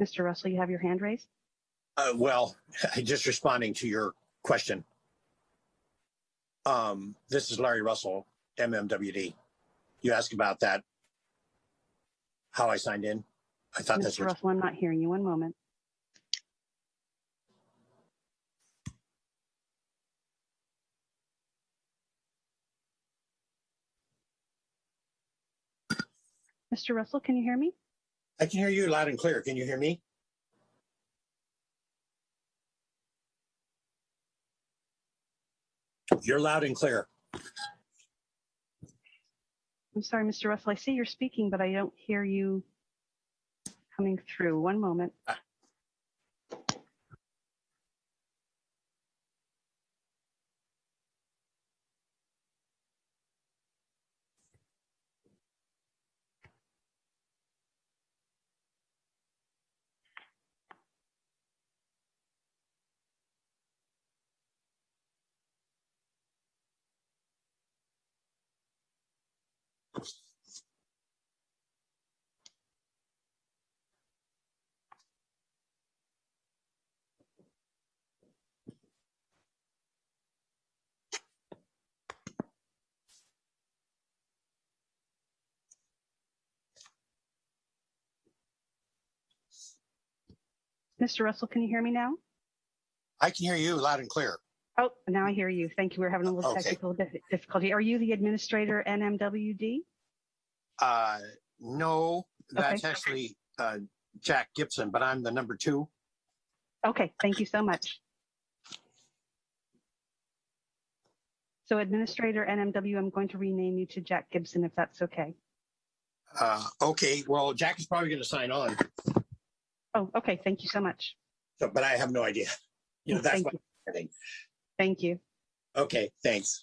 Mr. Russell, you have your hand raised? Uh, well, just responding to your question. Um, this is Larry Russell, MMWD. You asked about that, how I signed in. I thought that's Mr. what, Russell, I'm not hearing you. One moment. Mr. Russell, can you hear me? I can hear you loud and clear. Can you hear me? You're loud and clear. I'm sorry, Mr. Russell. I see you're speaking, but I don't hear you coming through. One moment. Uh, Mr. Russell, can you hear me now? I can hear you loud and clear. Oh, now I hear you. Thank you. We're having a little Okay. technical difficulty. Are you the administrator NMWD? Uh, no, that's Okay. actually uh, Jack Gibson, but I'm the number two. Okay, thank you so much. So Administrator NMW, I'm going to rename you to Jack Gibson if that's okay. Uh, okay, well, Jack is probably going to sign on, Oh, okay, thank you so much. so, but I have no idea. You know, that's Thank what you. I think. Thank you. Okay, thanks.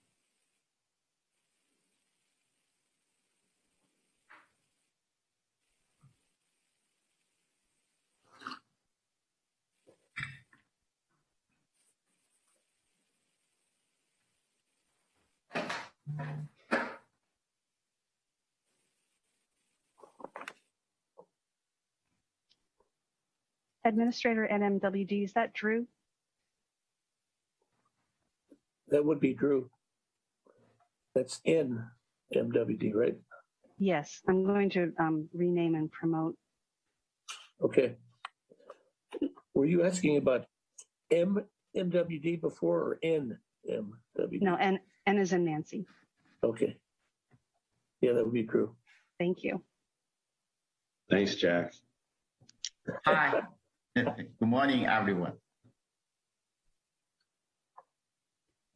Administrator NMWD, is that Drew? That would be Drew. That's in MWD, right? Yes, I'm going to um, rename and promote. Okay. Were you asking about M MWD before or N MWD. No, N, N is in Nancy. Okay. Yeah, that would be Drew. Thank you. Thanks, Jack. Hi. Good morning, everyone.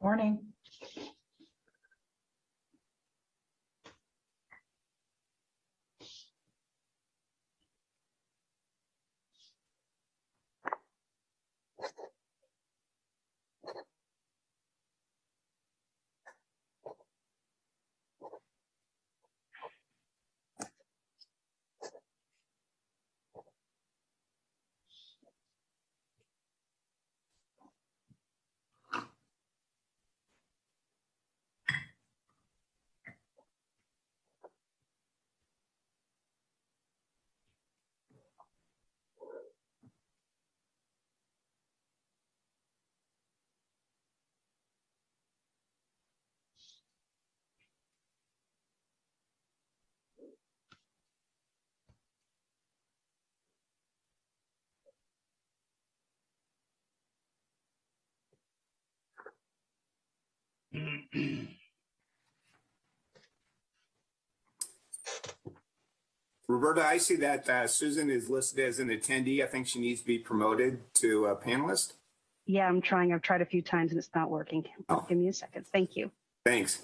Morning. Roberta, I see that uh, Susan is listed as an attendee. I think she needs to be promoted to a panelist. Yeah, I'm trying. I've tried a few times and it's not working. Oh. Give me a second. Thank you. Thanks.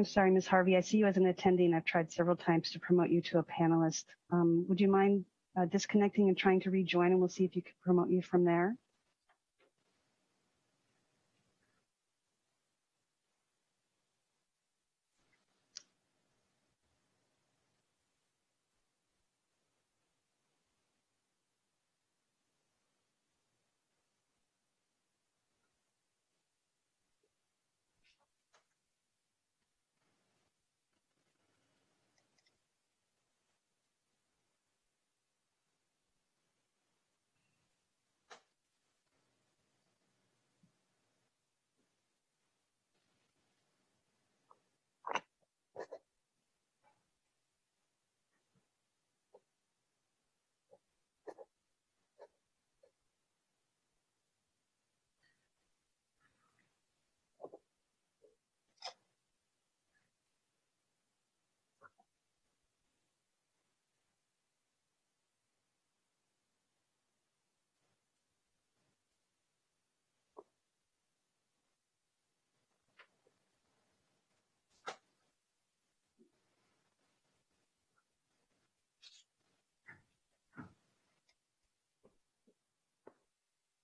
I'm sorry, Ms. Harvey. I see you as an attendee and I've tried several times to promote you to a panelist. Um, would you mind uh, disconnecting and trying to rejoin and we'll see if you can promote you from there?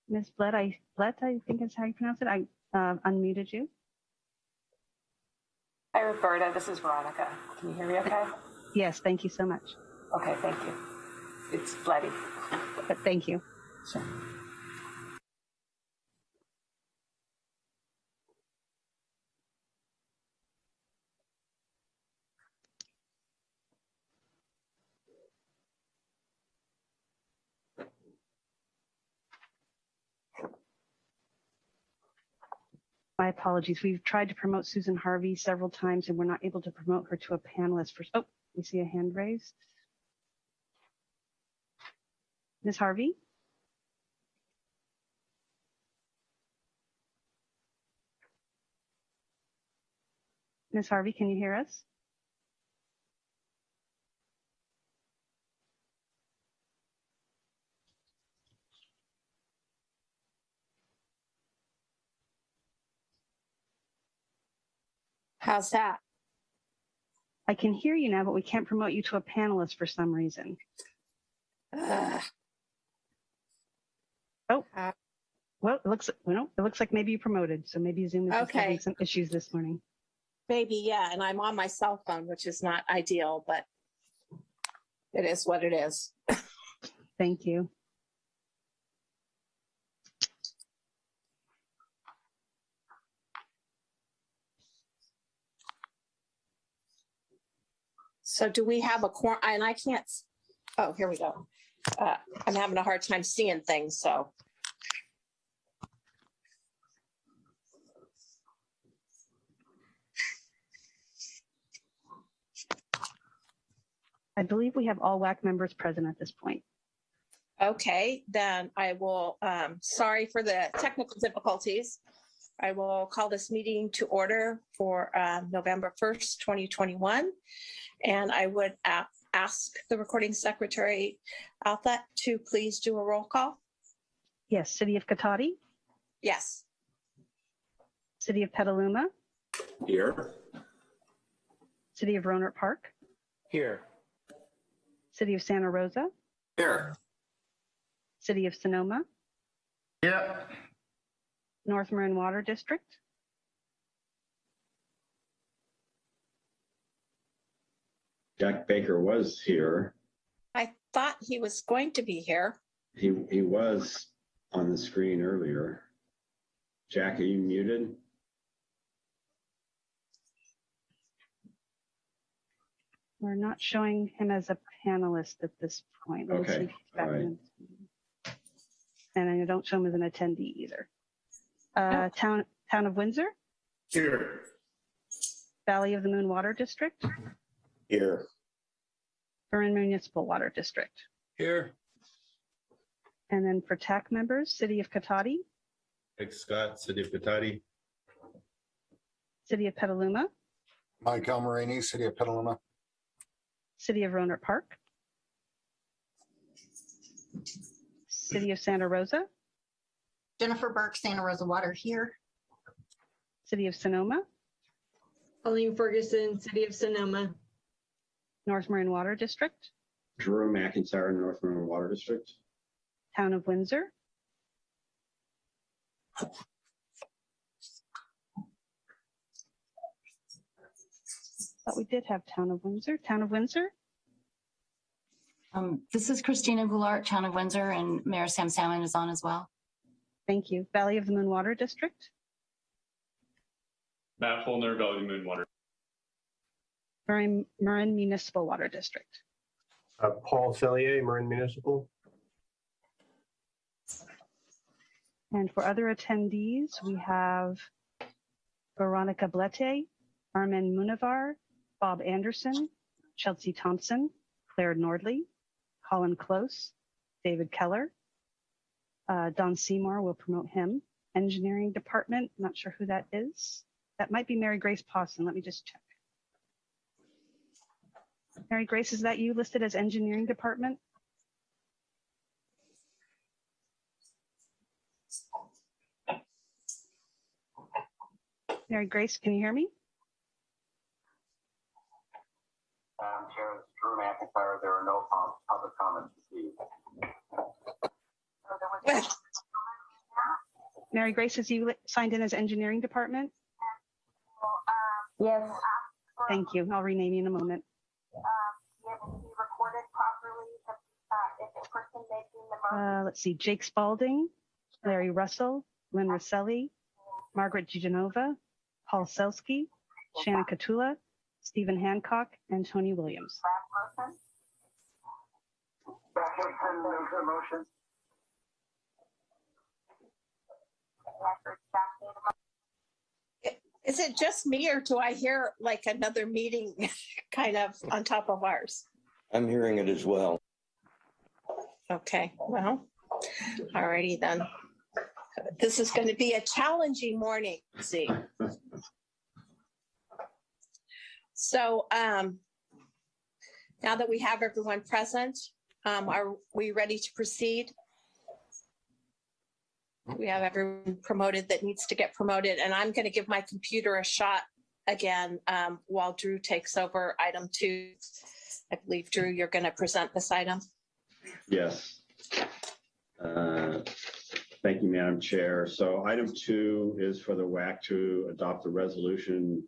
Ms. Blett, I, Blett, I think is how you pronounce it. I uh, unmuted you. Hi, Roberta. This is Veronica. Can you hear me okay? Yes, thank you so much. Okay, thank you. It's Bloody. But thank you. Sure. Apologies. We've tried to promote Susan Harvey several times and we're not able to promote her to a panelist for, oh, we see a hand raised. Ms. Harvey? Ms. Harvey, can you hear us? How's that? I can hear you now, but we can't promote you to a panelist for some reason. Ugh. Oh. Well, it looks, well, it looks like maybe you promoted, so maybe Zoom is just having some issues this morning. Maybe, yeah, and I'm on my cell phone, which is not ideal, but it is what it is. Thank you. So do we have a quorum? And I can't, oh, here we go. Uh, I'm having a hard time seeing things, so. I believe we have all WAC members present at this point. Okay, then I will, um, sorry for the technical difficulties. I will call this meeting to order for, uh, November 1st, 2021. And I would a- ask the recording secretary, Alpha, to please do a roll call. Yes, City of Cotati, Yes. City of Petaluma, Here. City of Rohnert Park, Here. City of Santa Rosa, Here. City of Sonoma, Yep. North Marin Water District, Jack Baker was here. I thought he was going to be here. He, he was on the screen earlier. Jack, are you muted? we're not showing him as a panelist at this point. Let me see Okay, if all right. And I don't show him as an attendee either. Uh, Town, Town of Windsor, Here. Valley of the Moon Water District, Here. Marin Municipal Water District. Here. And then for TAC members, City of Cotati, Mike Scott, City of Patati. City of Petaluma, Mike Almarini, City of Petaluma. City of Rohnert Park, City of Santa Rosa, Jennifer Burke, Santa Rosa Water here. City of Sonoma, Colleen Ferguson, City of Sonoma. North Marin Water District, Drew McIntyre, North River Water District. Town of Windsor, thought we did have Town of Windsor, Town of Windsor, Um, this is Christina Goulart, Town of Windsor, and Mayor Sam Salmon is on as well. Thank you. Valley of the Moon Water District, Matt Fullner, Valley Moon Water. Marin, Marin Municipal Water District. Uh, Paul Cellier, Marin Municipal. And for other attendees, we have Veronica Blete, Armin Munavar, Bob Anderson, Chelsea Thompson, Claire Nordley, Colin Close, David Keller. Uh, Don Seymour will promote him. Engineering Department, not sure who that is. That might be Mary Grace Pawson. Let me just check. Mary Grace, is that you listed as Engineering Department? Mary Grace, can you hear me? Madam Chair, this Drew McIntyre. There are no public comments received. Mary Grace, is you signed in as Engineering Department? Yes. Thank you. I'll rename you in a moment. Uh, let's see, Jake Spalding, Larry Russell, Lynn Rosselli, Margaret Gianova, Paul Selsky, Shannon Katula, Stephen Hancock, and Tony Williams. Is it just me or do I hear like another meeting kind of on top of ours? I'm hearing it as well. Okay, well, alrighty then. This is going to be a challenging morning, see. So um, now that we have everyone present, um, are we ready to proceed? We have everyone promoted that needs to get promoted, and I'm going to give my computer a shot again um, while Drew takes over item two. I believe, Drew, you're going to present this item. Yes. Uh, Thank you, Madam Chair. So item two is for the WAC to adopt a resolution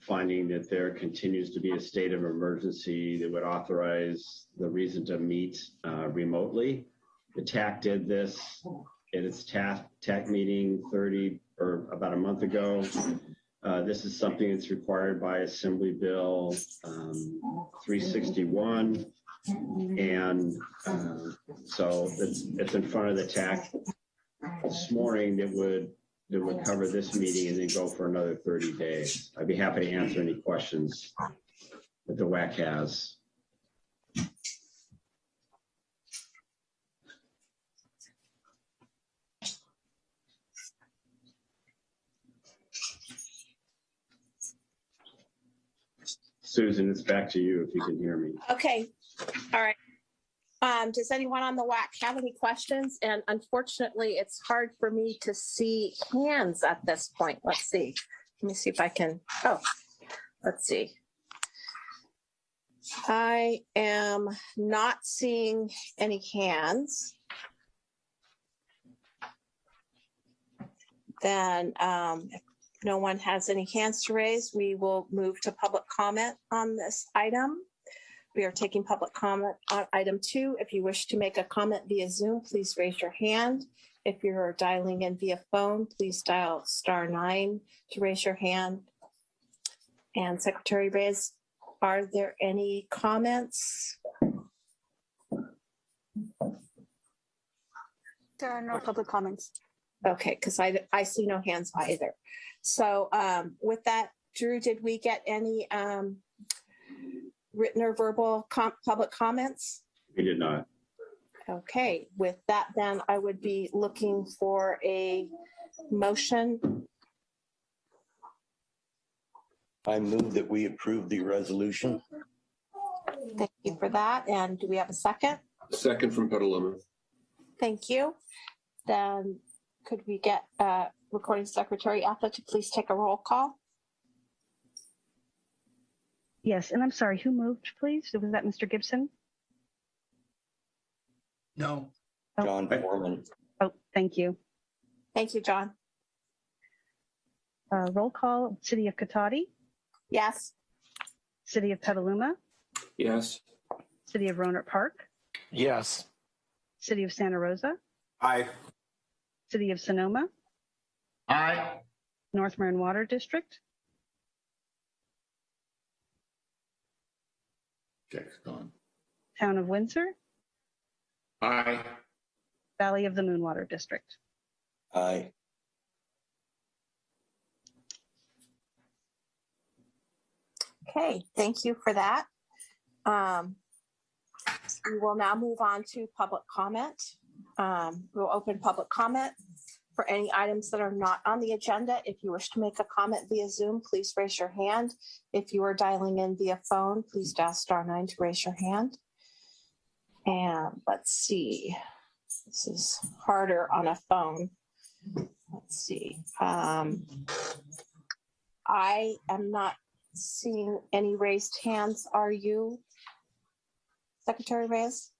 finding that there continues to be a state of emergency that would authorize the reason to meet uh, remotely. The TAC did this at its TAC, TAC meeting 30 or about a month ago. Uh, This is something that's required by Assembly Bill um, 361. And uh, so it's, it's in front of the TAC this morning that would, that would cover this meeting and then go for another 30 days. I'd be happy to answer any questions that the WAC has. Susan, it's back to you if you can hear me. Okay, all right. Um, does anyone on the WAC have any questions? And unfortunately, it's hard for me to see hands at this point. Let's see. Let me see if I can, oh, let's see. I am not seeing any hands. Then, um, if no one has any hands to raise, we will move to public comment on this item. We are taking public comment on item two. If you wish to make a comment via Zoom, please raise your hand. If you're dialing in via phone, please dial star nine to raise your hand. And Secretary Reyes, are there any comments? There are no public comments. Okay, because I, I see no hands either. So um, with that, Drew, did we get any um, written or verbal com- public comments? We did not. Okay, with that, then I would be looking for a motion. I move that we approve the resolution. Thank you for that. And do we have a second? Second from Petaluma. Thank you. Then could we get uh, Recording Secretary Ethel to please take a roll call? Yes, and I'm sorry, who moved, please? Was that Mr. Gibson? No. John Foreman. Oh, thank you. Thank you, John. Uh, roll call, City of Cotati, Yes. City of Petaluma, Yes. City of Rohnert Park, Yes. City of Santa Rosa, Aye. City of Sonoma, Aye. North Marin Water District, Jack's gone. Town of Windsor, Aye. Valley of the Moonwater District. Aye. Okay, thank you for that. Um, We will now move on to public comment. Um, We'll open public comment for any items that are not on the agenda. If you wish to make a comment via Zoom, please raise your hand. If you are dialing in via phone, please dial star nine to raise your hand. And let's see, this is harder on a phone. Let's see. Um, I am not seeing any raised hands. Are you? Secretary Reyes?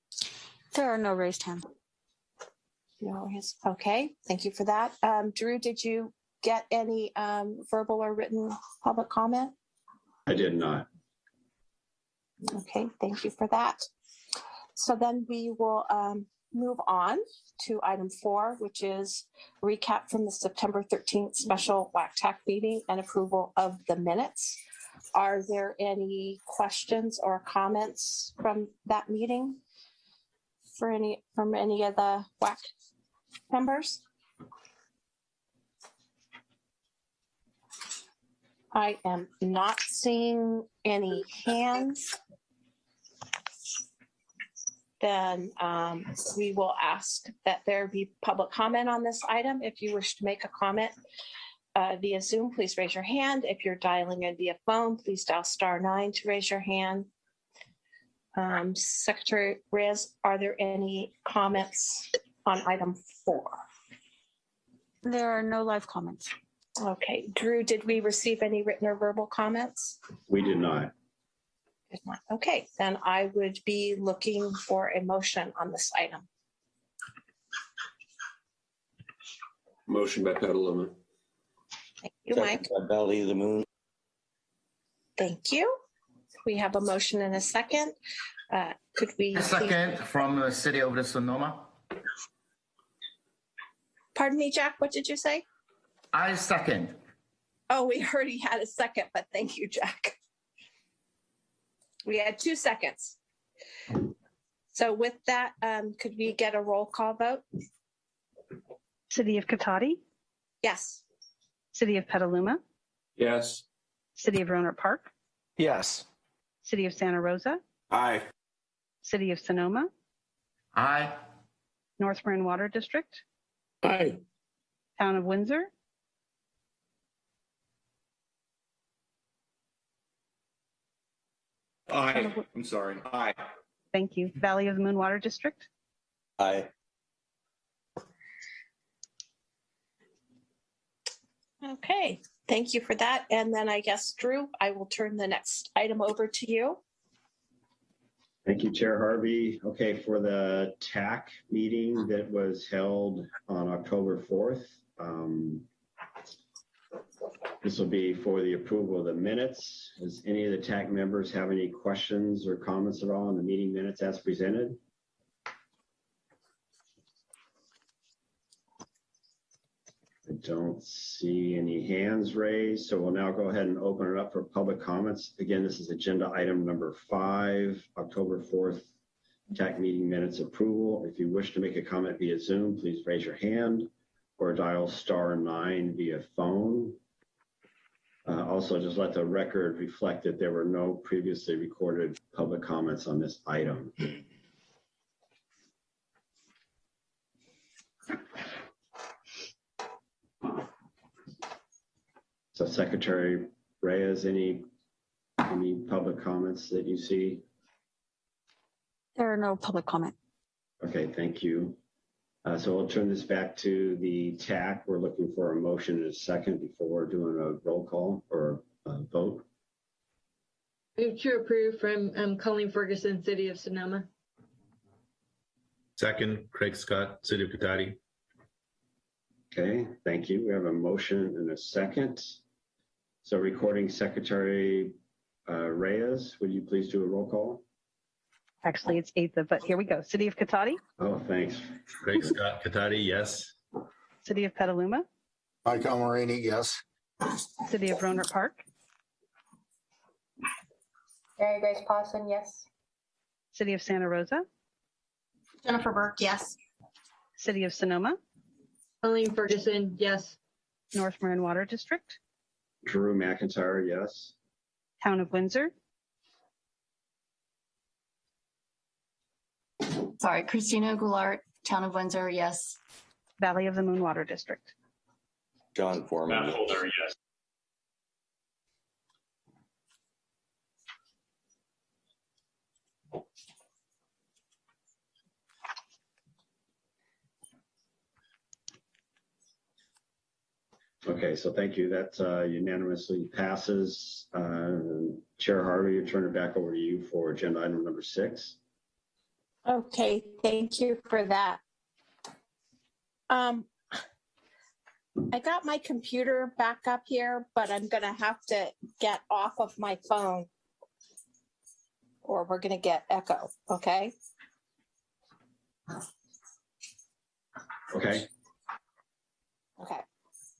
There are no raised hands. No, hands. okay, thank you for that. Um, Drew, did you get any um, verbal or written public comment? I did not. Okay, thank you for that. So then we will um, move on to item four, which is recap from the September 13th special WACTAC meeting and approval of the minutes. Are there any questions or comments from that meeting? For any, from any of the WAC members? I am not seeing any hands. Then um, we will ask that there be public comment on this item. If you wish to make a comment uh, via Zoom, please raise your hand. If you're dialing in via phone, please dial star nine to raise your hand. Um, Secretary Reyes, are there any comments on item four? There are no live comments. Okay, Drew, did we receive any written or verbal comments? We did not. Did not. Okay, then I would be looking for a motion on this item. Motion by Petaluma. Thank you, Mike. Second by Valley of the Moon. Thank you. We have a motion and a second. Uh, Could we? A second from the city of the Sonoma. Pardon me, Jack, what did you say? I second. Oh, we already had a second, but thank you, Jack. We had two seconds. So with that, um, could we get a roll call vote? City of Cotati, Yes. City of Petaluma, Yes. City of Rohnert Park, Yes. City of Santa Rosa, Aye. City of Sonoma, Aye. North Marin Water District, Aye. Town of Windsor, Aye. I'm sorry. Aye. thank you, Valley of the Moon Water District, Aye. Okay, thank you for that. And then I guess, Drew, I will turn the next item over to you. Thank you, Chair Harvey. Okay, for the TAC meeting that was held on October 4th, um, this will be for the approval of the minutes. Does any of the TAC members have any questions or comments at all on the meeting minutes as presented? Don't see any hands raised, so we'll now go ahead and open it up for public comments. Again, this is agenda item number five, October 4th, TAC meeting minutes approval. If you wish to make a comment via Zoom, please raise your hand or dial star nine via phone. Uh, Also, just let the record reflect that there were no previously recorded public comments on this item. So Secretary Reyes, any, any public comments that you see? There are no public comment. Okay, thank you. Uh, So we'll turn this back to the TAC. We're looking for a motion and a second before we're doing a roll call or a vote. Move to approve from um, Colleen Ferguson, City of Sonoma. Second, Craig Scott, City of Cotati. Okay, thank you. We have a motion and a second. So recording Secretary uh, Reyes, would you please do a roll call? actually it's eighth, but here we go, City of Cotati, Oh, thanks. Craig Scott, Cotati, yes. City of Petaluma, Mike Almarini, yes. City of Rohnert Park, Mary Grace Pawson, yes. City of Santa Rosa, Jennifer Burke, yes. City of Sonoma, Colleen Ferguson, yes. North Marin Water District, Drew McIntyre, yes. Town of Windsor, Sorry, Christina Goulart, Town of Windsor, yes. Valley of the Moon Water District. John Foreman. yes. Okay, so thank you. That uh, unanimously passes. Uh, Chair Harvey, I turn it back over to you for agenda item number six. Okay, thank you for that. Um, I got my computer back up here, but I'm gonna have to get off of my phone. Or we're gonna get echo, okay? Okay, Okay.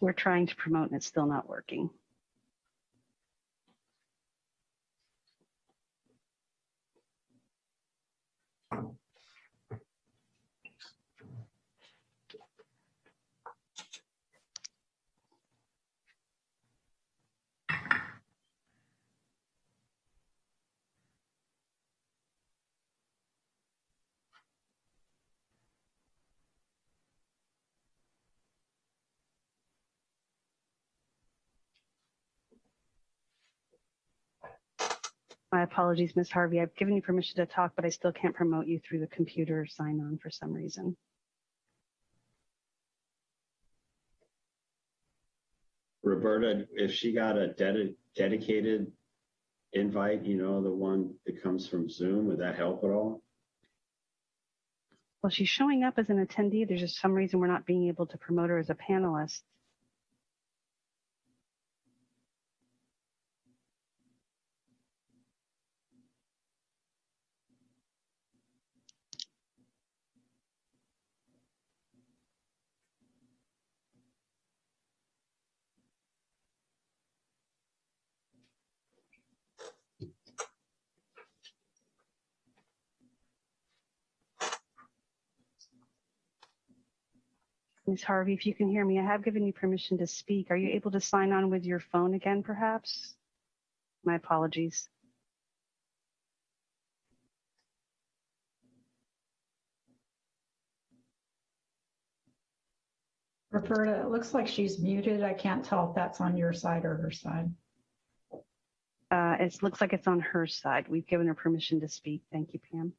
We're trying to promote and it's still not working. My apologies, Ms. Harvey. I've given you permission to talk, but I still can't promote you through the computer sign on for some reason. Roberta, if she got a dedi- dedicated invite, you know, the one that comes from Zoom, would that help at all? Well, she's showing up as an attendee. There's just some reason we're not being able to promote her as a panelist. Ms. Harvey, if you can hear me, I have given you permission to speak. Are you able to sign on with your phone again, perhaps? My apologies. Roberta, it looks like she's muted. I can't tell if that's on your side or her side. Uh, it looks like it's on her side. We've given her permission to speak. Thank you, Pam.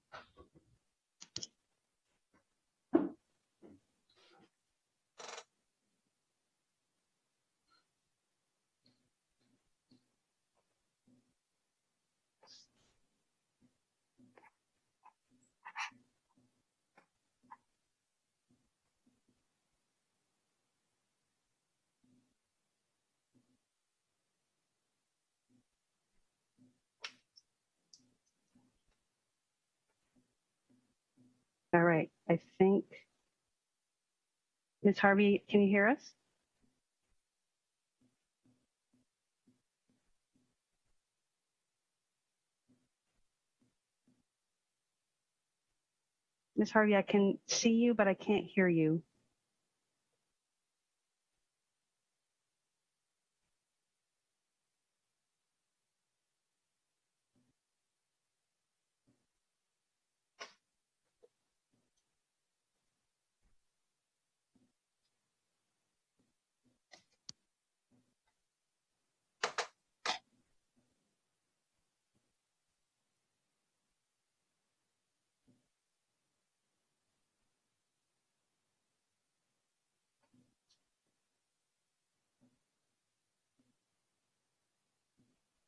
All right. I think, Ms. Harvey, can you hear us? Ms. Harvey, I can see you, but I can't hear you.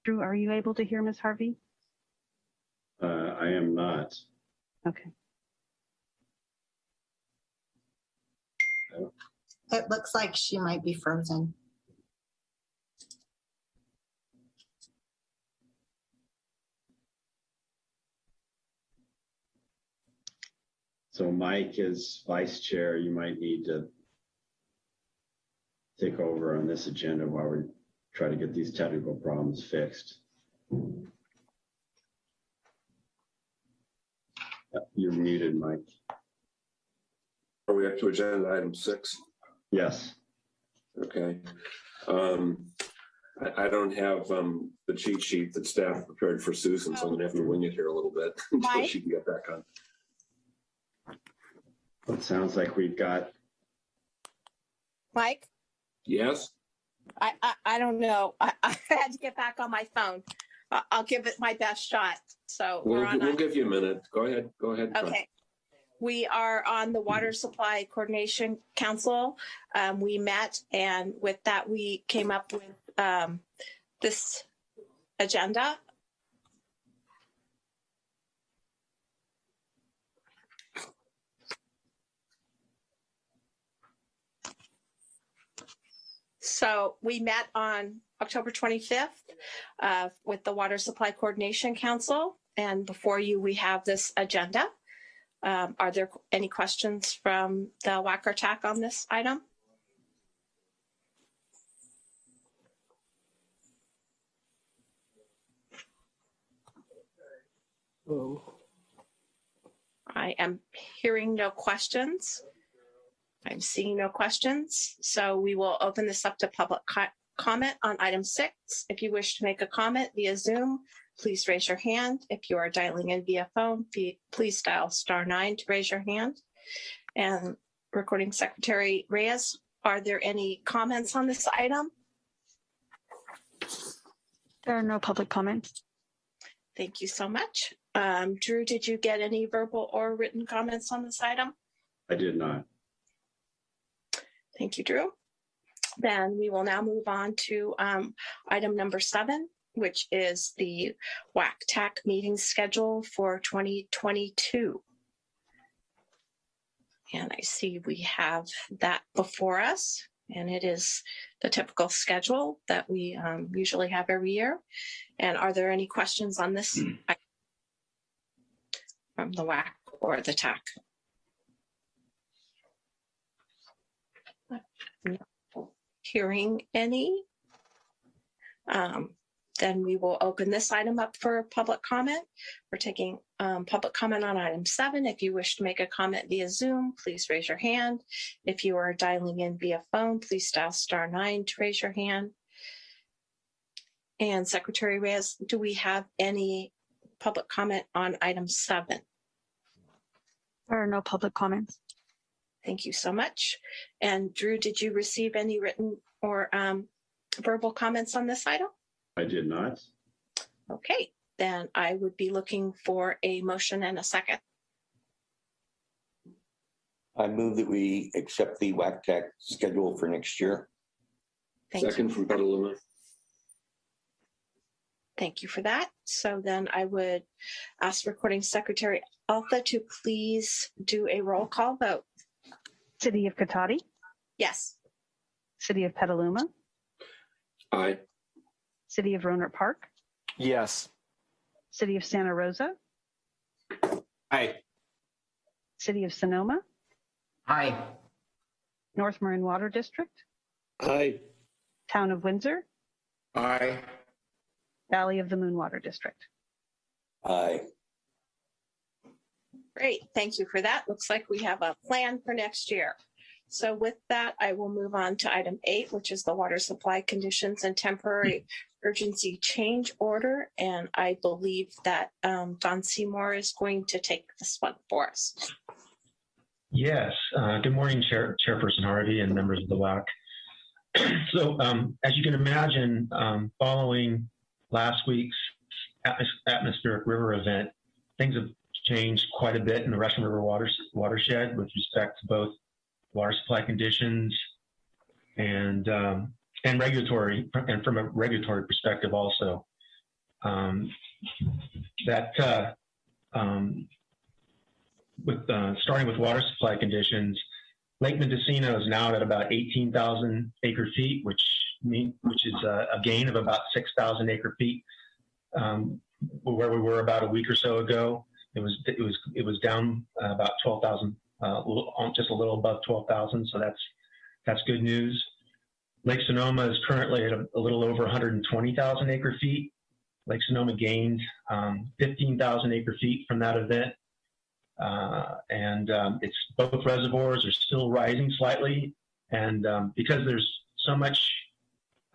Drew, are you able to hear Ms. Harvey? Uh, I am not. Okay. It looks like she might be frozen. So Mike is vice chair. You might need to take over on this agenda while we try to get these technical problems fixed. You're muted, Mike. Are we up to agenda item six? Yes. Okay. Um, I, I don't have, um, the cheat sheet that staff prepared for Susan, so I'm gonna have to wing it here a little bit until Mike? she can get back on. It sounds like we've got, Mike, Yes? I, I, I don't know. I, I had to get back on my phone. I'll give it my best shot. So we're We'll, on. we'll give you a minute. Go ahead, go ahead. Okay. We are on the Water Supply Coordination Council. Um, we met and with that, we came up with, um, this agenda. So we met on October 25th uh, with the Water Supply Coordination Council. And before you, we have this agenda. Um, are there any questions from the WAC or TAC on this item? Hello. I am hearing no questions. I'm seeing no questions, so we will open this up to public co- comment on item six. If you wish to make a comment via Zoom, please raise your hand. If you are dialing in via phone, please dial star nine to raise your hand. And Recording Secretary Reyes, are there any comments on this item? There are no public comments. Thank you so much. Um, Drew, did you get any verbal or written comments on this item? I did not. Thank you, Drew. Then we will now move on to um, item number seven, which is the WAC-TAC meeting schedule for 2022. And I see we have that before us, and it is the typical schedule that we um, usually have every year. And are there any questions on this item from the WAC or the TAC? Hearing any? Um, Then we will open this item up for public comment. We're taking um, public comment on item seven. If you wish to make a comment via Zoom, please raise your hand. If you are dialing in via phone, please dial star nine to raise your hand. And Secretary Reyes, do we have any public comment on item seven? There are no public comments. Thank you so much. And Drew, did you receive any written or um, verbal comments on this item? I did not. Okay, then I would be looking for a motion and a second. I move that we accept the WACTAC schedule for next year. Thank Second you. from Petaluma. Thank you for that. So then I would ask Recording Secretary Alpha to please do a roll call vote. City of Cotati, Yes. City of Petaluma, Aye. City of Rohnert Park, Yes. City of Santa Rosa, Aye. City of Sonoma, Aye. North Marin Water District, Aye. Town of Windsor, Aye. Valley of the Moon Water District. Aye. Great, thank you for that. Looks like we have a plan for next year. So with that, I will move on to item eight, which is the water supply conditions and temporary urgency change order. And I believe that um, Don Seymour is going to take this one for us. Yes. Uh, good morning, Chair, Chairperson Harvey and members of the WAC. so, um, as you can imagine, um, following last week's atmos- atmospheric river event, things have changed quite a bit in the Russian River water, watershed with respect to both water supply conditions and um, and regulatory and from a regulatory perspective also. Um, that uh, um, with uh, starting with water supply conditions, Lake Mendocino is now at about 18,000 acre feet, which mean which is a, a gain of about 6,000 acre feet um, where we were about a week or so ago. It was it was it was down uh, about 12,000, uh, just a little above 12,000. So that's that's good news. Lake Sonoma is currently at a, a little over 120,000 acre feet. Lake Sonoma gained um, 15,000 acre feet from that event. Uh, and um, it's both reservoirs are still rising slightly. And um, because there's so much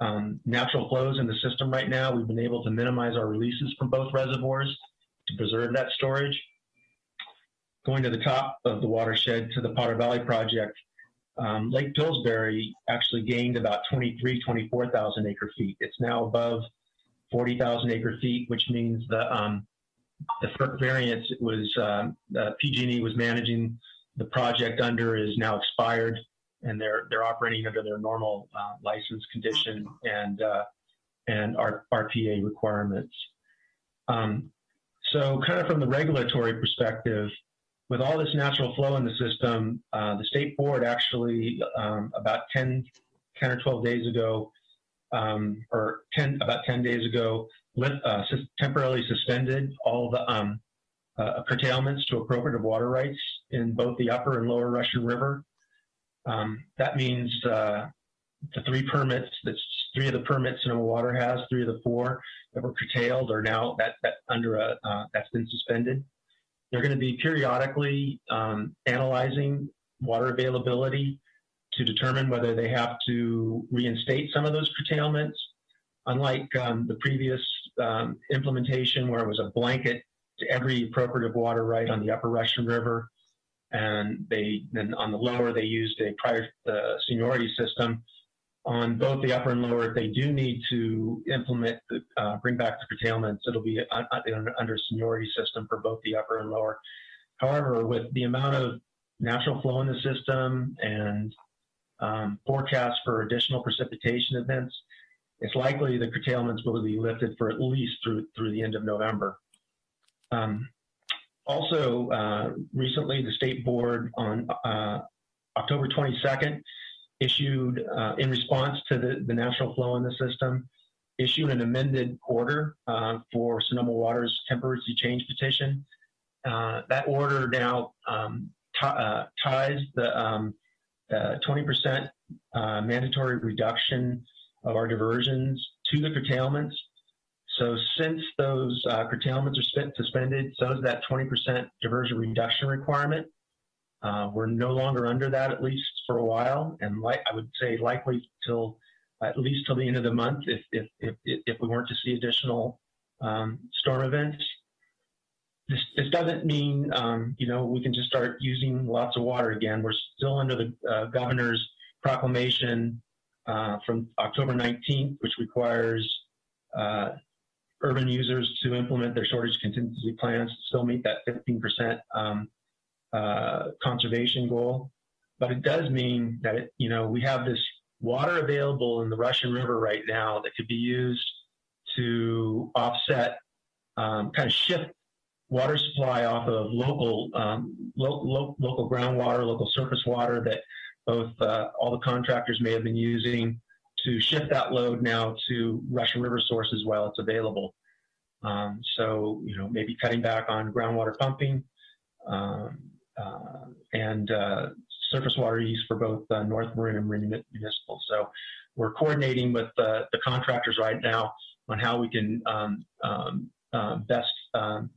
um, natural flows in the system right now, we've been able to minimize our releases from both reservoirs to preserve that storage. Going to the top of the watershed to the Potter Valley project, um, Lake Pillsbury actually gained about 23, 24,000 acre feet. It's now above 40,000 acre feet, which means the um, the FERC variance it was um, uh, PG&E was managing the project under is now expired, and they're they're operating under their normal uh, license condition and uh, and RPA requirements. Um, so, kind of from the regulatory perspective, with all this natural flow in the system, uh, the state board actually um, about 10, 10 or 12 days ago, um, or 10 about 10 days ago, lit, uh, temporarily suspended all the um, uh, curtailments to appropriative water rights in both the upper and lower Russian River. Um, that means uh, the three permits that three of the permits Sonoma Water has, three of the four that were curtailed are now that that under a uh, that's been suspended. They're going to be periodically um, analyzing water availability to determine whether they have to reinstate some of those curtailments. Unlike um, the previous um, implementation, where it was a blanket to every appropriative water right on the Upper Russian River, and they then on the lower they used a prior uh, seniority system. On both the upper and lower, if they do need to implement, the, uh, bring back the curtailments, it'll be un- un- under seniority system for both the upper and lower. However, with the amount of natural flow in the system and um, forecasts for additional precipitation events, it's likely the curtailments will be lifted for at least through through the end of November. Um, also, uh, recently the state board on uh, October 22nd issued, uh, in response to the, the natural flow in the system, issued an amended order uh, for Sonoma Water's temporary change petition. Uh, that order now um, uh, ties the um, 20% mandatory reduction of our diversions to the curtailments so since those uh, curtailments are suspended, so is that 20% diversion reduction requirement. Uh, we're no longer under that, at least for a while, and like I would say likely till at least till the end of the month, if if if, if we weren't to see additional um, storm events. This, this doesn't mean um, you know we can just start using lots of water again. We're still under the uh, governor's proclamation uh, from October 19th, which requires uh, urban users to implement their shortage contingency plans to still meet that 15% um, uh, conservation goal. But it does mean that, it, you know, we have this water available in the Russian River right now that could be used to offset, um, kind of shift water supply off of local, um, lo lo local groundwater, local surface water that both uh, all the contractors may have been using to shift that load now to Russian River sources while it's available. Um, so, you know, maybe cutting back on groundwater pumping um, and uh, surface water use for both uh, North Marin and Marin Municipal. So we're coordinating with the contractors right now on how we can um, um uh, best um,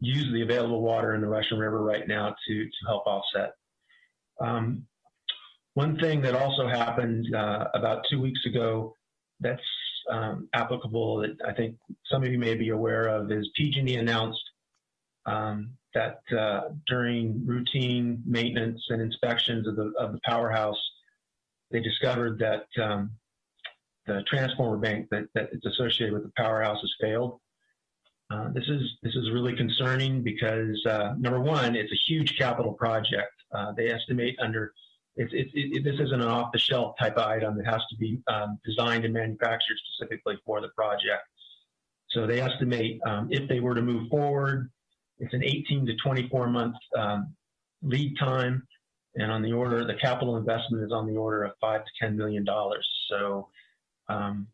use the available water in the Russian River right now to, to help offset. Um, one thing that also happened uh, about two weeks ago that's um, applicable that I think some of you may be aware of is PG&E announced um, that uh, during routine maintenance and inspections of the of the powerhouse, they discovered that um, the transformer bank that, that is associated with the powerhouse has failed. Uh, this is this is really concerning because uh, number one, it's a huge capital project. Uh, they estimate under it's, it, it, this isn't an off-the-shelf type of item. It has to be um, designed and manufactured specifically for the project. So they estimate um, if they were to move forward, it's an 18 to 24 month um, lead time, and on the order, the capital investment is on the order of five to 10 million dollars. So um,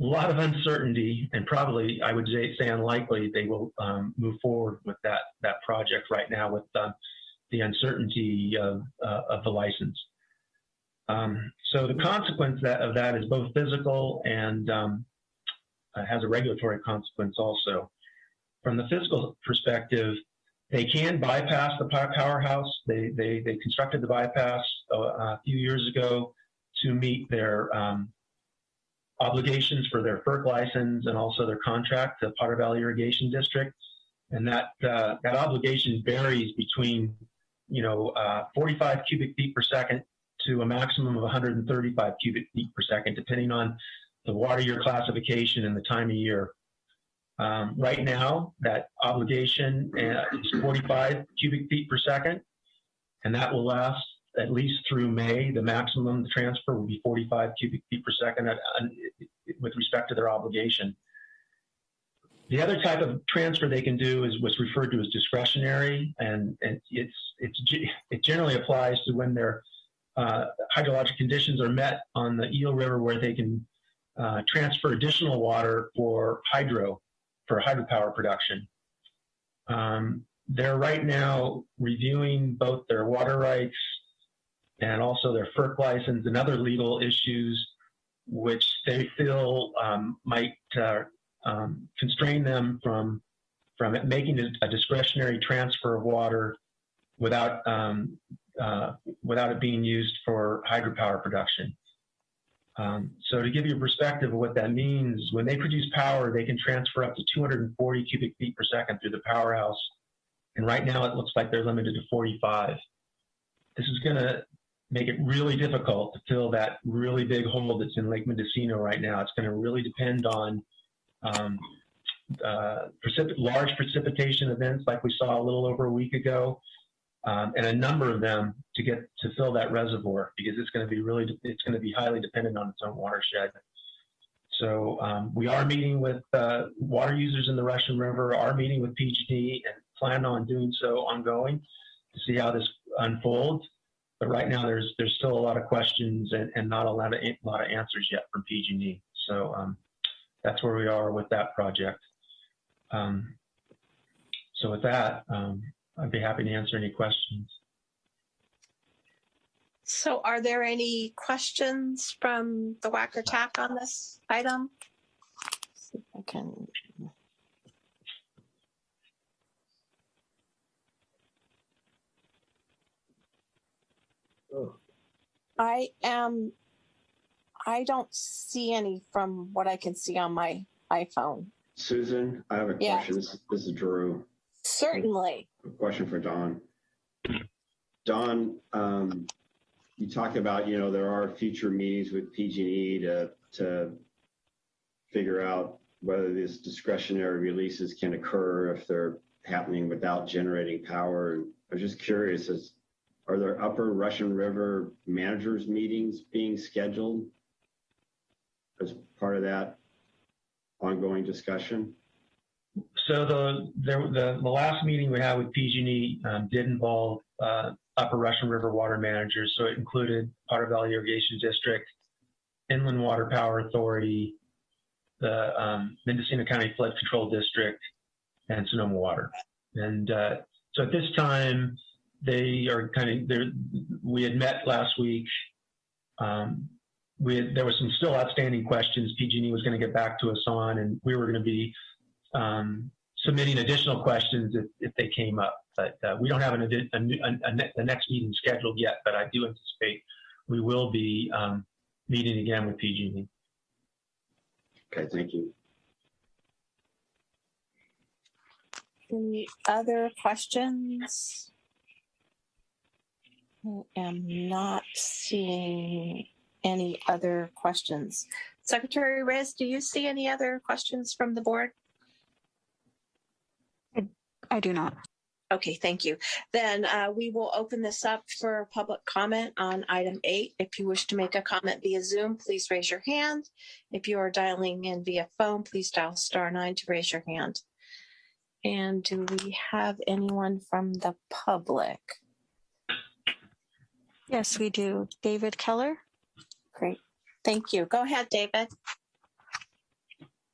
a lot of uncertainty, and probably I would say, say unlikely they will um, move forward with that that project right now with uh, the uncertainty of, uh, of the license. Um, so the consequence that, of that is both physical and um, uh, has a regulatory consequence also. From the physical perspective, they can bypass the powerhouse. They, they, they constructed the bypass a, a few years ago to meet their um, obligations for their FERC license and also their contract to Potter Valley Irrigation District. And that, uh, that obligation varies between you know, uh, 45 cubic feet per second to a maximum of 135 cubic feet per second, depending on the water year classification and the time of year. Um, right now, that obligation uh, is 45 cubic feet per second, and that will last at least through May. The maximum transfer will be 45 cubic feet per second at, uh, with respect to their obligation. The other type of transfer they can do is what's referred to as discretionary, and, and it's, it's, it generally applies to when their uh, hydrologic conditions are met on the Eel River where they can uh, transfer additional water for hydro, for hydropower production. Um, they're right now reviewing both their water rights and also their FERC license and other legal issues which they feel um, might uh, um, constrain them from from making a discretionary transfer of water without um, uh, without it being used for hydropower production. Um, so to give you a perspective of what that means, when they produce power, they can transfer up to 240 cubic feet per second through the powerhouse. And right now it looks like they're limited to 45. This is going to make it really difficult to fill that really big hole that's in Lake Mendocino right now. It's going to really depend on um, uh, precip large precipitation events like we saw a little over a week ago, um, and a number of them to get to fill that reservoir because it's going to be really it's going to be highly dependent on its own watershed. So um, we are meeting with uh, water users in the Russian River, are meeting with PG&E, and plan on doing so ongoing to see how this unfolds. But right now, there's there's still a lot of questions and, and not a lot of a lot of answers yet from PG&E. So um, that's where we are with that project. Um, so with that, um, I'd be happy to answer any questions. So are there any questions from the WAC or TAC on this item? I can. I am, I don't see any from what I can see on my iPhone. Susan, I have a Yeah. question. This, this is Drew. Certainly. A question for Don. Don, um, you talked about, you know, there are future meetings with PG&E to, to figure out whether these discretionary releases can occur if they're happening without generating power. And I was just curious, is, are there Upper Russian River managers meetings being scheduled as part of that ongoing discussion? So the the the, last meeting we had with PG&E um, did involve uh, Upper Russian River water managers. So it included Potter Valley Irrigation District, Inland Water Power Authority, the um, Mendocino County Flood Control District, and Sonoma Water. And uh, so at this time, they are kind of there. We had met last week. Um, we had, there was some still outstanding questions PG&E was going to get back to us on, and we were going to be um, submitting additional questions if, if they came up. But uh, we don't have an, a, a, a, the next meeting scheduled yet, but I do anticipate we will be um, meeting again with PG&E. Okay, thank you. Any other questions? I am not seeing any other questions. Secretary Reyes, do you see any other questions from the board? I do not. Okay, thank you. Then uh, we will open this up for public comment on item eight. If you wish to make a comment via Zoom, please raise your hand. If you are dialing in via phone, please dial star nine to raise your hand. And do we have anyone from the public? Yes, we do. David Keller. Great. Thank you. Go ahead, David.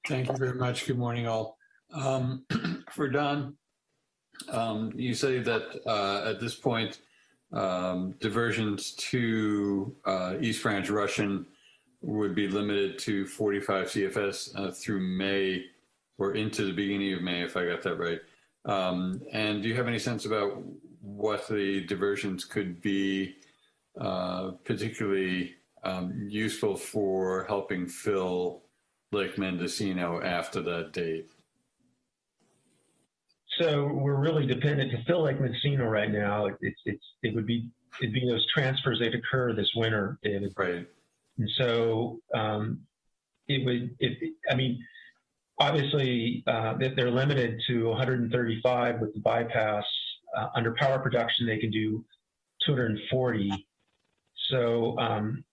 Thank you very much. Good morning, all. Um, for Don, um, you say that uh, at this point, um, diversions to uh, East Branch Russian would be limited to 45 CFS uh, through May or into the beginning of May, if I got that right. Um, and do you have any sense about what the diversions could be, uh, particularly um, useful for helping fill Lake Mendocino after that date? So we're really dependent to fill Lake Mendocino right now. It's it's it would be it'd be those transfers that occur this winter, David. Right. And so um, it would it I mean obviously uh, they're limited to 135 with the bypass. Uh, under power production, they can do 240. So um,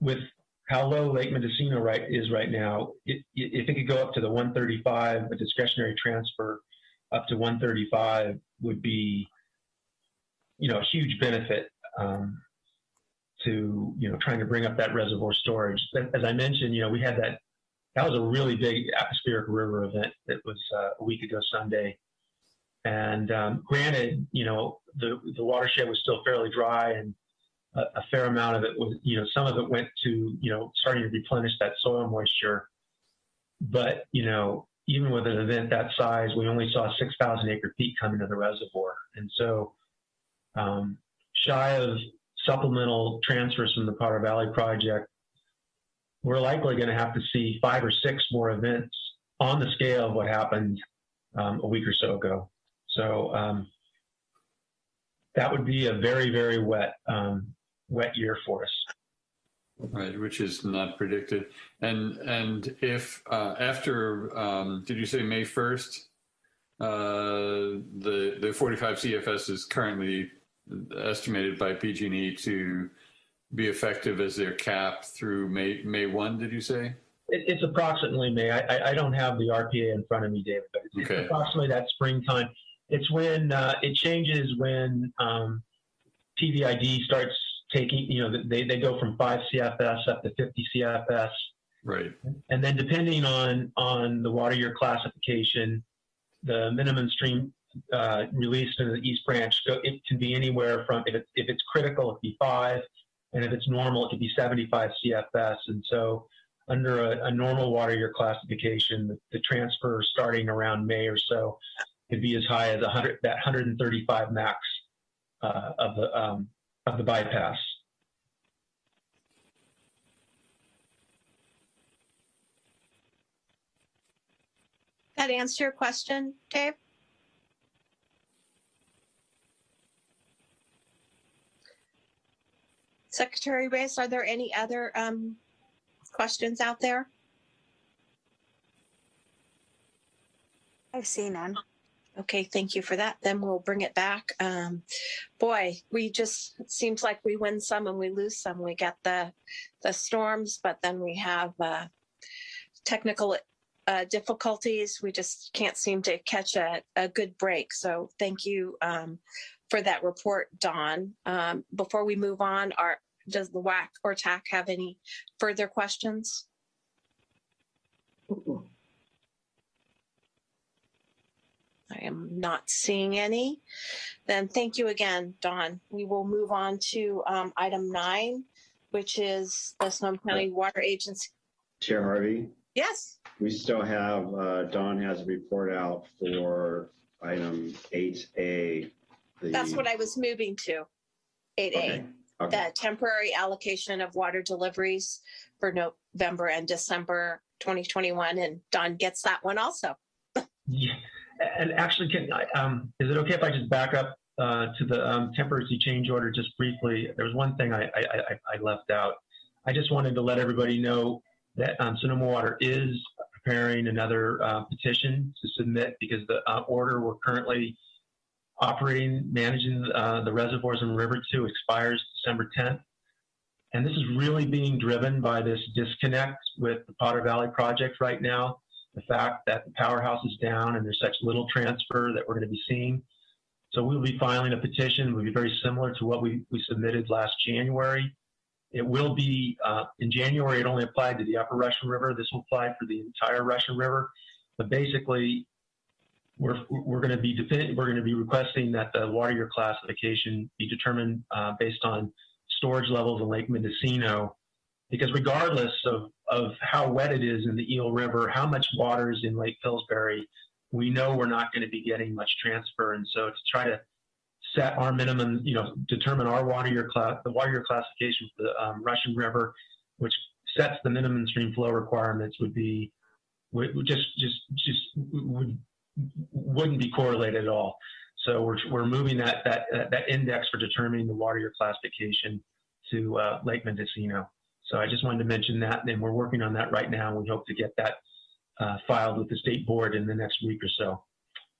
with how low Lake Mendocino right is right now, if it could go up to the 135, a discretionary transfer up to 135 would be, you know, a huge benefit um, to, you know, trying to bring up that reservoir storage. As I mentioned, you know, we had that, that was a really big atmospheric river event that was uh, a week ago Sunday. And um, granted, you know, the, the watershed was still fairly dry and a, a fair amount of it was, you know, some of it went to, you know, starting to replenish that soil moisture. But, you know, even with an event that size, we only saw 6,000 acre feet come into the reservoir. And so, um, shy of supplemental transfers from the Potter Valley project, we're likely going to have to see five or six more events on the scale of what happened um, a week or so ago. So um, that would be a very, very wet, um, wet year for us. Right, which is not predicted. And and if uh, after um, did you say May first, uh, the the 45 CFS is currently estimated by PG&E to be effective as their cap through May May one. Did you say? It, it's approximately May. I, I, I don't have the RPA in front of me, David, but it's, Okay. it's approximately that springtime. It's when uh, it changes when um, PVID starts taking, you know, they, they go from 5 CFS up to 50 CFS. Right. And then depending on, on the water year classification, the minimum stream uh, released in the East Branch, so it can be anywhere from, if, it, if it's critical, it can be 5, and if it's normal, it could be 75 CFS. And so under a, a normal water year classification, the, the transfer starting around May or so could be as high as 100, that 135 max uh, of the um, of the bypass. That answer your question, Dave? Secretary Reyes, are there any other um, questions out there? I see none. Okay, thank you for that. Then we'll bring it back. Um, boy, we just seems like we win some and we lose some. We get the the storms, but then we have uh, technical uh, difficulties. We just can't seem to catch a, a good break. So thank you um, for that report, Don. Um, before we move on, are does the WAC or TAC have any further questions? I am not seeing any. Then thank you again, Don. We will move on to um, item nine, which is the Sonoma County Water Agency. Chair Harvey, Yes, we still have, uh, Don has a report out for item eight A. that's what I was moving to. Eight A, Okay, okay. the temporary allocation of water deliveries for November and December 2021. And Don gets that one also. Yeah, and actually, can I, um, is it okay if I just back up uh, to the um, temporary change order just briefly? There was one thing I, I, I, left out. I just wanted to let everybody know that um, Sonoma Water is preparing another uh, petition to submit because the uh, order we're currently operating, managing uh, the reservoirs in River 2 expires December 10th. And this is really being driven by this disconnect with the Potter Valley project right now. The fact that the powerhouse is down and there's such little transfer that we're going to be seeing. So we'll be filing a petition. It will be very similar to what we, we submitted last January. It will be uh, in January. It only applied to the Upper Russian River. This will apply for the entire Russian River. But basically, we're we're going to be we're going to be requesting that the water year classification be determined uh, based on storage levels in Lake Mendocino, because regardless of of how wet it is in the Eel River, how much water is in Lake Pillsbury, we know we're not going to be getting much transfer, and so to try to set our minimum, you know, determine our water year class, the water year classification for the um, Russian River, which sets the minimum stream flow requirements, would be would, just just just would wouldn't be correlated at all. So we're we're moving that that that index for determining the water year classification to uh, Lake Mendocino. So I just wanted to mention that, and we're working on that right now. We hope to get that uh, filed with the state board in the next week or so.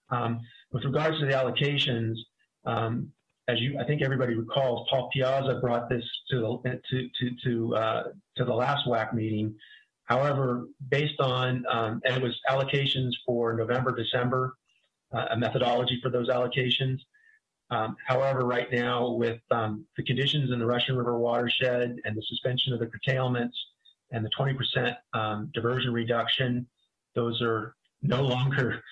Um, with regards to the allocations, um, as you, I think everybody recalls, Paul Piazza brought this to the to to to uh, to the last WAC meeting. However, based on um, and it was allocations for November, December, uh, a methodology for those allocations. Um, however, right now with um, the conditions in the Russian River watershed and the suspension of the curtailments and the 20% um, diversion reduction, those are no longer,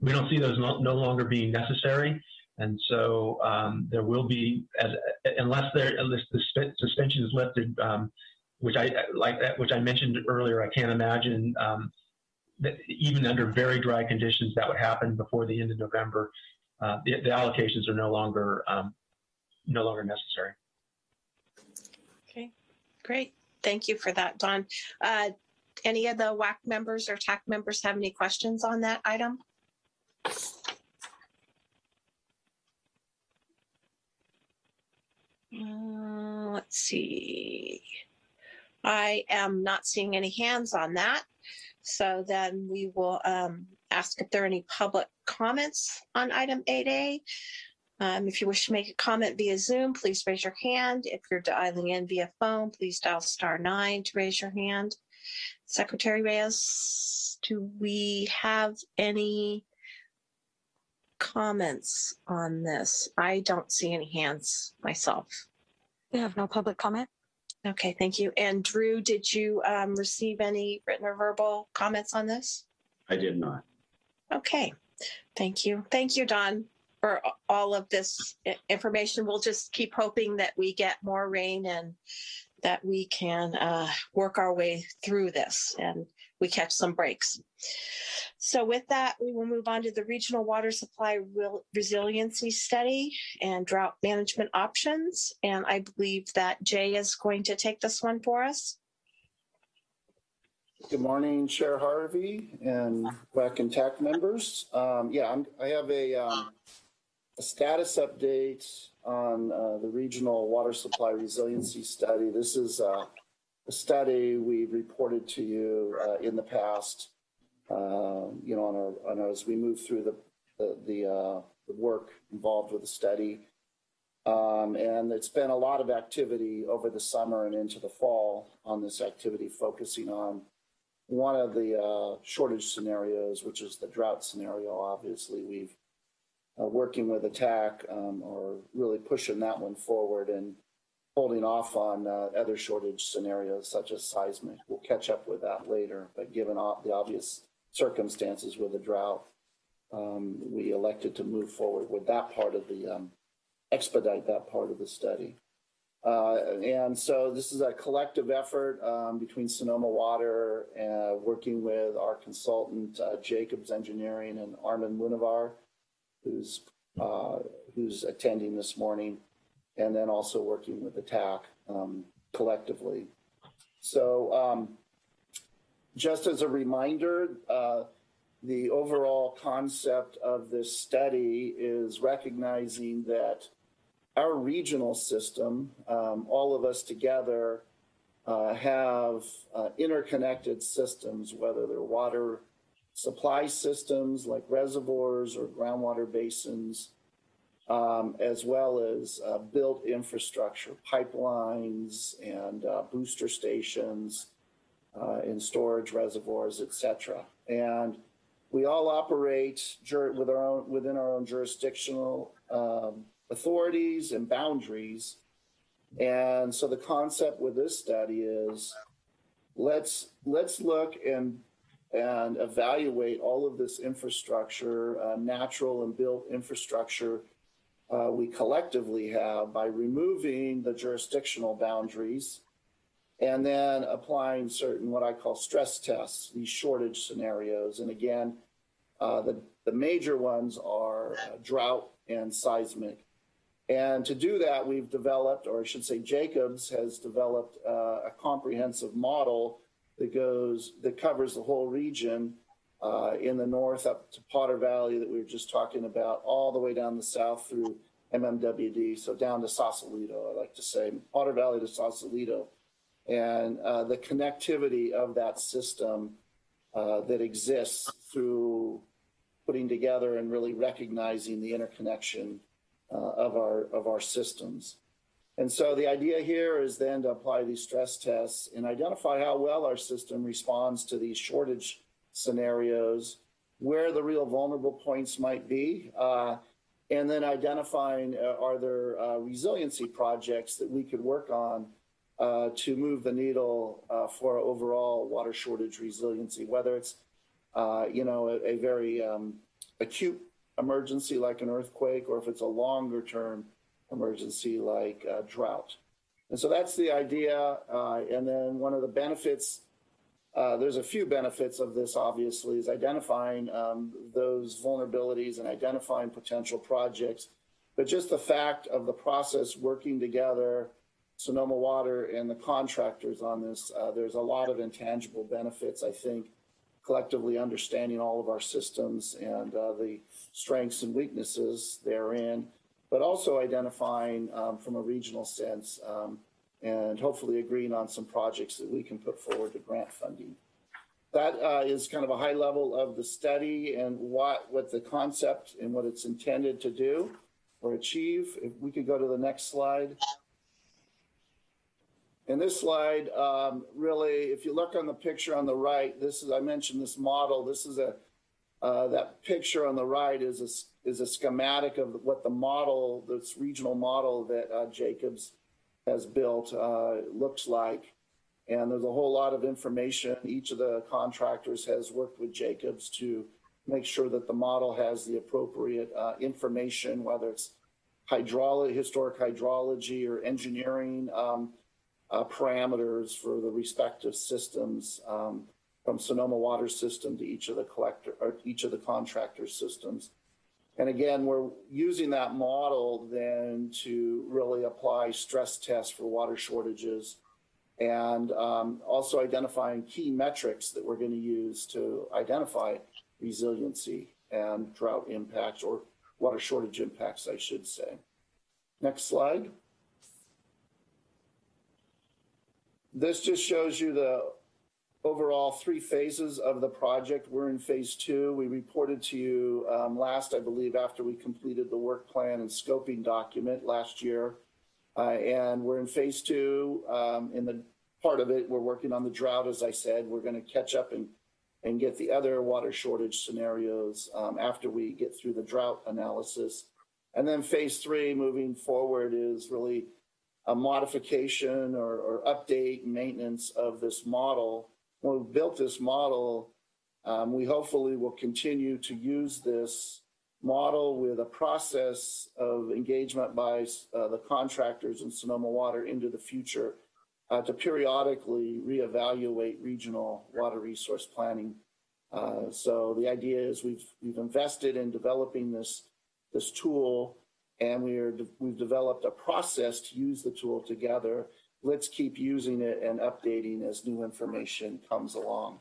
we don't see those no, no longer being necessary. And so um, there will be, as, unless there, unless the suspension is lifted, um, which I like that, which I mentioned earlier, I can't imagine um, that even under very dry conditions that would happen before the end of November. Uh, the, the allocations are no longer um, no longer necessary. Okay, great. Thank you for that, Don. Uh, any of the WAC members or TAC members have any questions on that item? Uh, let's see. I am not seeing any hands on that. So then we will um, ask if there are any public comments on item 8A. Um, if you wish to make a comment via Zoom, please raise your hand. If you're dialing in via phone, please dial star nine to raise your hand. Secretary Reyes, do we have any comments on this? I don't see any hands myself. We have no public comment. Okay, thank you. And Drew, did you um, receive any written or verbal comments on this? I did not. Okay, thank you. Thank you, Don, for all of this information. We'll just keep hoping that we get more rain and that we can uh, work our way through this and we catch some breaks. So with that, we will move on to the Regional Water Supply Resiliency Study and Drought Management Options. And I believe that Jay is going to take this one for us. Good morning, Chair Harvey and WAC and TAC members. Um, yeah, I'm, I have a, um, a status update on uh, the Regional Water Supply Resiliency Study. This is uh, a study we reported to you uh, in the past. Uh, you know, on our, on our, as we move through the the the, uh, the work involved with the study. Um, and it's been a lot of activity over the summer and into the fall on this activity, focusing on one of the uh, shortage scenarios, which is the drought scenario. Obviously, we've uh, working with attack um, or really pushing that one forward and holding off on uh, other shortage scenarios such as seismic. We'll catch up with that later, but given the obvious circumstances with the drought, um, we elected to move forward with that part of the um, expedite that part of the study. Uh, and so this is a collective effort um, between Sonoma Water, uh, working with our consultant uh, Jacobs Engineering and Armin Munavar, who's who's attending this morning, and then also working with the TAC um, collectively. So um, just as a reminder, uh, the overall concept of this study is recognizing that our regional system, um, all of us together, uh, have uh, interconnected systems, whether they're water supply systems like reservoirs or groundwater basins, um, as well as uh, built infrastructure, pipelines and uh, booster stations uh, in storage reservoirs, et cetera. And we all operate with our own, within our own jurisdictional um, authorities and boundaries. And so the concept with this study is let's let's look and and evaluate all of this infrastructure, uh, natural and built infrastructure uh, we collectively have by removing the jurisdictional boundaries and then applying certain what I call stress tests, these shortage scenarios. And again, uh, the, the major ones are uh, drought and seismic. And to do that, we've developed, or I should say, Jacobs has developed uh, a comprehensive model that goes that covers the whole region uh, in the north up to Potter Valley that we were just talking about, all the way down the south through MMWD, so down to Sausalito. I like to say Potter Valley to Sausalito, and uh, the connectivity of that system uh, that exists through putting together and really recognizing the interconnection uh, of our of our systems. And so the idea here is then to apply these stress tests and identify how well our system responds to these shortage scenarios, where the real vulnerable points might be, uh, and then identifying uh, are there uh, resiliency projects that we could work on uh, to move the needle uh, for overall water shortage resiliency, whether it's you know a, a very um, acute emergency like an earthquake or if it's a longer term emergency like drought. And so that's the idea. Uh, and then one of the benefits, uh, there's a few benefits of this, obviously, is identifying um, those vulnerabilities and identifying potential projects. But just the fact of the process working together, Sonoma Water and the contractors on this, uh, there's a lot of intangible benefits, I think, collectively understanding all of our systems and uh, the strengths and weaknesses therein but also identifying um, from a regional sense um, and hopefully agreeing on some projects that we can put forward to grant funding. That uh, is kind of a high level of the study and what, what the concept and what it's intended to do or achieve. If we could go to the next slide. And this slide, um, really, if you look on the picture on the right, this is, I mentioned this model, this is a, uh, that picture on the right is a, is a schematic of what the model, this regional model that uh, Jacobs has built uh, looks like. And there's a whole lot of information. Each of the contractors has worked with Jacobs to make sure that the model has the appropriate uh, information, whether it's hydraulic, historic hydrology or engineering um, uh, parameters for the respective systems. Um, from Sonoma Water System to each of the collector or each of the contractor systems. And again, we're using that model then to really apply stress tests for water shortages and um, also identifying key metrics that we're going to use to identify resiliency and drought impacts or water shortage impacts, I should say. Next slide. This just shows you the overall three phases of the project. We're in phase two. We reported to you um, last, I believe, after we completed the work plan and scoping document last year. Uh, and we're in phase two. Um, in the part of it, we're working on the drought, as I said. We're going to catch up and, and get the other water shortage scenarios um, after we get through the drought analysis. And then phase three moving forward is really a modification or, or update maintenance of this model when we built this model, um, we hopefully will continue to use this model with a process of engagement by uh, the contractors in Sonoma Water into the future uh, to periodically reevaluate regional water resource planning. Uh, so the idea is we've we've invested in developing this this tool, and we are we've developed a process to use the tool together let's keep using it and updating as new information comes along.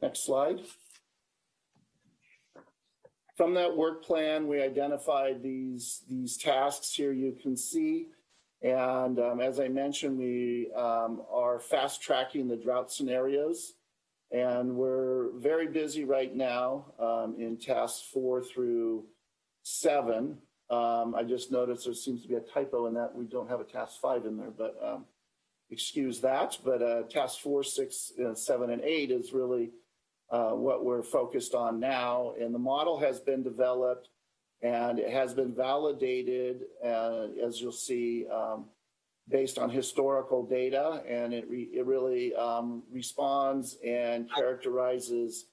Next slide. From that work plan, we identified these, these tasks here you can see. And um, as I mentioned, we um, are fast tracking the drought scenarios. And we're very busy right now um, in tasks four through seven. Um, I just noticed there seems to be a typo in that. We don't have a task five in there, but um, excuse that, but uh, task four, six, uh, seven, and eight is really uh, what we're focused on now. And the model has been developed and it has been validated, uh, as you'll see, um, based on historical data. And it, re it really um, responds and characterizes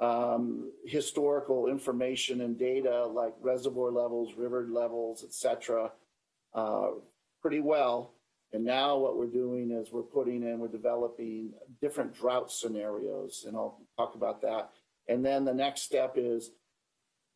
um, historical information and data like reservoir levels, river levels, et cetera, uh, pretty well. And now what we're doing is we're putting in, we're developing different drought scenarios, and I'll talk about that. And then the next step is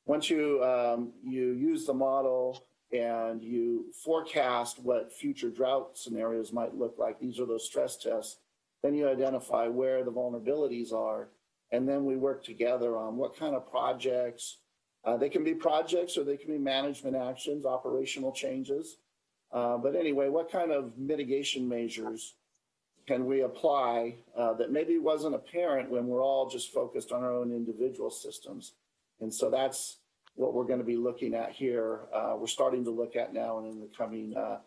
once you um, you use the model and you forecast what future drought scenarios might look like, these are those stress tests, then you identify where the vulnerabilities are. And then we work together on what kind of projects, uh, they can be projects or they can be management actions, operational changes. Uh, but anyway, what kind of mitigation measures can we apply uh, that maybe wasn't apparent when we're all just focused on our own individual systems? And so that's what we're going to be looking at here. Uh, we're starting to look at now and in the coming uh,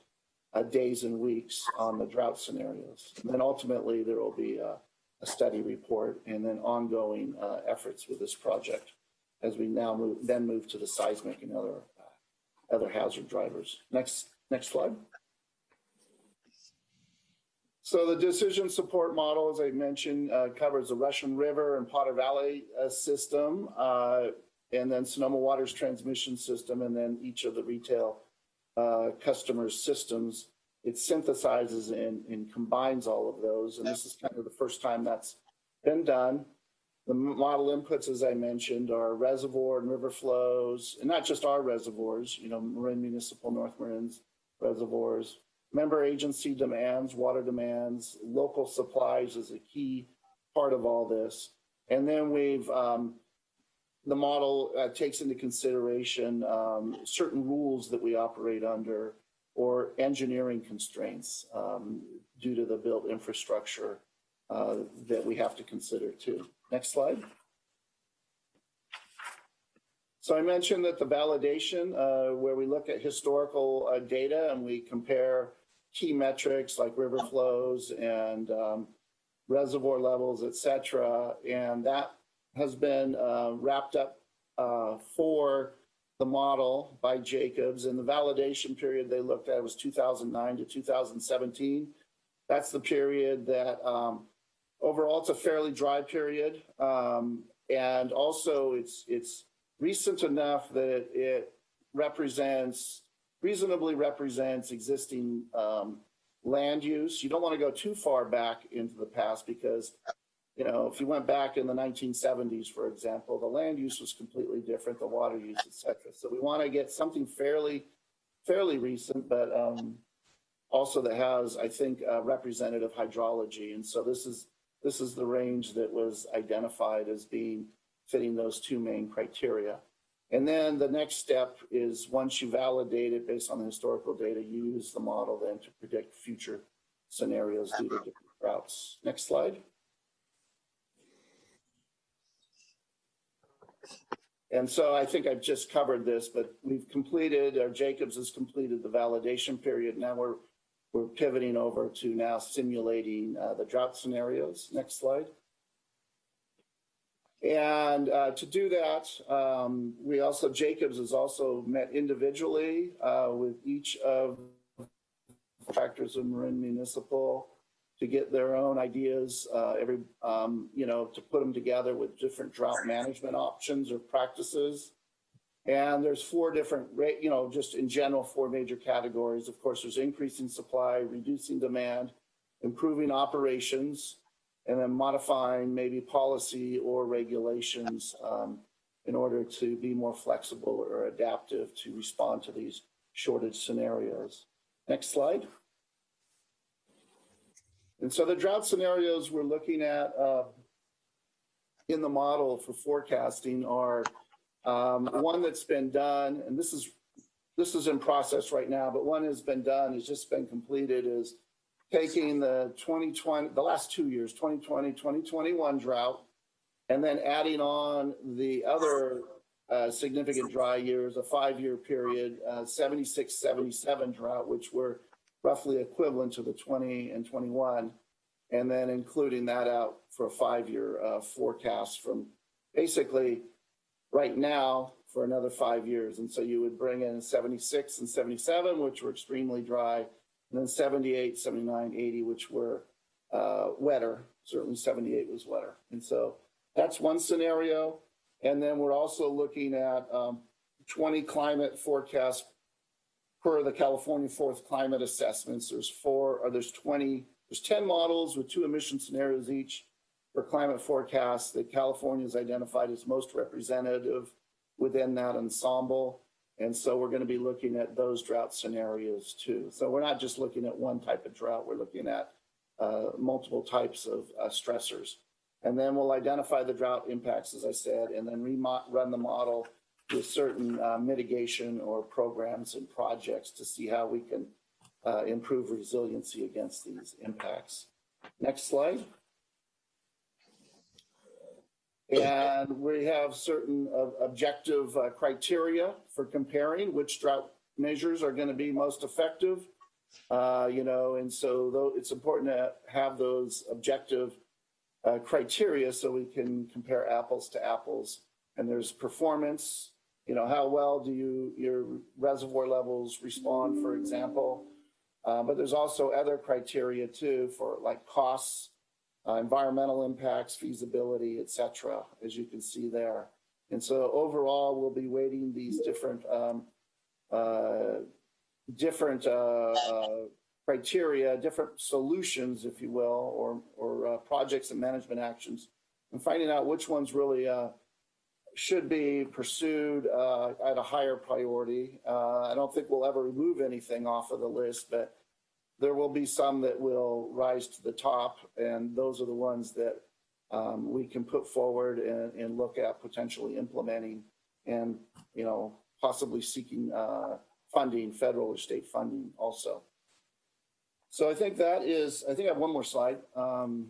uh, days and weeks on the drought scenarios. And then ultimately there will be a, a study report and then ongoing efforts with this project as we now move, then move to the seismic and other other hazard drivers. Next Next slide. So the decision support model, as I mentioned, uh, covers the Russian River and Potter Valley uh, system. Uh, and then Sonoma Water's transmission system, and then each of the retail uh, customers' systems. It synthesizes and, and combines all of those, and this is kind of the first time that's been done. The model inputs, as I mentioned, are reservoir and river flows, and not just our reservoirs, you know, Marin Municipal, North Marin's reservoirs, member agency demands, water demands, local supplies is a key part of all this. And then we've, um, the model uh, takes into consideration um, certain rules that we operate under or engineering constraints um, due to the built infrastructure uh, that we have to consider too. Next slide. So I mentioned that the validation, uh, where we look at historical uh, data and we compare key metrics like river flows and um, reservoir levels, et cetera, and that has been uh, wrapped up uh, for the model by Jacobs. And the validation period they looked at was 2009 to 2017. That's the period that um, overall it's a fairly dry period, um, and also it's it's recent enough that it represents reasonably represents existing um, land use. You don't want to go too far back into the past because, you know, if you went back in the 1970s, for example, the land use was completely different, the water use, et cetera. So we want to get something fairly, fairly recent, but um, also that has, I think, uh, representative hydrology. And so this is this is the range that was identified as being fitting those two main criteria. And then the next step is once you validate it based on the historical data, you use the model then to predict future scenarios due to different routes. Next slide. And so I think I've just covered this, but we've completed, or Jacobs has completed the validation period. Now we're we're pivoting over to now simulating uh, the drought scenarios. Next slide. And uh, to do that, um, we also, Jacobs has also met individually uh, with each of factors of Marin Municipal to get their own ideas, uh, every, um, you know, to put them together with different drought management options or practices. And there's four different, you know, just in general, four major categories. Of course, there's increasing supply, reducing demand, improving operations, and then modifying maybe policy or regulations um, in order to be more flexible or adaptive to respond to these shortage scenarios. Next slide. And so the drought scenarios we're looking at uh, in the model for forecasting are um, one that's been done, and this is this is in process right now, but one has been done, has just been completed, is taking the 2020, the last two years, 2020, 2021 drought, and then adding on the other uh, significant dry years, a five-year period, uh, 76, 77 drought, which were roughly equivalent to the 20 and 21, and then including that out for a five-year uh, forecast from basically right now for another five years. And so you would bring in 76 and 77, which were extremely dry, and then 78, 79, 80, which were uh, wetter. Certainly 78 was wetter. And so that's one scenario. And then we're also looking at um, 20 climate forecasts per the California Fourth Climate Assessments. There's four, or there's 20, there's 10 models with two emission scenarios each for climate forecasts that California has identified as most representative within that ensemble. And so we're going to be looking at those drought scenarios too. So we're not just looking at one type of drought, we're looking at uh, multiple types of uh, stressors. And then we'll identify the drought impacts, as I said, and then run the model with certain uh, mitigation or programs and projects to see how we can uh, improve resiliency against these impacts. Next slide. And we have certain uh, objective uh, criteria for comparing which drought measures are going to be most effective. Uh, you know, and so though it's important to have those objective uh, criteria so we can compare apples to apples. And there's performance, you know, how well do you your reservoir levels respond, for example. Uh, but there's also other criteria too for like costs uh, environmental impacts, feasibility, et cetera, as you can see there. And so overall, we'll be weighting these different, um, uh, different, uh, uh, criteria, different solutions, if you will, or, or, uh, projects and management actions and finding out which ones really, uh, should be pursued, uh, at a higher priority. I don't think we'll ever remove anything off of the list, but there will be some that will rise to the top, and those are the ones that um, we can put forward and, and look at potentially implementing and, you know, possibly seeking uh, funding, federal or state funding also. So I think that is, I think I have one more slide. Um,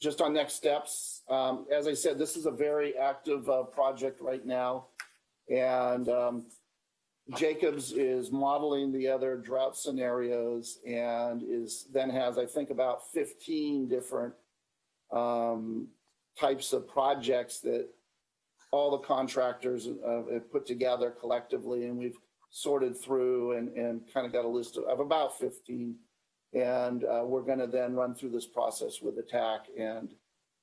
just on next steps, um, as I said, this is a very active uh, project right now. And um, Jacobs is modeling the other drought scenarios and is then has, I think, about 15 different um, types of projects that all the contractors uh, have put together collectively. And we've sorted through and, and kind of got a list of, of about 15. And uh, we're going to then run through this process with attack and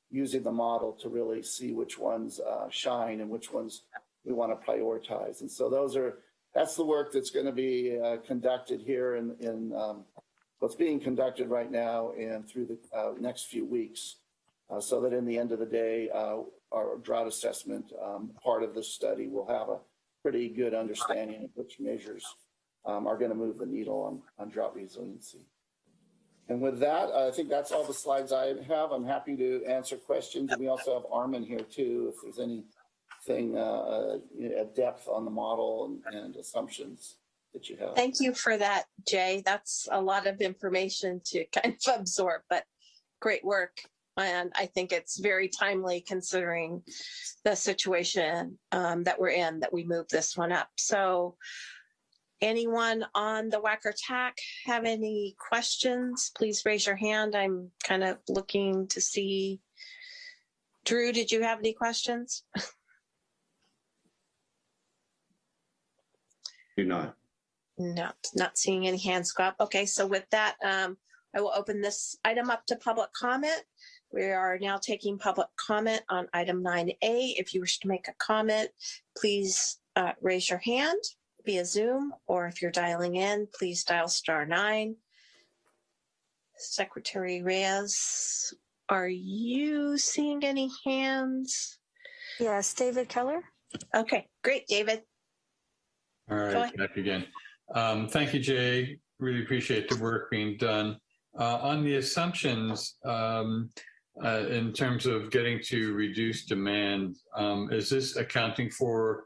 using the model to really see which ones uh, shine and which ones we want to prioritize. And so those are, that's the work that's going to be uh, conducted here in, in um, what's being conducted right now and through the uh, next few weeks. Uh, so that in the end of the day, uh, our drought assessment um, part of the study will have a pretty good understanding of which measures um, are going to move the needle on, on drought resiliency. And with that, I think that's all the slides I have. I'm happy to answer questions. And we also have Armin here too, if there's anything uh, at depth on the model and, and assumptions that you have. Thank you for that, Jay. That's a lot of information to kind of absorb, but great work. And I think it's very timely considering the situation um, that we're in that we move this one up. So anyone on the WAC or TAC have any questions? Please raise your hand. I'm kind of looking to see. Drew, did you have any questions? Do not. No, not seeing any hands go up. Okay, so with that, um, I will open this item up to public comment. We are now taking public comment on item 9A. If you wish to make a comment, please uh, raise your hand via Zoom, or if you're dialing in, please dial star nine. Secretary Reyes, are you seeing any hands? Yes, David Keller. Okay, great, David. All Go right, ahead. back again. Um, thank you, Jay. Really appreciate the work being done. Uh, on the assumptions, um, uh, in terms of getting to reduce demand, um, is this accounting for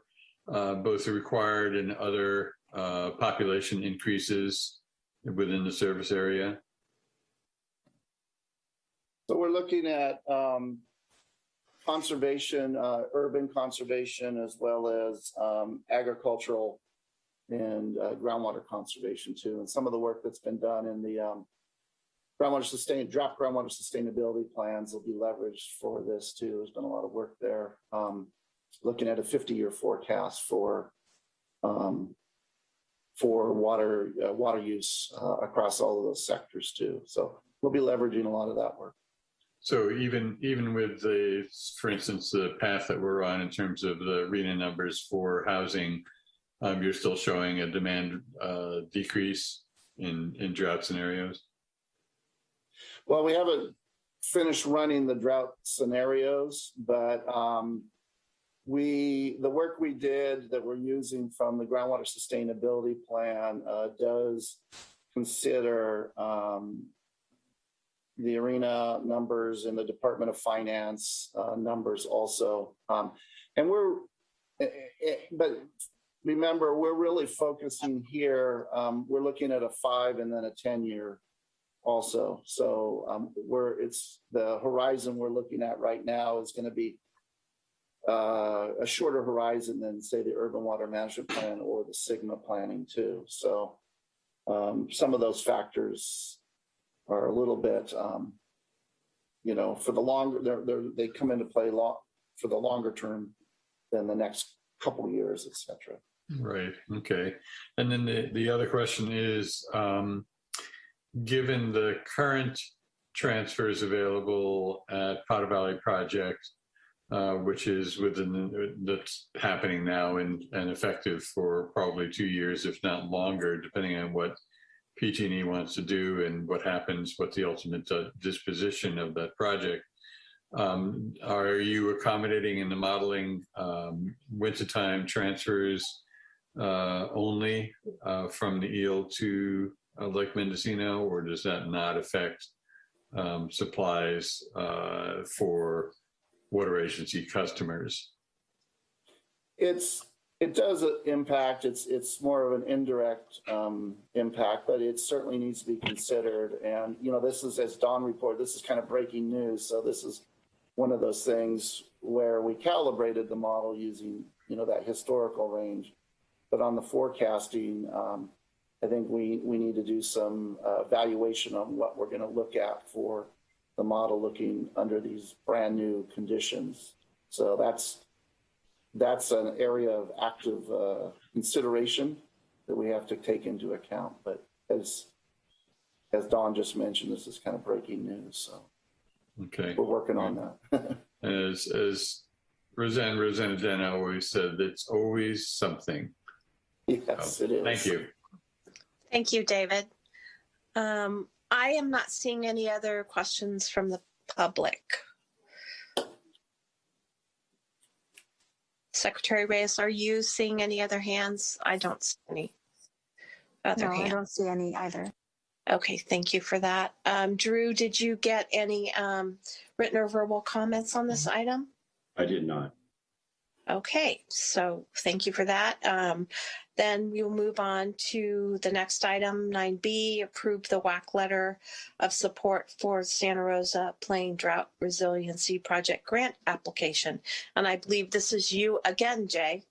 uh, both the required and other uh, population increases within the service area? So we're looking at um, conservation, uh, urban conservation, as well as um, agricultural and uh, groundwater conservation too. And some of the work that's been done in the um, groundwater sustain draft groundwater sustainability plans will be leveraged for this too. There's been a lot of work there. Um, looking at a 50-year forecast for um, for water uh, water use uh, across all of those sectors too. So we'll be leveraging a lot of that work. So even even with the, for instance, the path that we're on in terms of the RHNA numbers for housing, um, you're still showing a demand uh, decrease in in drought scenarios. Well, we haven't finished running the drought scenarios, but um, we the work we did that we're using from the groundwater sustainability plan uh, does consider um, the arena numbers and the Department of Finance uh, numbers also, um, and we're eh, eh, but remember we're really focusing here. Um, we're looking at a five and then a ten year also. So um, we're it's the horizon we're looking at right now is going to be uh, a shorter horizon than say the urban water management plan or the SGMA planning too. So um, some of those factors are a little bit, um, you know, for the longer they're, they're, they come into play for the longer term than the next couple years, et cetera. Right. Okay. And then the, the other question is, um, given the current transfers available at Potter Valley Project, uh, which is within that's happening now and, and effective for probably two years, if not longer, depending on what PG&E wants to do and what happens, what the ultimate uh, disposition of that project. Um, are you accommodating in the modeling um, wintertime transfers uh, only uh, from the Eel to uh, Lake Mendocino, or does that not affect um, supplies uh, for water agency customers? It's, it does impact, it's, it's more of an indirect um, impact, but it certainly needs to be considered. And, you know, this is, as Don reported, this is kind of breaking news. So this is one of those things where we calibrated the model using, you know, that historical range. But on the forecasting, um, I think we, we need to do some uh, evaluation on what we're going to look at for the model looking under these brand new conditions. So that's that's an area of active uh, consideration that we have to take into account. But as as Don just mentioned, this is kind of breaking news. So Okay. we're working on that. As as Roseanne Roseannadanna always said, it's always something. yes, it is. Thank you. Thank you, David. Um, I am not seeing any other questions from the public. Secretary Reyes, are you seeing any other hands? I don't see any other No, I don't see any either. Okay, thank you for that. Um, Drew, did you get any um, written or verbal comments on this item? I did not. Okay, so thank you for that. Um, then we will move on to the next item, 9B, approve the WAC letter of support for Santa Rosa Plain Drought Resiliency Project grant application. And I believe this is you again, Jay.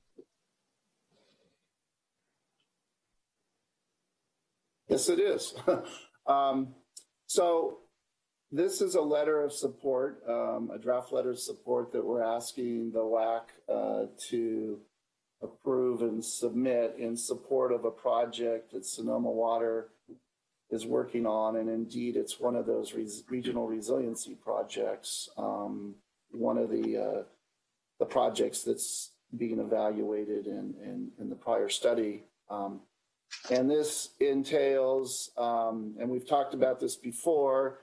Yes, it is. um, so this is a letter of support, um, a draft letter of support that we're asking the WAC uh, to approve and submit in support of a project that Sonoma Water is working on. And indeed, it's one of those res- regional resiliency projects. Um, one of the uh, the projects that's being evaluated in, in, in the prior study. Um, and this entails, um, and we've talked about this before,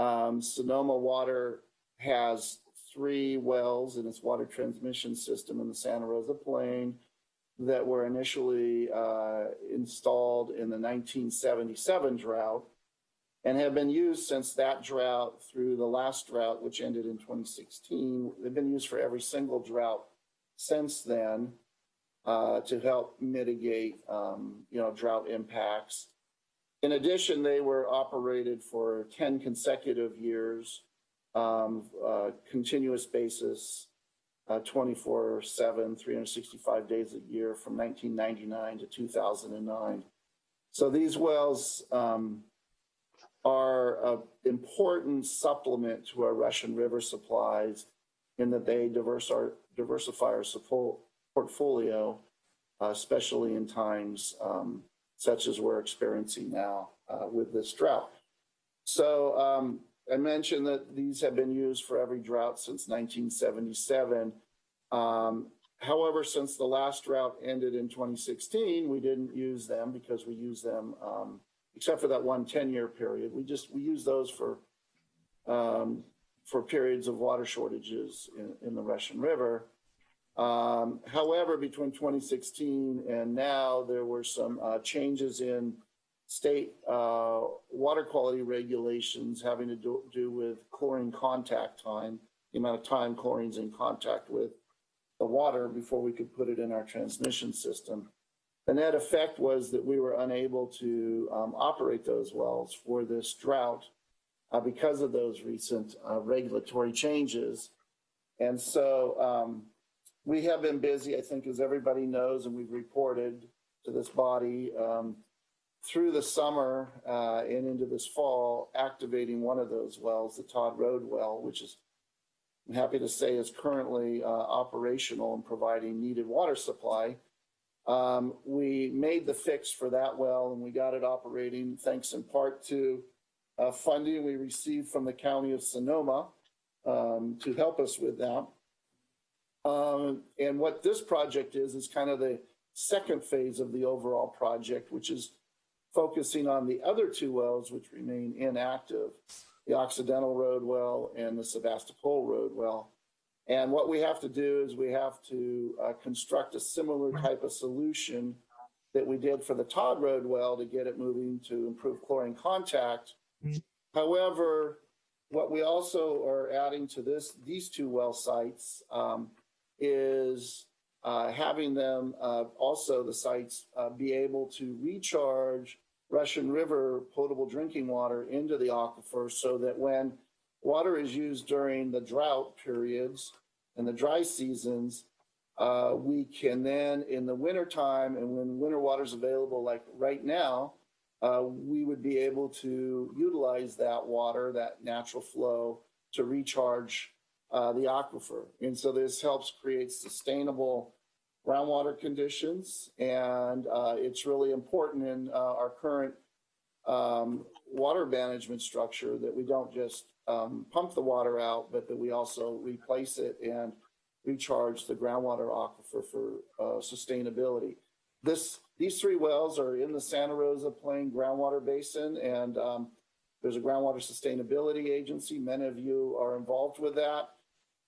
um, Sonoma Water has three wells in its water transmission system in the Santa Rosa Plain that were initially uh, installed in the 1977 drought and have been used since that drought through the last drought, which ended in 2016. They've been used for every single drought since then uh, to help mitigate, um, you know, drought impacts. In addition, they were operated for 10 consecutive years, um, uh, continuous basis, uh, 24 7, 365 days a year from 1999 to 2009. So these wells um, are an important supplement to our Russian River supplies in that they diverse our, diversify our portfolio, uh, especially in times um, such as we're experiencing now uh, with this drought. So um, I mentioned that these have been used for every drought since 1977. Um, however, since the last drought ended in 2016, we didn't use them because we use them, um, except for that one 10-year period. We just we use those for um, for periods of water shortages in, in the Russian River. Um, however, between 2016 and now, there were some uh, changes in state uh, water quality regulations having to do, do with chlorine contact time, the amount of time chlorine's in contact with the water before we could put it in our transmission system. The net effect was that we were unable to um, operate those wells for this drought uh, because of those recent uh, regulatory changes. And so um, we have been busy, I think, as everybody knows, and we've reported to this body um, through the summer uh, and into this fall, activating one of those wells, the Todd Road well, which is, I'm happy to say, is currently uh, operational and providing needed water supply. Um, we made the fix for that well and we got it operating thanks in part to uh, funding we received from the County of Sonoma um, to help us with that. Um, and what this project is, is kind of the second phase of the overall project, which is focusing on the other two wells which remain inactive, the Occidental Road well and the Sebastopol Road well. And what we have to do is we have to uh, construct a similar type of solution that we did for the Todd Road well to get it moving to improve chlorine contact. However, what we also are adding to this, these two well sites, um, is uh, having them uh, also the sites uh, be able to recharge Russian River potable drinking water into the aquifer so that when water is used during the drought periods and the dry seasons, uh, we can then in the wintertime and when winter water is available, like right now, uh, we would be able to utilize that water, that natural flow, to recharge uh, the aquifer. And so this helps create sustainable groundwater conditions, and uh, it's really important in uh, our current um, water management structure that we don't just um, pump the water out, but that we also replace it and recharge the groundwater aquifer for uh, sustainability. This these three wells are in the Santa Rosa Plain groundwater basin, and um, there's a groundwater sustainability agency. Many of you are involved with that.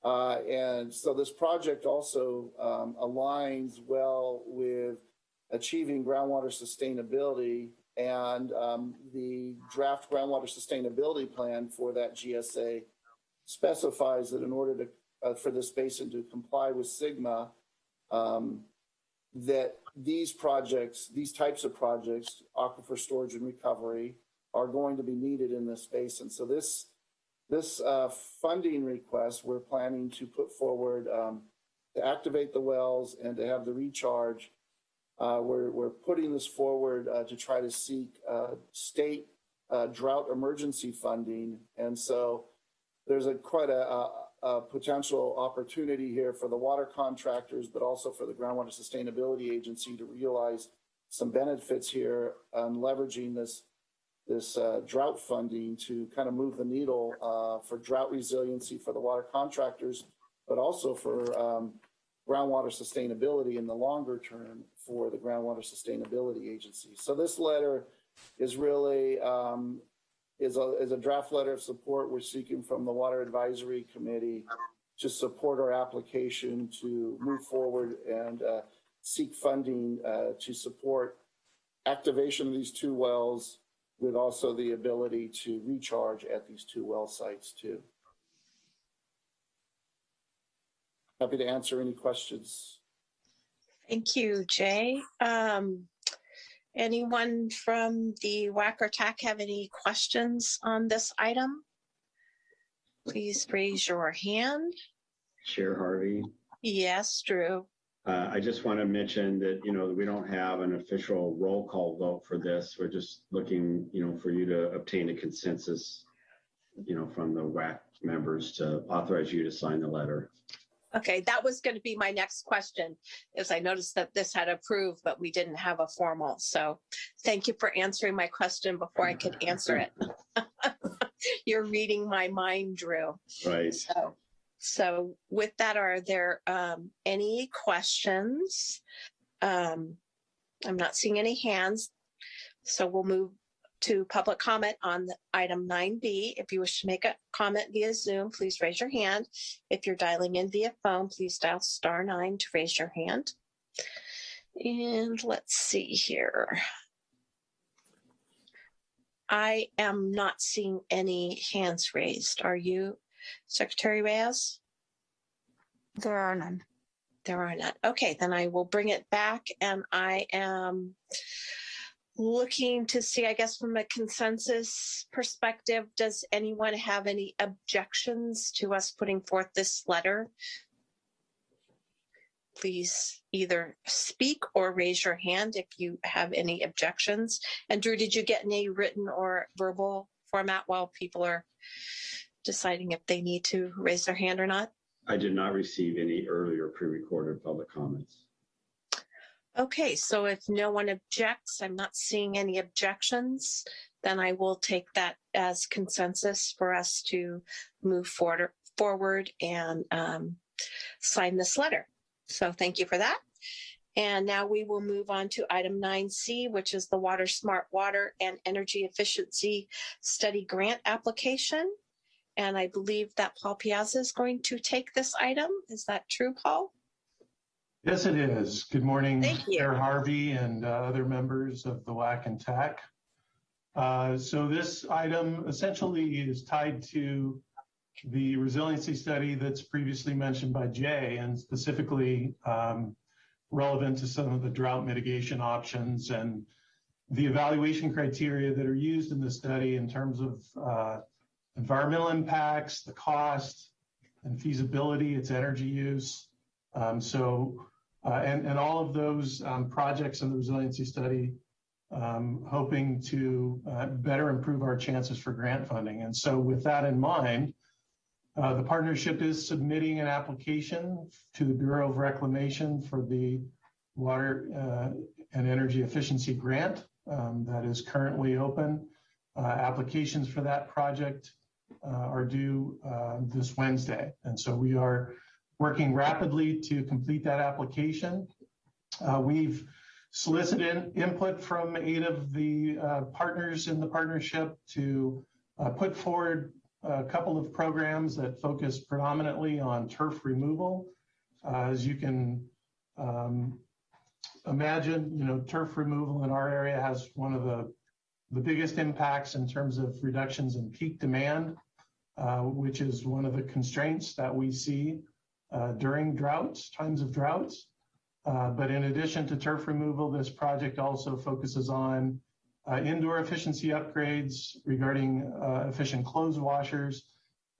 Uh, and so this project also um, aligns well with achieving groundwater sustainability and um, the draft groundwater sustainability plan for that GSA specifies that in order to uh, for this basin to comply with SGMA, um, that these projects, these types of projects, aquifer storage and recovery, are going to be needed in this basin. So this this uh, funding request we're planning to put forward um, to activate the wells and to have the recharge. Uh, we're, we're putting this forward uh, to try to seek uh, state uh, drought emergency funding. And so there's a quite a, a, a potential opportunity here for the water contractors, but also for the Groundwater Sustainability Agency to realize some benefits here on leveraging this this uh, drought funding to kind of move the needle uh, for drought resiliency for the water contractors, but also for um, groundwater sustainability in the longer term for the Groundwater Sustainability Agency. So this letter is really um, is a is a draft letter of support we're seeking from the Water Advisory Committee to support our application to move forward and uh, seek funding uh, to support activation of these two wells with also the ability to recharge at these two well sites too. Happy to answer any questions. Thank you, Jay. Um, anyone from the WAC or TAC have any questions on this item? Please raise your hand. Chair Harvey. Yes, Drew. Uh, I just want to mention that, you know, we don't have an official roll call vote for this. We're just looking, you know, for you to obtain a consensus, you know, from the WAC members to authorize you to sign the letter. Okay, that was going to be my next question, is I noticed that this had approved, but we didn't have a formal. So thank you for answering my question before I could answer it. You're reading my mind, Drew. Right. So, so with that, are there um, any questions? Um, I'm not seeing any hands. So we'll move to public comment on item 9B. If you wish to make a comment via Zoom, please raise your hand. If you're dialing in via phone, please dial star nine to raise your hand. And let's see here. I am not seeing any hands raised. Are you, Secretary Reyes? There are none. There are none. Okay, then I will bring it back and I am looking to see, I guess, from a consensus perspective, does anyone have any objections to us putting forth this letter? Please either speak or raise your hand if you have any objections. And Drew, did you get any written or verbal format while people are deciding if they need to raise their hand or not? I did not receive any earlier pre-recorded public comments. Okay, so if no one objects, I'm not seeing any objections, then I will take that as consensus for us to move forward, forward and um, sign this letter. So thank you for that. And now we will move on to item 9C, which is the WaterSMART Water and Energy Efficiency Study Grant application. And I believe that Paul Piazza is going to take this item. Is that true, Paul? Yes, it is. Good morning. Chair Harvey and uh, other members of the WAC and TAC. Uh, So this item essentially is tied to the resiliency study that's previously mentioned by Jay and specifically um, relevant to some of the drought mitigation options and the evaluation criteria that are used in the study in terms of uh, environmental impacts, the cost and feasibility, its energy use. Um, so, uh, and, and all of those um, projects in the resiliency study um, hoping to uh, better improve our chances for grant funding. And so with that in mind, uh, the partnership is submitting an application to the Bureau of Reclamation for the Water uh, and Energy Efficiency Grant um, that is currently open. Uh, applications for that project are due uh, this Wednesday. And so we are working rapidly to complete that application. Uh, we've solicited input from eight of the uh, partners in the partnership to uh, put forward a couple of programs that focus predominantly on turf removal. Uh, as you can um, imagine, you know, turf removal in our area has one of the, the biggest impacts in terms of reductions in peak demand, uh, which is one of the constraints that we see uh, during droughts, times of droughts. Uh, but in addition to turf removal, this project also focuses on uh, indoor efficiency upgrades regarding uh, efficient clothes washers,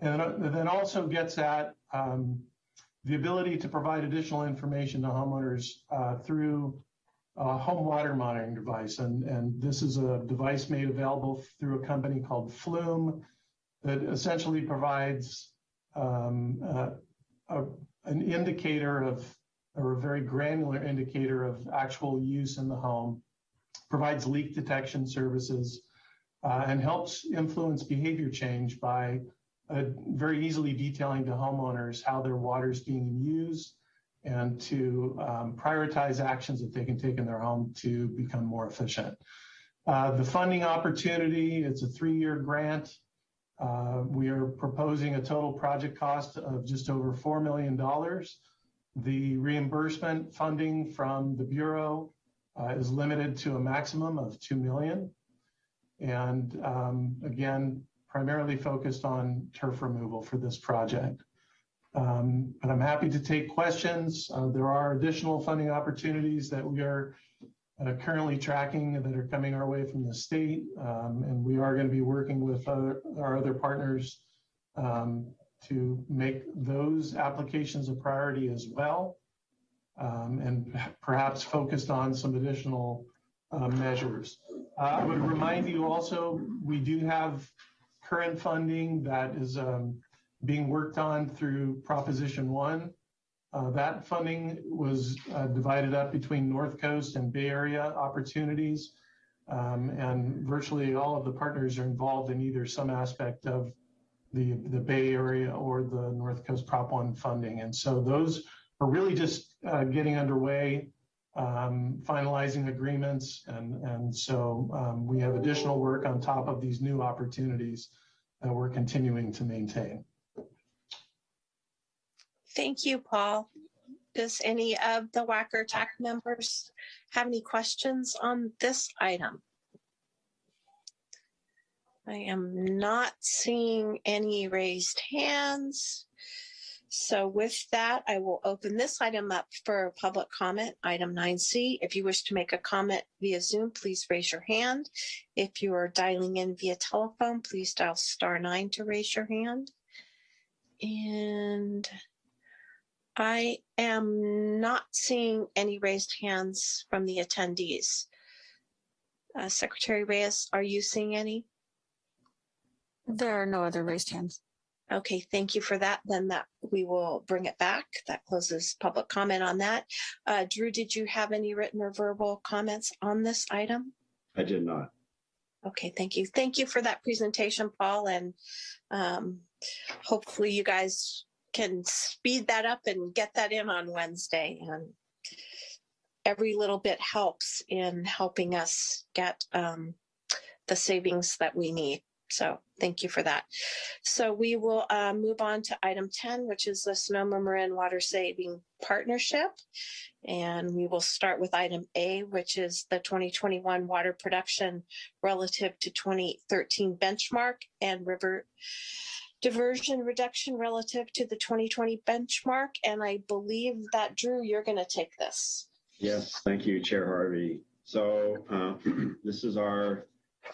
and then also gets at um, the ability to provide additional information to homeowners uh, through a home water monitoring device. And, and this is a device made available through a company called Flume that essentially provides um, uh, a, an indicator of or a very granular indicator of actual use in the home, provides leak detection services, uh, and helps influence behavior change by uh, very easily detailing to homeowners how their water is being used and to um, prioritize actions that they can take in their home to become more efficient. Uh, the funding opportunity, it's a three-year grant. Uh, we are proposing a total project cost of just over $4 million. The reimbursement funding from the Bureau uh, is limited to a maximum of 2 million. And um, again, primarily focused on turf removal for this project. Um, but I'm happy to take questions. Uh, there are additional funding opportunities that we are uh, currently tracking that are coming our way from the state. Um, and we are going to be working with other, our other partners um, to make those applications a priority as well, um, and perhaps focused on some additional uh, measures. Uh, I would remind you also, we do have current funding that is um, being worked on through Proposition 1. Uh, that funding was uh, divided up between North Coast and Bay Area opportunities. Um, and virtually all of the partners are involved in either some aspect of the, the Bay Area or the North Coast Prop 1 funding. And so those are really just uh, getting underway, um, finalizing agreements. And, and so um, we have additional work on top of these new opportunities that we're continuing to maintain. Thank you, Paul. Does any of the Wacker TAC members have any questions on this item? I am not seeing any raised hands. So with that, I will open this item up for public comment, item 9C. If you wish to make a comment via Zoom, please raise your hand. If you are dialing in via telephone, please dial star nine to raise your hand. And I am not seeing any raised hands from the attendees. Uh, Secretary Reyes, are you seeing any? There are no other raised hands. Okay, thank you for that. Then that we will bring it back. That closes public comment on that. Uh, Drew, did you have any written or verbal comments on this item? I did not. Okay, thank you. Thank you for that presentation, Paul, and um, hopefully you guys can speed that up and get that in on Wednesday. And every little bit helps in helping us get um, the savings that we need. So thank you for that. So we will uh, move on to item 10, which is the Sonoma Marin Water Saving Partnership. And we will start with item A, which is the 2021 water production relative to 2013 benchmark and river diversion reduction relative to the 2020 benchmark. And I believe that Drew, you're going to take this. Yes, thank you, Chair Harvey. So uh, this is our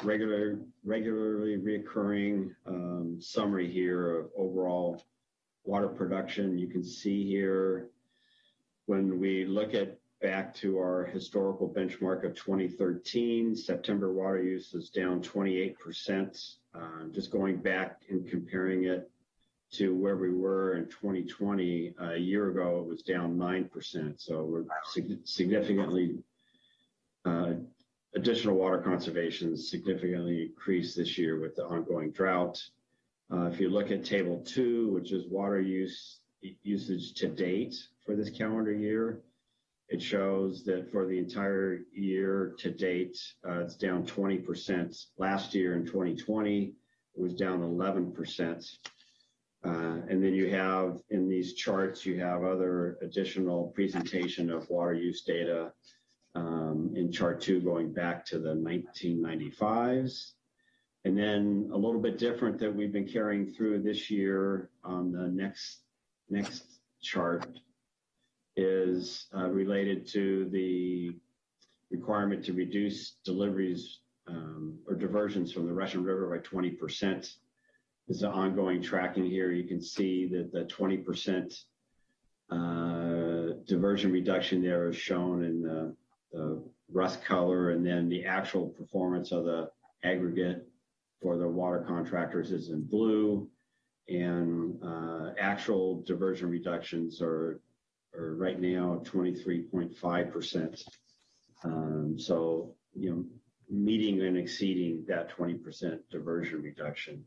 regular, regularly reoccurring um, summary here of overall water production. You can see here when we look at back to our historical benchmark of 2013, September water use is down 28%. Uh, just going back and comparing it to where we were in 2020, a year ago, it was down 9%. So we're sig- significantly uh, additional water conservation significantly increased this year with the ongoing drought. Uh, if you look at table two, which is water use usage to date for this calendar year, it shows that for the entire year to date, uh, it's down 20%. Last year in 2020, it was down 11%. Uh, and then you have in these charts, you have other additional presentation of water use data um, in chart two going back to the 1995s. And then a little bit different that we've been carrying through this year on the next next chart is uh, related to the requirement to reduce deliveries um, or diversions from the Russian River by 20%. There's an ongoing tracking here. You can see that the 20% uh, diversion reduction there is shown in the the rust color, and then the actual performance of the aggregate for the water contractors is in blue, and uh, actual diversion reductions are, are right now 23.5%. Um, so, you know, meeting and exceeding that 20% diversion reduction.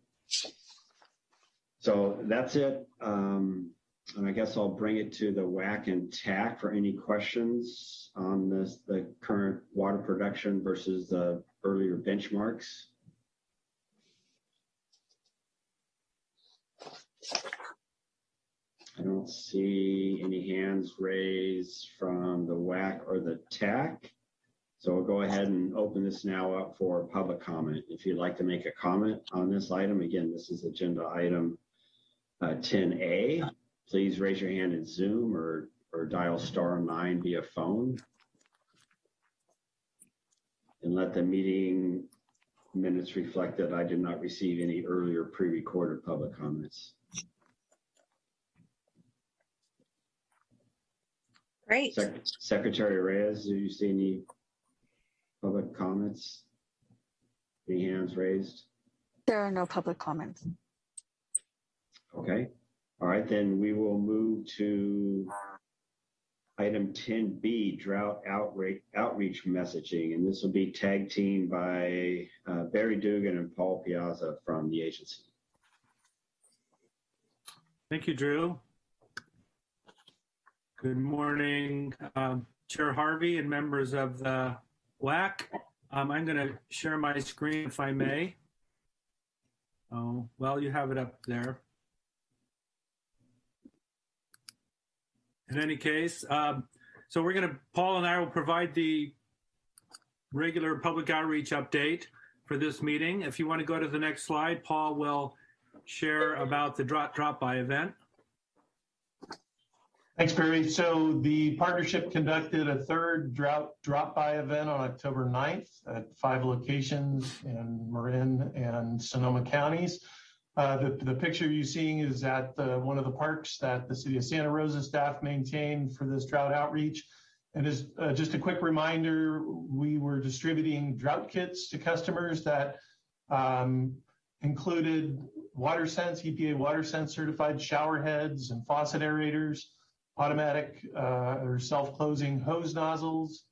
So that's it. Um, and I guess I'll bring it to the WAC and TAC for any questions on this, the current water production versus the earlier benchmarks. I don't see any hands raised from the WAC or the TAC. So I'll go ahead and open this now up for public comment. If you'd like to make a comment on this item, again, this is agenda item uh, 10A please raise your hand in Zoom or, or dial star nine via phone. And let the meeting minutes reflect that I did not receive any earlier pre-recorded public comments. Great. Sec Secretary Reyes, do you see any public comments? Any hands raised? There are no public comments. Okay. All right, then we will move to item 10B, drought outreach, outreach messaging. And this will be tag team by uh, Barry Dugan and Paul Piazza from the agency. Thank you, Drew. Good morning, um, Chair Harvey and members of the WAC. Um, I'm going to share my screen if I may. Oh, well, you have it up there. in any case. Um, so we're going to, Paul and I will provide the regular public outreach update for this meeting. If you want to go to the next slide, Paul will share about the drop drop by event. Thanks, Barry. So the partnership conducted a third drought drop by event on October 9th at five locations in Marin and Sonoma counties. Uh, the, the picture you're seeing is at the, one of the parks that the city of Santa Rosa staff maintained for this drought outreach. And as uh, just a quick reminder, we were distributing drought kits to customers that um, included WaterSense, EPA WaterSense certified shower heads and faucet aerators, automatic uh, or self-closing hose nozzles,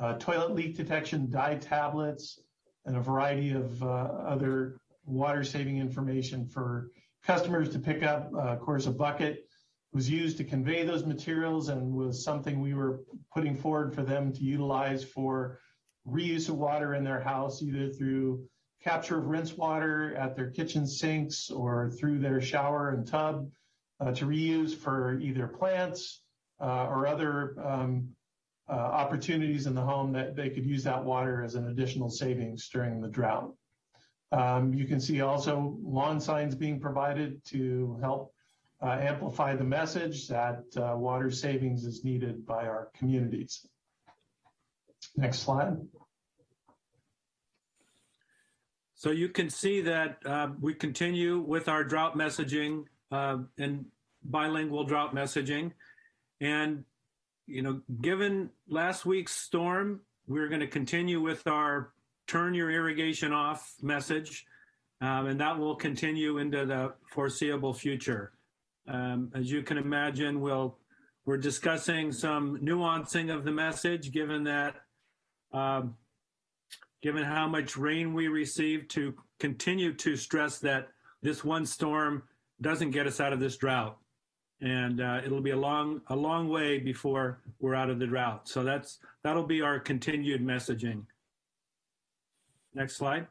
uh, toilet leak detection dye tablets, and a variety of uh, other water saving information for customers to pick up. Of course, a bucket was used to convey those materials and was something we were putting forward for them to utilize for reuse of water in their house, either through capture of rinse water at their kitchen sinks or through their shower and tub to reuse for either plants uh, or other um, uh, opportunities in the home that they could use that water as an additional savings during the drought. Um, you can see also lawn signs being provided to help uh, amplify the message that uh, water savings is needed by our communities. Next slide. So you can see that uh, we continue with our drought messaging uh, and bilingual drought messaging. And, you know, given last week's storm, we're going to continue with our turn your irrigation off message. Um, and that will continue into the foreseeable future. Um, as you can imagine, we'll, we're discussing some nuancing of the message given that um, given how much rain we received to continue to stress that this one storm doesn't get us out of this drought. And uh, it'll be a long, a long way before we're out of the drought. So that's, that'll be our continued messaging. Next slide.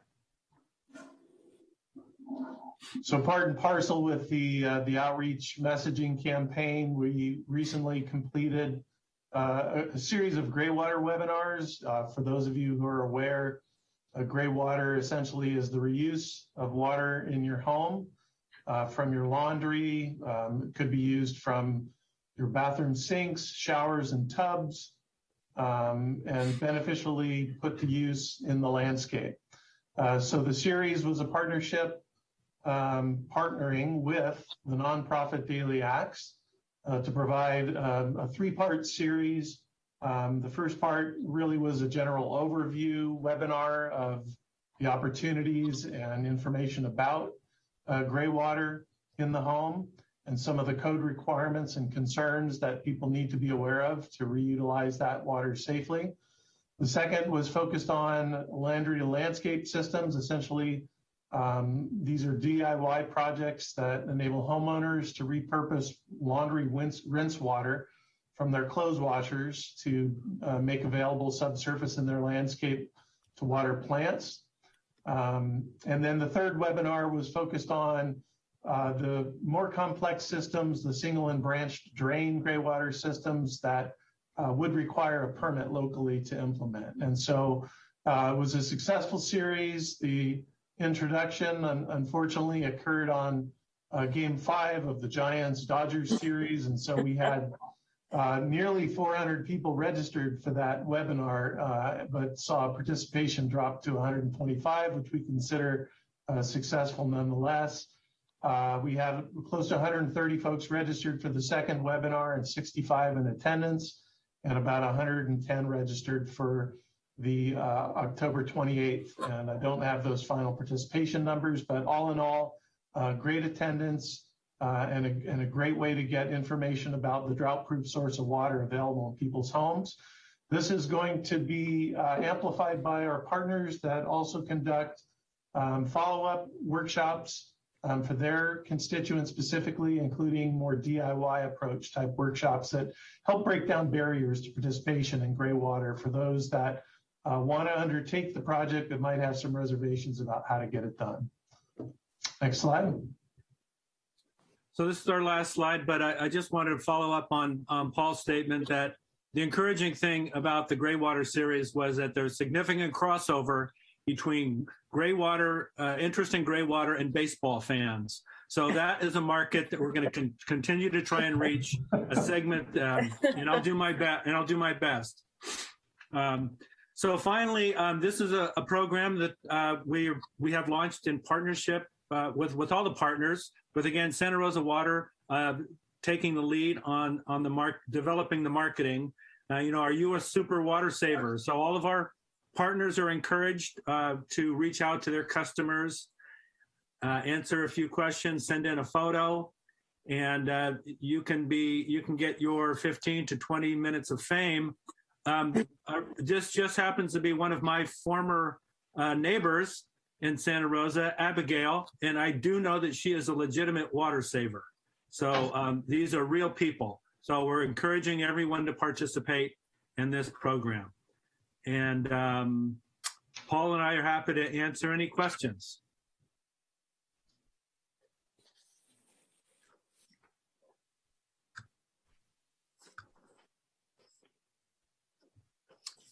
So part and parcel with the uh, the outreach messaging campaign, we recently completed uh, a, series of gray water webinars. Uh, for those of you who are aware, uh, gray water essentially is the reuse of water in your home uh, from your laundry. Um, it could be used from your bathroom sinks, showers, and tubs, um, and beneficially put to use in the landscape. Uh, so the series was a partnership um, partnering with the nonprofit Daily Acts uh, to provide um, a three-part series. Um, the first part really was a general overview webinar of the opportunities and information about uh, gray water in the home and some of the code requirements and concerns that people need to be aware of to reutilize that water safely. The second was focused on laundry landscape systems, essentially um, these are DIY projects that enable homeowners to repurpose laundry rinse, rinse water from their clothes washers to uh, make available subsurface in their landscape to water plants. Um, and then the third webinar was focused on uh, the more complex systems, the single and branched drain gray water systems that uh, would require a permit locally to implement. And so uh, it was a successful series. The introduction unfortunately occurred on uh, game five of the Giants Dodgers series. And so we had uh, nearly 400 people registered for that webinar, uh, but saw participation drop to 125, which we consider uh, successful nonetheless. Uh, we had close to 130 folks registered for the second webinar and 65 in attendance, and about 110 registered for the uh, October 28th. And I don't have those final participation numbers, but all in all, great attendance uh, and, a, and a great way to get information about the drought-proof source of water available in people's homes. This is going to be uh, amplified by our partners that also conduct um, follow-up workshops um, for their constituents specifically, including more DIY approach type workshops that help break down barriers to participation in gray water for those that uh, want to undertake the project but might have some reservations about how to get it done. Next slide. So this is our last slide, but I, I just wanted to follow up on um, Paul's statement that the encouraging thing about the Graywater series was that there's significant crossover between Graywater, uh, interest in Graywater and baseball fans. So that is a market that we're going to con continue to try and reach a segment, um, and I'll do my best. And I'll do my best. Um, so finally, um, this is a, a program that uh, we we have launched in partnership uh, with with all the partners. With again, Santa Rosa Water uh, taking the lead on on the mark developing the marketing. Uh, you know, our U.S. Super Water saver? So all of our partners are encouraged uh, to reach out to their customers, uh, answer a few questions, send in a photo, and you can be you can get your 15 to 20 minutes of fame um, uh, this just happens to be one of my former uh, neighbors in Santa Rosa, Abigail, and I do know that she is a legitimate water saver. So um, these are real people. So we're encouraging everyone to participate in this program. And um, Paul and I are happy to answer any questions.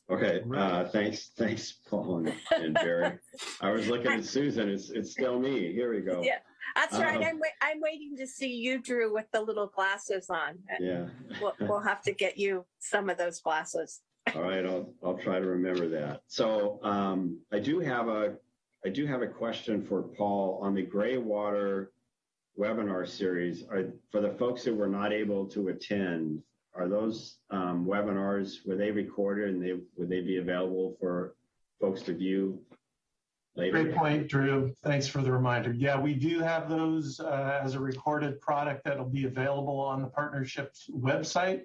Okay, uh, thanks, thanks, Paul and- and Barry. I was looking at Susan, it's, it's still me. Here we go. Yeah, that's right. Um, I'm, wait, I'm waiting to see you, Drew, with the little glasses on. Yeah. We'll, we'll have to get you some of those glasses. All right, I'll, I'll try to remember that. So um, I do have a, I do have a question for Paul on the gray water webinar series. Are, for the folks who were not able to attend, are those um, webinars, were they recorded and they, would they be available for folks to view later? Great point, Drew. Thanks for the reminder. Yeah, we do have those uh, as a recorded product that'll be available on the partnership's website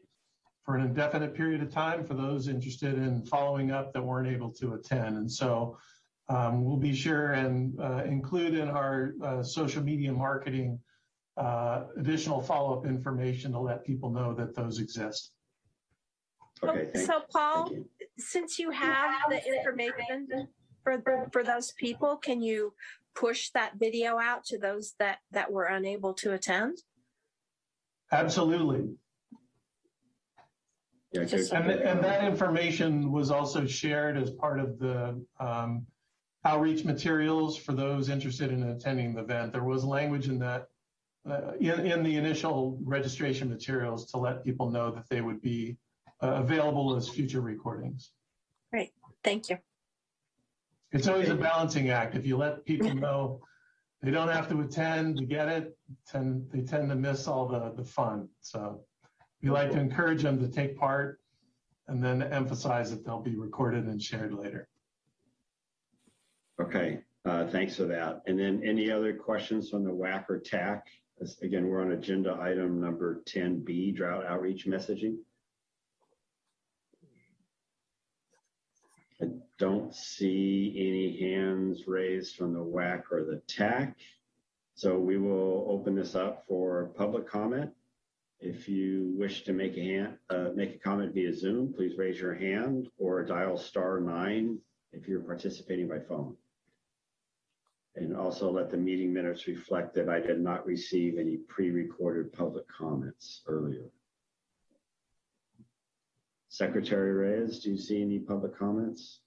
for an indefinite period of time for those interested in following up that weren't able to attend. And so um, we'll be sure and uh, include in our uh, social media marketing uh, additional follow-up information to let people know that those exist. Okay, thank- So Paul, since you have the information for, for those people, can you push that video out to those that, that were unable to attend? Absolutely. Yeah. And, and that information was also shared as part of the um, outreach materials for those interested in attending the event. There was language in that, uh, in, in the initial registration materials to let people know that they would be uh, available as future recordings. Great, thank you. It's always a balancing act. If you let people know they don't have to attend to get it, tend, they tend to miss all the, the fun. So we like to encourage them to take part and then emphasize that they'll be recorded and shared later. Okay, uh, thanks for that. And then any other questions from the WAC or TAC? Again, we're on agenda item number 10B, drought outreach messaging. I don't see any hands raised from the WAC or the TAC. So we will open this up for public comment. If you wish to make a hand, uh, make a comment via Zoom, please raise your hand or dial star nine if you're participating by phone. And also let the meeting minutes reflect that I did not receive any pre-recorded public comments earlier. Secretary Reyes, do you see any public comments?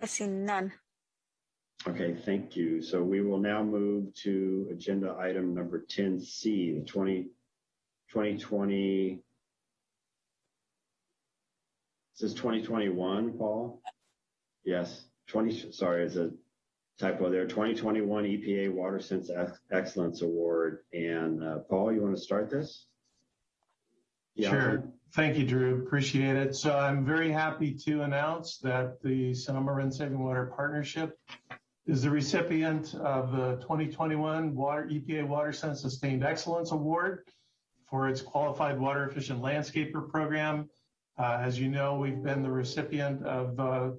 I see none. Okay, thank you. So we will now move to agenda item number 10C, the 20, 2020. This is 2021, Paul? Yes, 20, sorry, it's a typo there. 2021 EPA Water Sense Excellence Award. And uh, Paul, you want to start this? Yeah. Sure. Thank you, Drew. Appreciate it. So I'm very happy to announce that the Sonoma Marin Saving Water Partnership is the recipient of the 2021 Water EPA Water Sense Sustained Excellence Award for its Qualified Water Efficient Landscaper Program. Uh, as you know, we've been the recipient of uh,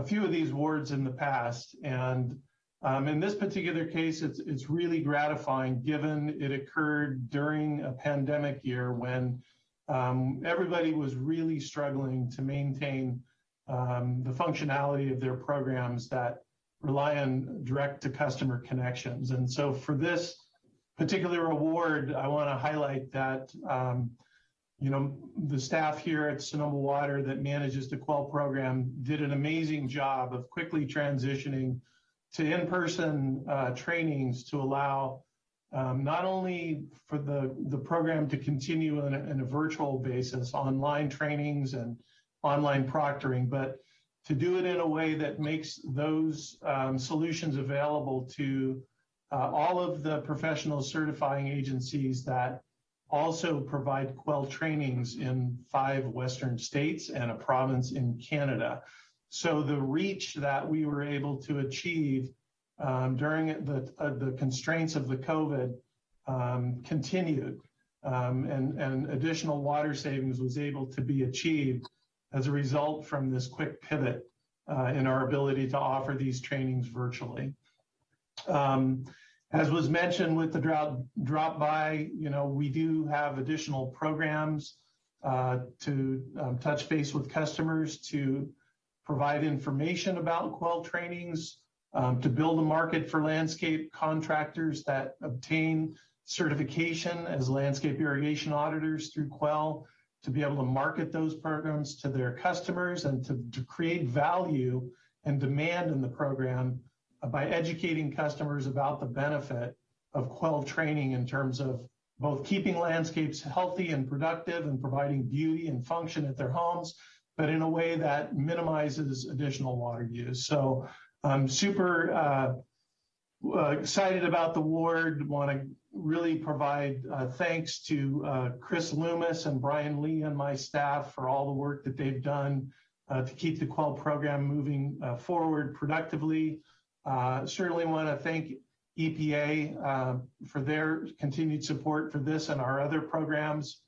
a few of these awards in the past, and um, in this particular case, it's it's really gratifying given it occurred during a pandemic year when um, everybody was really struggling to maintain um, the functionality of their programs that rely on direct to customer connections. And so for this particular award, I want to highlight that, um, you know, the staff here at Sonoma Water that manages the QWEL program did an amazing job of quickly transitioning to in-person uh, trainings to allow um, not only for the, the program to continue on a, in a virtual basis, online trainings and online proctoring, but to do it in a way that makes those um, solutions available to uh, all of the professional certifying agencies that also provide QWEL trainings in five Western states and a province in Canada. So the reach that we were able to achieve um, during the, uh, the constraints of the COVID um, continued um, and, and additional water savings was able to be achieved as a result from this quick pivot uh, in our ability to offer these trainings virtually. As was mentioned with the drought drop by, you know, we do have additional programs uh, to um, touch base with customers to provide information about QWEL trainings, um, to build a market for landscape contractors that obtain certification as landscape irrigation auditors through QWEL, to be able to market those programs to their customers and to, to create value and demand in the program by educating customers about the benefit of QWEL training in terms of both keeping landscapes healthy and productive and providing beauty and function at their homes, but in a way that minimizes additional water use. So I'm super uh, uh, excited about the award. Want to really provide uh, thanks to uh, Chris Loomis and Brian Lee and my staff for all the work that they've done uh, to keep the QWEL program moving uh, forward productively. Uh, certainly want to thank EPA uh, for their continued support for this and our other programs.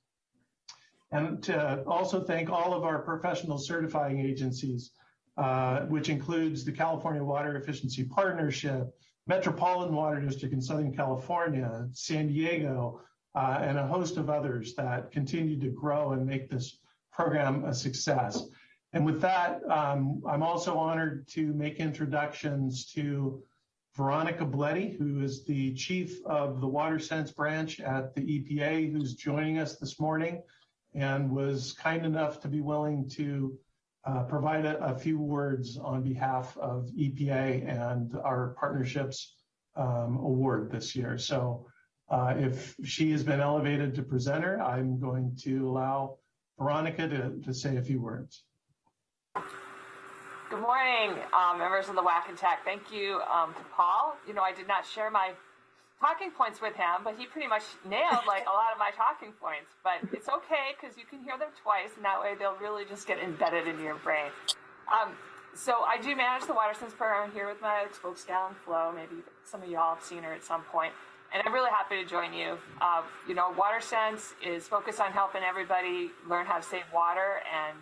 And to also thank all of our professional certifying agencies, uh, which includes the California Water Efficiency Partnership, Metropolitan Water District in Southern California, San Diego, uh, and a host of others that continue to grow and make this program a success. And with that, um, I'm also honored to make introductions to Veronica Blette, who is the chief of the Water Sense branch at the EPA, who's joining us this morning and was kind enough to be willing to uh, provide a, a, few words on behalf of EPA and our partnerships um, award this year. So uh, if she has been elevated to presenter, I'm going to allow Veronica to, to say a few words. Good morning, um, members of the WAC and TAC. Thank you um, to Paul. You know, I did not share my talking points with him, but he pretty much nailed like a lot of my talking points. But it's okay because you can hear them twice, and that way they'll really just get embedded in your brain. Um, so I do manage the Water Sense program here with my spokesdrop Flo. Maybe some of y'all have seen her at some point. And I'm really happy to join you. Uh, you know, Water Sense is focused on helping everybody learn how to save water and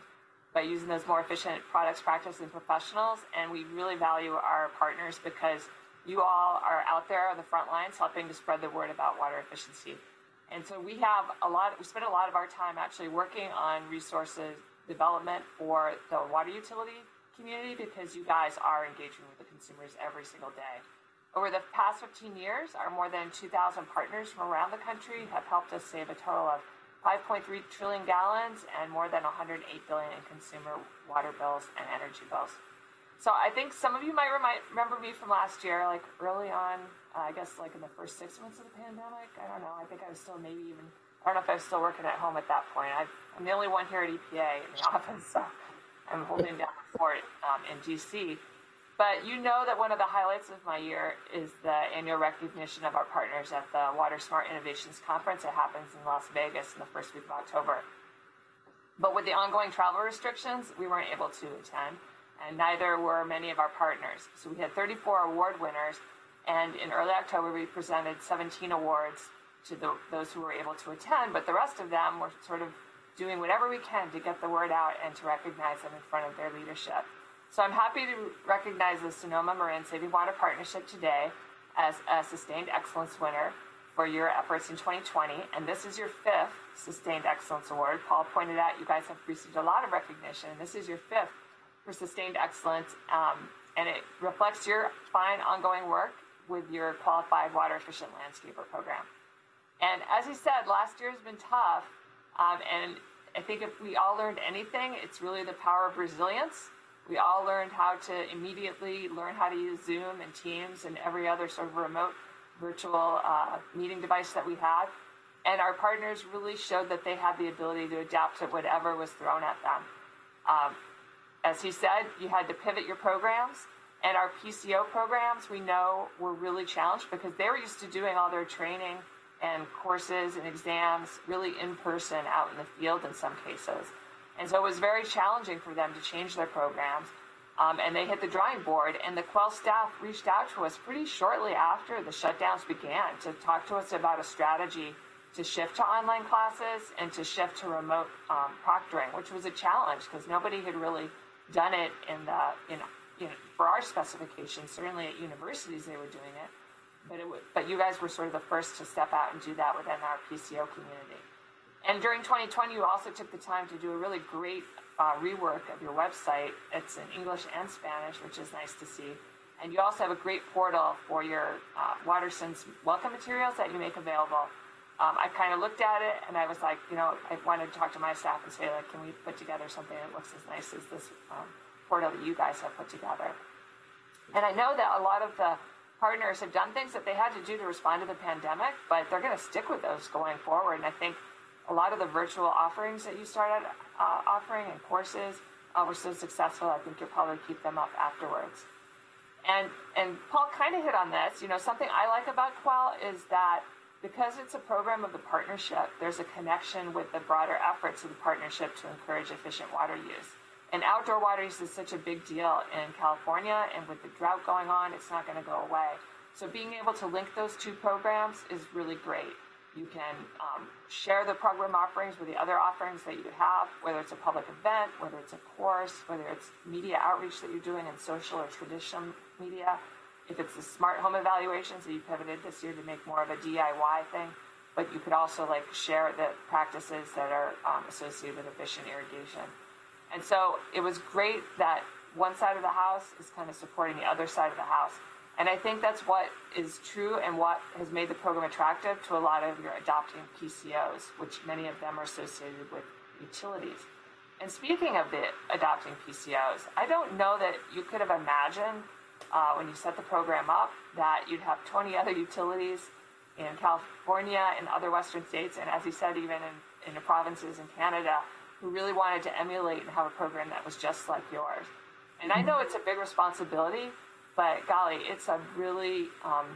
by using those more efficient products, practices, and professionals. And we really value our partners because you all are out there on the front lines helping to spread the word about water efficiency. And so we have a lot, we spend a lot of our time actually working on resources development for the water utility community because you guys are engaging with the consumers every single day. Over the past 15 years, our more than 2,000 partners from around the country have helped us save a total of 5.3 trillion gallons and more than 108 billion in consumer water bills and energy bills. So I think some of you might remind, remember me from last year, like early on, uh, I guess like in the first six months of the pandemic. I don't know. I think I was still maybe even, I don't know if I was still working at home at that point. i am the only one here at EPA in the office, so I'm holding down the fort um, in DC. But you know that one of the highlights of my year is the annual recognition of our partners at the Water Smart Innovations Conference. It happens in Las Vegas in the first week of October. But with the ongoing travel restrictions, we weren't able to attend, and neither were many of our partners. So we had 34 award winners, and in early October, we presented 17 awards to the, those who were able to attend, but the rest of them were sort of doing whatever we can to get the word out and to recognize them in front of their leadership. So I'm happy to recognize the Sonoma Marin Saving Water Partnership today as a Sustained Excellence winner for your efforts in 2020. And this is your fifth Sustained Excellence Award. Paul pointed out you guys have received a lot of recognition. This is your fifth for Sustained Excellence. Um, and it reflects your fine ongoing work with your Qualified Water Efficient Landscaper program. And as he said, last year has been tough. Um, and I think if we all learned anything, it's really the power of resilience we all learned how to immediately learn how to use Zoom and Teams and every other sort of remote virtual uh, meeting device that we had. And our partners really showed that they had the ability to adapt to whatever was thrown at them. Um, as he said, you had to pivot your programs. And our PCO programs, we know, were really challenged because they were used to doing all their training and courses and exams really in person out in the field in some cases. And so it was very challenging for them to change their programs. Um, and they hit the drawing board. And the QWEL staff reached out to us pretty shortly after the shutdowns began to talk to us about a strategy to shift to online classes and to shift to remote um, proctoring, which was a challenge because nobody had really done it in the in, in for our specifications. Certainly at universities they were doing it, but it but you guys were sort of the first to step out and do that within our PCO community. And during 2020, you also took the time to do a really great uh, rework of your website. It's in English and Spanish, which is nice to see. And you also have a great portal for your uh, WaterSense welcome materials that you make available. Um, I kind of looked at it and I was like, you know, I wanted to talk to my staff and say, like, can we put together something that looks as nice as this um, portal that you guys have put together? And I know that a lot of the partners have done things that they had to do to respond to the pandemic, but they're going to stick with those going forward. And I think a lot of the virtual offerings that you started uh, offering and courses uh, were so successful. I think you'll probably keep them up afterwards. And and Paul kind of hit on this. You know, something I like about QWEL is that because it's a program of the partnership, there's a connection with the broader efforts of the partnership to encourage efficient water use. And outdoor water use is such a big deal in California, and with the drought going on, it's not going to go away. So being able to link those two programs is really great. You can um, share the program offerings with the other offerings that you have, whether it's a public event, whether it's a course, whether it's media outreach that you're doing in social or traditional media. If it's the smart home evaluations that you pivoted this year to make more of a DIY thing, but you could also like share the practices that are um, associated with efficient irrigation. And so it was great that one side of the house is kind of supporting the other side of the house. And I think that's what is true and what has made the program attractive to a lot of your adopting PCOs, which many of them are associated with utilities. And speaking of the adopting PCOs, I don't know that you could have imagined uh, when you set the program up that you'd have 20 other utilities in California and other Western states, and as you said, even in, in the provinces in Canada, who really wanted to emulate and have a program that was just like yours. And I know it's a big responsibility, but golly, it's a really, um,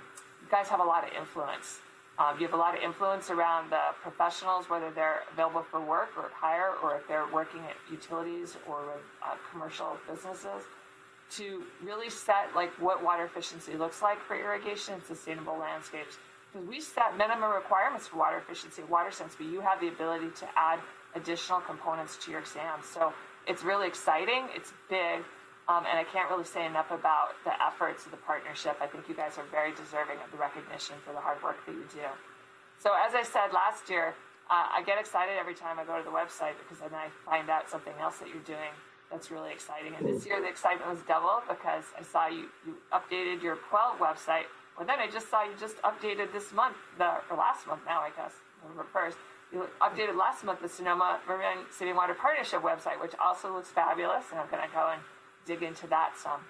you guys have a lot of influence. Um, you have a lot of influence around the professionals, whether they're available for work or hire, or if they're working at utilities or uh, commercial businesses, to really set like what water efficiency looks like for irrigation and sustainable landscapes. Because we set minimum requirements for water efficiency, WaterSense, but you have the ability to add additional components to your exams. So it's really exciting. It's big. Um, and I can't really say enough about the efforts of the partnership. I think you guys are very deserving of the recognition for the hard work that you do. So, as I said last year, uh, I get excited every time I go to the website because then I find out something else that you're doing that's really exciting. And this year, the excitement was double because I saw you, you updated your QWEL website. Well, then I just saw you just updated this month, the or last month now, I guess, November 1st. You updated last month the Sonoma Marin Saving Water Partnership website, which also looks fabulous. And I'm going to go and dig into that some.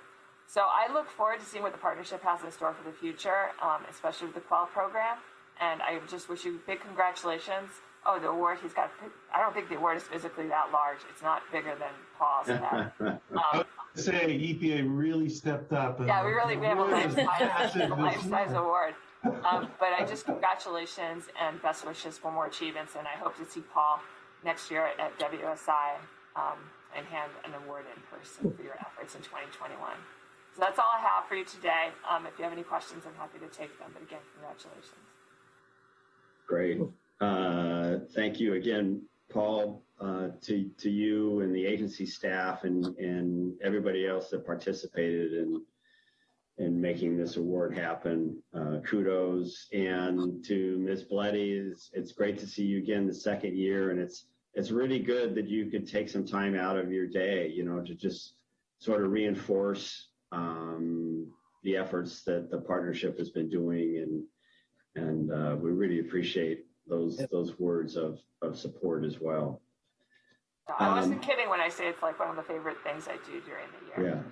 So I look forward to seeing what the partnership has in store for the future, um, especially with the QWEL program. And I just wish you big congratulations. Oh, the award he's got. I don't think the award is physically that large. It's not bigger than Paul's. head. Um, Say EPA really stepped up. and yeah, we really we have a life size, massive a this life size award. Um, but I just congratulations and best wishes for more achievements. And I hope to see Paul next year at, at WSI um, and hand an award in person for your efforts in 2021. So that's all I have for you today. Um, if you have any questions, I'm happy to take them. But again, congratulations. Great. Uh, Thank you again, Paul, uh, to, to you and the agency staff and, and everybody else that participated in, in making this award happen. Uh, Kudos. And to Ms. Blette, it's, it's great to see you again the second year. And it's, it's really good that you could take some time out of your day, you know, to just sort of reinforce um, the efforts that the partnership has been doing. And, and uh, we really appreciate those those words of, of support as well. I wasn't Um, kidding when I say it's like one of the favorite things I do during the year. Yeah,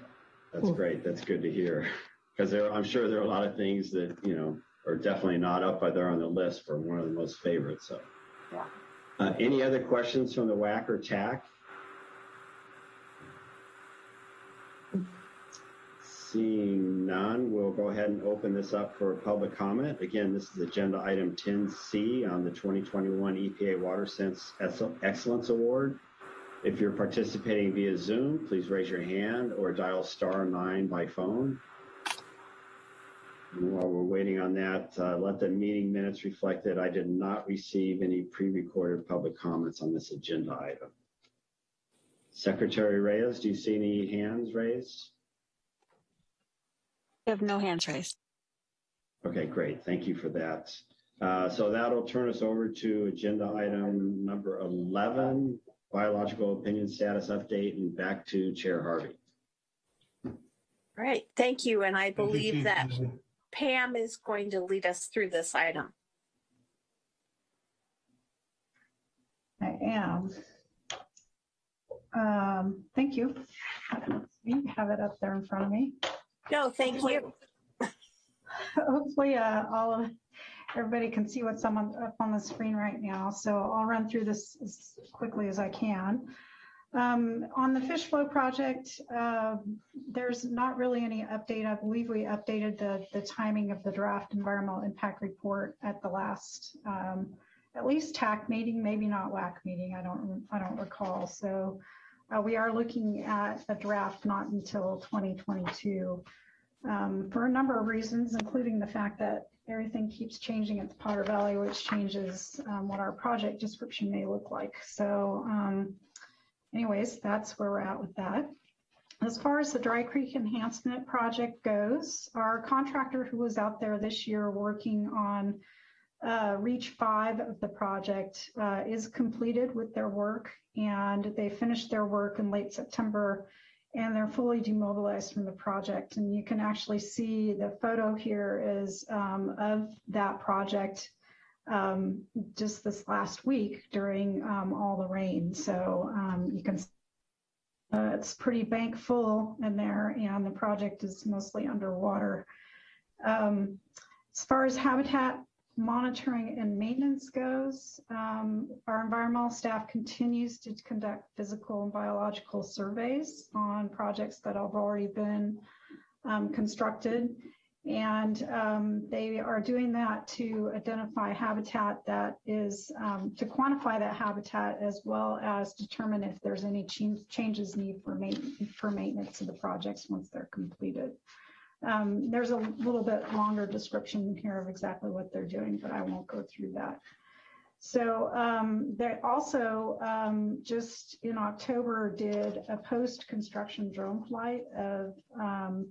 that's great. That's good to hear. Because there, I'm sure there are a lot of things that you know are definitely not up by there on the list for one of the most favorites. So, Yeah. Uh, any other questions from the WAC or TAC? Seeing none, we'll go ahead and open this up for public comment. Again, this is agenda item 10C on the 2021 EPA Water Sense Excellence Award. If you're participating via Zoom, please raise your hand or dial star nine by phone. And while we're waiting on that, uh, let the meeting minutes reflect that I did not receive any pre-recorded public comments on this agenda item. Secretary Reyes, do you see any hands raised? We have no hands raised. Okay, great. Thank you for that. Uh, So that'll turn us over to agenda item number 11, biological opinion status update, and back to Chair Harvey. Right, thank you. And I believe that Pam is going to lead us through this item. I am. Um, thank you. You have it up there in front of me. No, thank you. Hopefully, uh, all of, everybody can see what's on, up on the screen right now. So I'll run through this as quickly as I can. Um, on the fish flow project, uh, there's not really any update. I believe we updated the, the timing of the draft environmental impact report at the last, um, at least TAC meeting, maybe not WAC meeting. I don't, I don't recall. So uh, we are looking at a draft not until 2022 um, for a number of reasons, including the fact that everything keeps changing at the Potter Valley, which changes um, what our project description may look like. So um, anyways, that's where we're at with that. As far as the Dry Creek Enhancement Project goes, our contractor who was out there this year working on uh, Reach 5 of the project uh, is completed with their work and they finished their work in late September and they're fully demobilized from the project. And you can actually see the photo here is um, of that project um, just this last week during um, all the rain. So um, you can, uh, it's pretty bank full in there and the project is mostly underwater. Um, as far as habitat monitoring and maintenance goes, um, our environmental staff continues to conduct physical and biological surveys on projects that have already been um, constructed. And um, they are doing that to identify habitat that is, um, to quantify that habitat as well as determine if there's any ch changes need for, ma for maintenance of the projects once they're completed. Um, there's a little bit longer description here of exactly what they're doing, but I won't go through that. So um, they also um, just in October did a post-construction drone flight of um,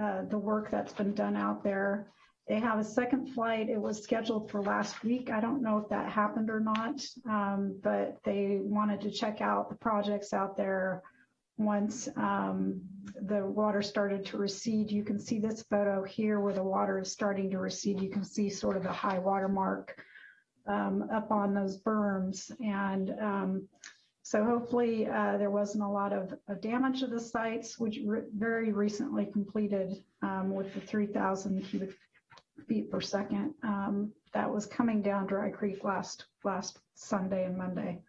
uh, the work that's been done out there. They have a second flight. It was scheduled for last week. I don't know if that happened or not, um, but they wanted to check out the projects out there once um, the water started to recede. You can see this photo here where the water is starting to recede. You can see sort of the high water mark um, up on those berms. And um, so hopefully uh, there wasn't a lot of, of, damage to the sites, which re very recently completed um, with the 3,000 cubic feet per second. Um, that was coming down Dry Creek last, last Sunday and Monday.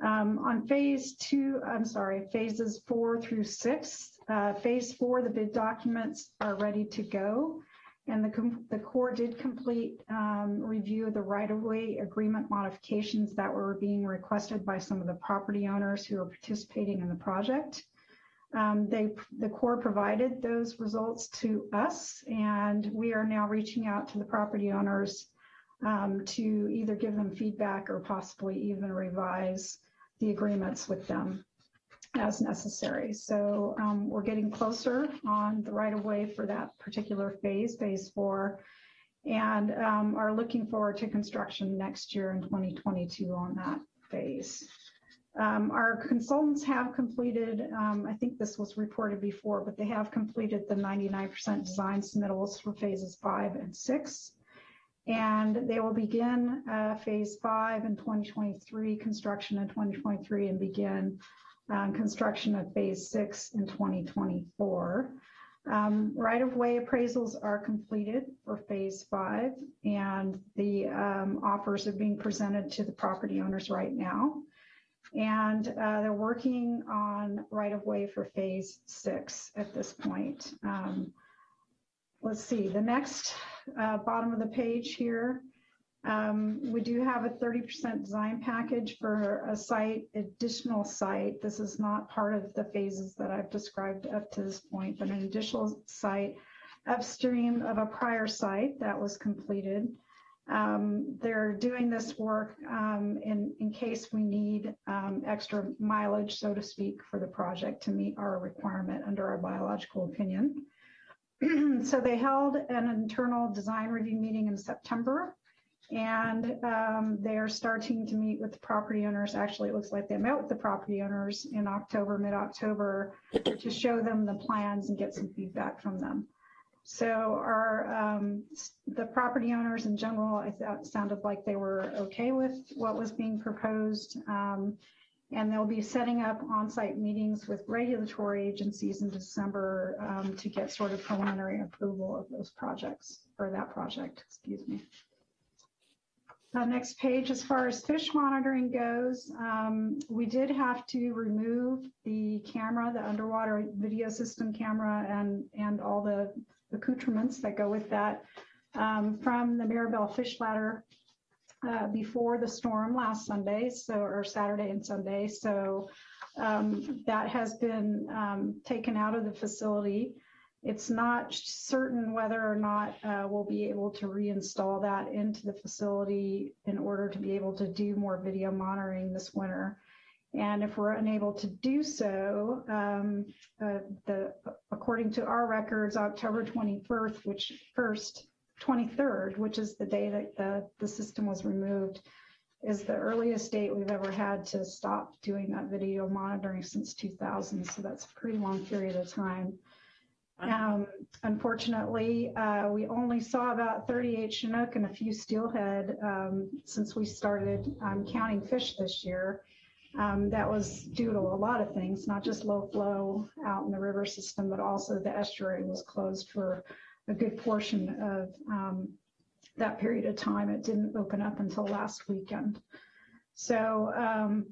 Um, on phase two, I'm sorry, phases four through six, uh, phase four, the bid documents are ready to go. And the, the Corps did complete um, review of the right-of-way agreement modifications that were being requested by some of the property owners who are participating in the project. Um, they, the Corps provided those results to us, and we are now reaching out to the property owners um, to either give them feedback or possibly even revise the agreements with them as necessary. So um, we're getting closer on the right of way for that particular phase, phase four, and um, are looking forward to construction next year in 2022 on that phase. Um, our consultants have completed, um, I think this was reported before, but they have completed the 99% design submittals for phases five and six. And they will begin uh, phase five in 2023, construction in 2023, and begin um, construction of phase six in 2024. Um, right-of-way appraisals are completed for phase five, and the um, offers are being presented to the property owners right now. And uh, they're working on right-of-way for phase six at this point. Um, let's see, the next uh, bottom of the page here, um, we do have a 30% design package for a site, additional site. This is not part of the phases that I've described up to this point, but an additional site upstream of a prior site that was completed. Um, they're doing this work um, in, in case we need um, extra mileage, so to speak, for the project to meet our requirement under our biological opinion. so they held an internal design review meeting in September. And um, they are starting to meet with the property owners. Actually, it looks like they met with the property owners in October, mid-October, to show them the plans and get some feedback from them. So our, um, the property owners in general, I thought sounded like they were okay with what was being proposed. Um, and they'll be setting up on-site meetings with regulatory agencies in December um, to get sort of preliminary approval of those projects, or that project, excuse me. Uh, next page, as far as fish monitoring goes, um, we did have to remove the camera, the underwater video system camera, and and all the accoutrements that go with that um, from the Mirabel Fish Ladder uh, before the storm last Sunday, so or Saturday and Sunday. So um, that has been um, taken out of the facility. It's not certain whether or not uh, we'll be able to reinstall that into the facility in order to be able to do more video monitoring this winter. And if we're unable to do so, um, uh, the according to our records, October 21st, which first 23rd, which is the day that the, the system was removed, is the earliest date we've ever had to stop doing that video monitoring since 2000. So that's a pretty long period of time. Um, unfortunately, uh, we only saw about 38 Chinook and a few steelhead um, since we started um, counting fish this year. Um, that was due to a lot of things, not just low flow out in the river system, but also the estuary was closed for a good portion of um, that period of time. It didn't open up until last weekend. So um,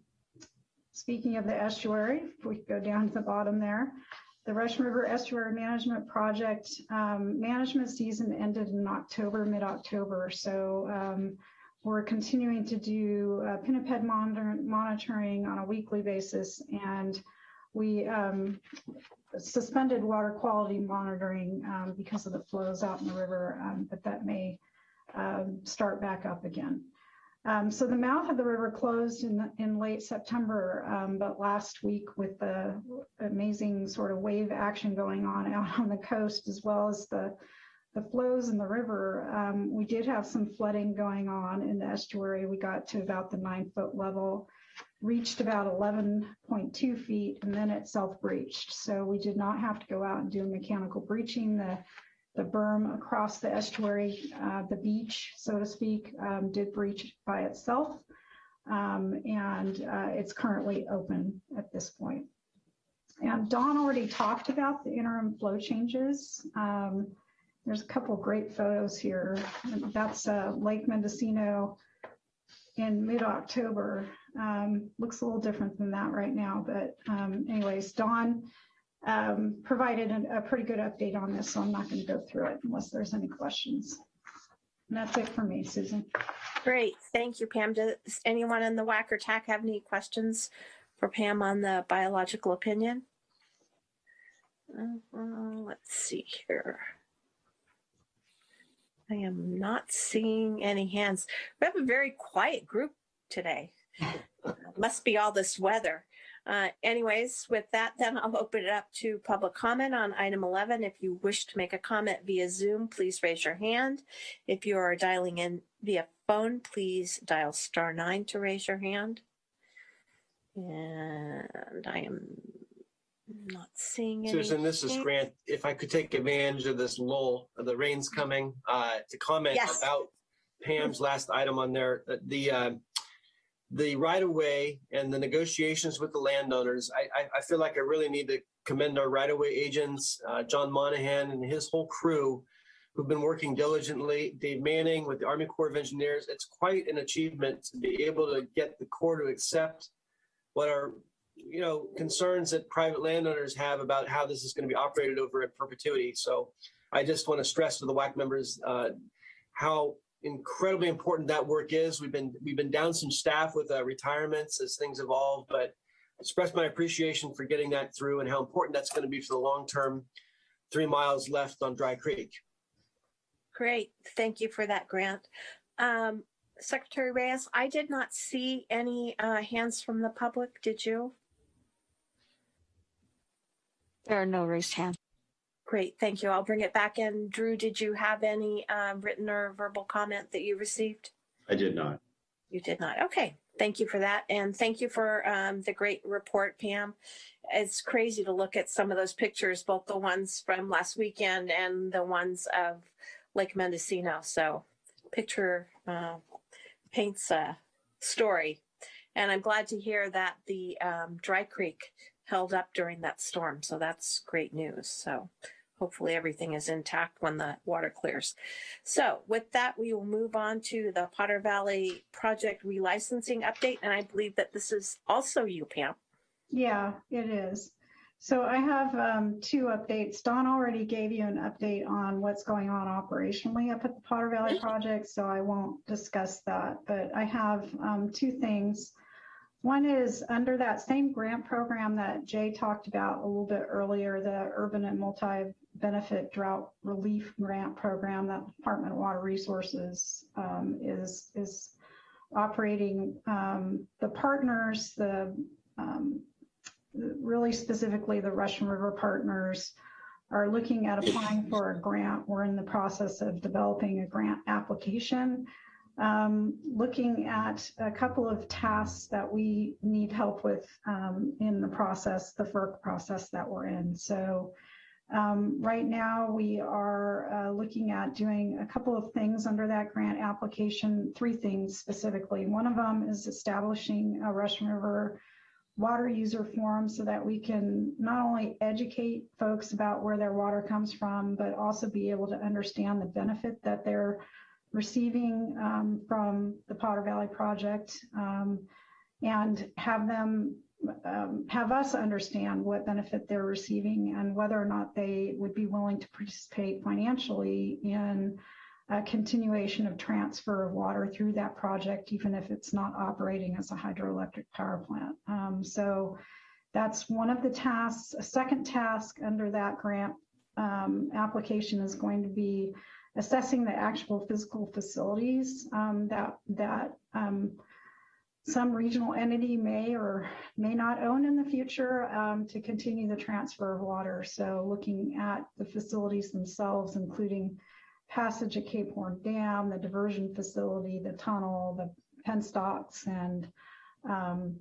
speaking of the estuary, if we go down to the bottom there, the Russian River Estuary Management Project um, management season ended in October, mid-October. So um, we're continuing to do uh, pinniped monitor- monitoring on a weekly basis, and we um, suspended water quality monitoring um, because of the flows out in the river, um, but that may um, start back up again. Um, so the mouth of the river closed in, in late September, um, but last week with the amazing sort of wave action going on out on the coast, as well as the the flows in the river, um, we did have some flooding going on in the estuary. We got to about the nine foot level, reached about 11.2 feet, and then it self breached. So we did not have to go out and do mechanical breaching. The the berm across the estuary, uh, the beach, so to speak, um, did breach by itself. Um, and uh, it's currently open at this point. And Don already talked about the interim flow changes. Um, there's a couple great photos here. That's uh, Lake Mendocino in mid-October. Um, looks a little different than that right now, but um, anyways, Don um, provided an, a pretty good update on this, so I'm not going to go through it unless there's any questions. And that's it for me, Susan. Great, thank you, Pam. Does anyone in the WAC or TAC have any questions for Pam on the biological opinion? Uh, uh, let's see here. I am not seeing any hands. We have a very quiet group today. Must be all this weather. Uh, anyways, with that, then I'll open it up to public comment on item 11. If you wish to make a comment via Zoom, please raise your hand. If you are dialing in via phone, please dial star nine to raise your hand. And I am not seeing any. Susan, this is. Grant. If I could take advantage of this lull, of the rain's coming, uh, to comment Yes. about Pam's last item on there, uh, the, uh, the right of way and the negotiations with the landowners. I, I, I feel like I really need to commend our right of way agents, uh, John Monahan and his whole crew who've been working diligently, Dave Manning with the Army Corps of Engineers. It's quite an achievement to be able to get the Corps to accept what are you know concerns that private landowners have about how this is going to be operated over in perpetuity. So I just want to stress to the WAC members uh, how incredibly important that work is. We've been we've been down some staff with uh, retirements as things evolve, but express my appreciation for getting that through and how important that's going to be for the long term. Three miles left on Dry Creek. Great, thank you for that, Grant. Um, Secretary Reyes, I did not see any uh, hands from the public. Did you? There are no raised hands. Great, thank you. I'll bring it back in. Drew, did you have any um, written or verbal comment that you received? I did not. You did not. Okay, thank you for that. And thank you for um, the great report, Pam. It's crazy to look at some of those pictures, both the ones from last weekend and the ones of Lake Mendocino. So picture uh, paints a story. And I'm glad to hear that the um, Dry Creek held up during that storm. So that's great news. So hopefully everything is intact when the water clears. So with that, we will move on to the Potter Valley project relicensing update. And I believe that this is also you, Pam. Yeah, it is. So I have um, two updates. Don already gave you an update on what's going on operationally up at the Potter Valley project, so I won't discuss that. But I have um, two things. One is under that same grant program that Jay talked about a little bit earlier, the Urban and Multi-Benefit Drought Relief Grant Program that the Department of Water Resources um, is is operating. Um, the partners, the um, really specifically the Russian River partners are looking at applying for a grant. We're in the process of developing a grant application, um, looking at a couple of tasks that we need help with um, in the process, the FERC process that we're in. So um, right now we are uh, looking at doing a couple of things under that grant application, three things specifically. One of them is establishing a Russian River water user forum so that we can not only educate folks about where their water comes from, but also be able to understand the benefit that they're receiving um, from the Potter Valley Project um, and have them um, have us understand what benefit they're receiving and whether or not they would be willing to participate financially in a continuation of transfer of water through that project, even if it's not operating as a hydroelectric power plant. Um, so that's one of the tasks. A second task under that grant um, application is going to be assessing the actual physical facilities um, that that um, some regional entity may or may not own in the future um, to continue the transfer of water. So looking at the facilities themselves, including passage at Cape Horn Dam, the diversion facility, the tunnel, the penstocks, and um,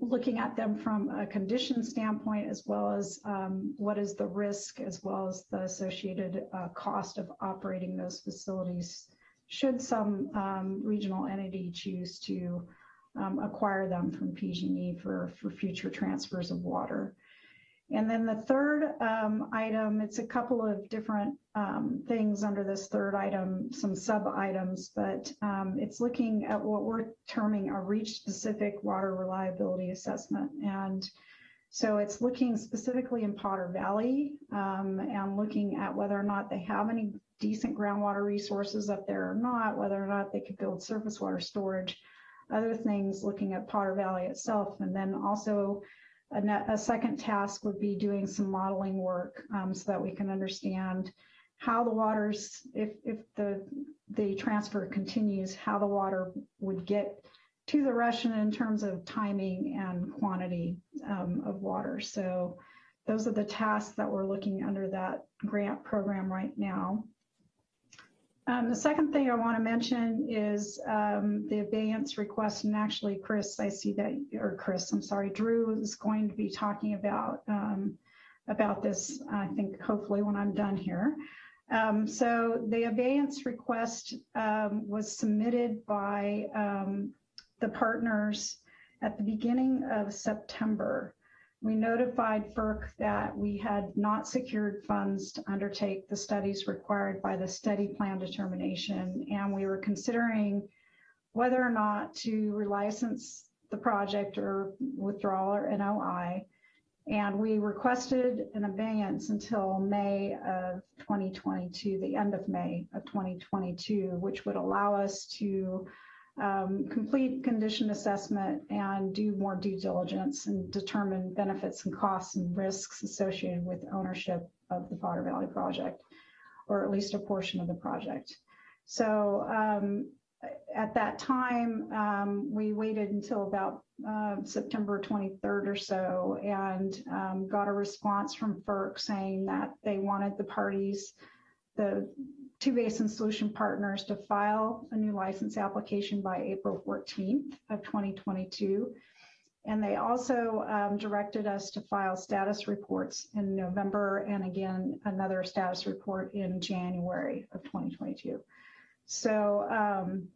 looking at them from a condition standpoint, as well as um, what is the risk, as well as the associated uh, cost of operating those facilities, should some um, regional entity choose to um, acquire them from PG&E for, for future transfers of water. And then the third um, item, it's a couple of different um, things under this third item, some sub items, but um, it's looking at what we're terming a reach specific water reliability assessment. And so it's looking specifically in Potter Valley um, and looking at whether or not they have any decent groundwater resources up there or not, whether or not they could build surface water storage, other things looking at Potter Valley itself, and then also a, a, second task would be doing some modeling work um, so that we can understand how the waters, if, if the, the transfer continues, how the water would get to the Russian in terms of timing and quantity um, of water. So those are the tasks that we're looking under that grant program right now. Um, the second thing I want to mention is um, the abeyance request, and actually, Chris, I see that, or Chris, I'm sorry, Drew is going to be talking about um, about this. I think hopefully when I'm done here. Um, so the abeyance request um, was submitted by um, the partners at the beginning of September. We notified FERC that we had not secured funds to undertake the studies required by the study plan determination, and we were considering whether or not to relicense the project or withdraw our NOI. And we requested an abeyance until May of 2022, the end of May of 2022, which would allow us to um, complete condition assessment and do more due diligence and determine benefits and costs and risks associated with ownership of the Potter Valley project, or at least a portion of the project. So um, at that time, um, we waited until about uh, September 23rd or so and um, got a response from FERC saying that they wanted the parties, the two basin solution partners to file a new license application by April 14th of 2022. And they also um, directed us to file status reports in November and again, another status report in January of 2022. So um,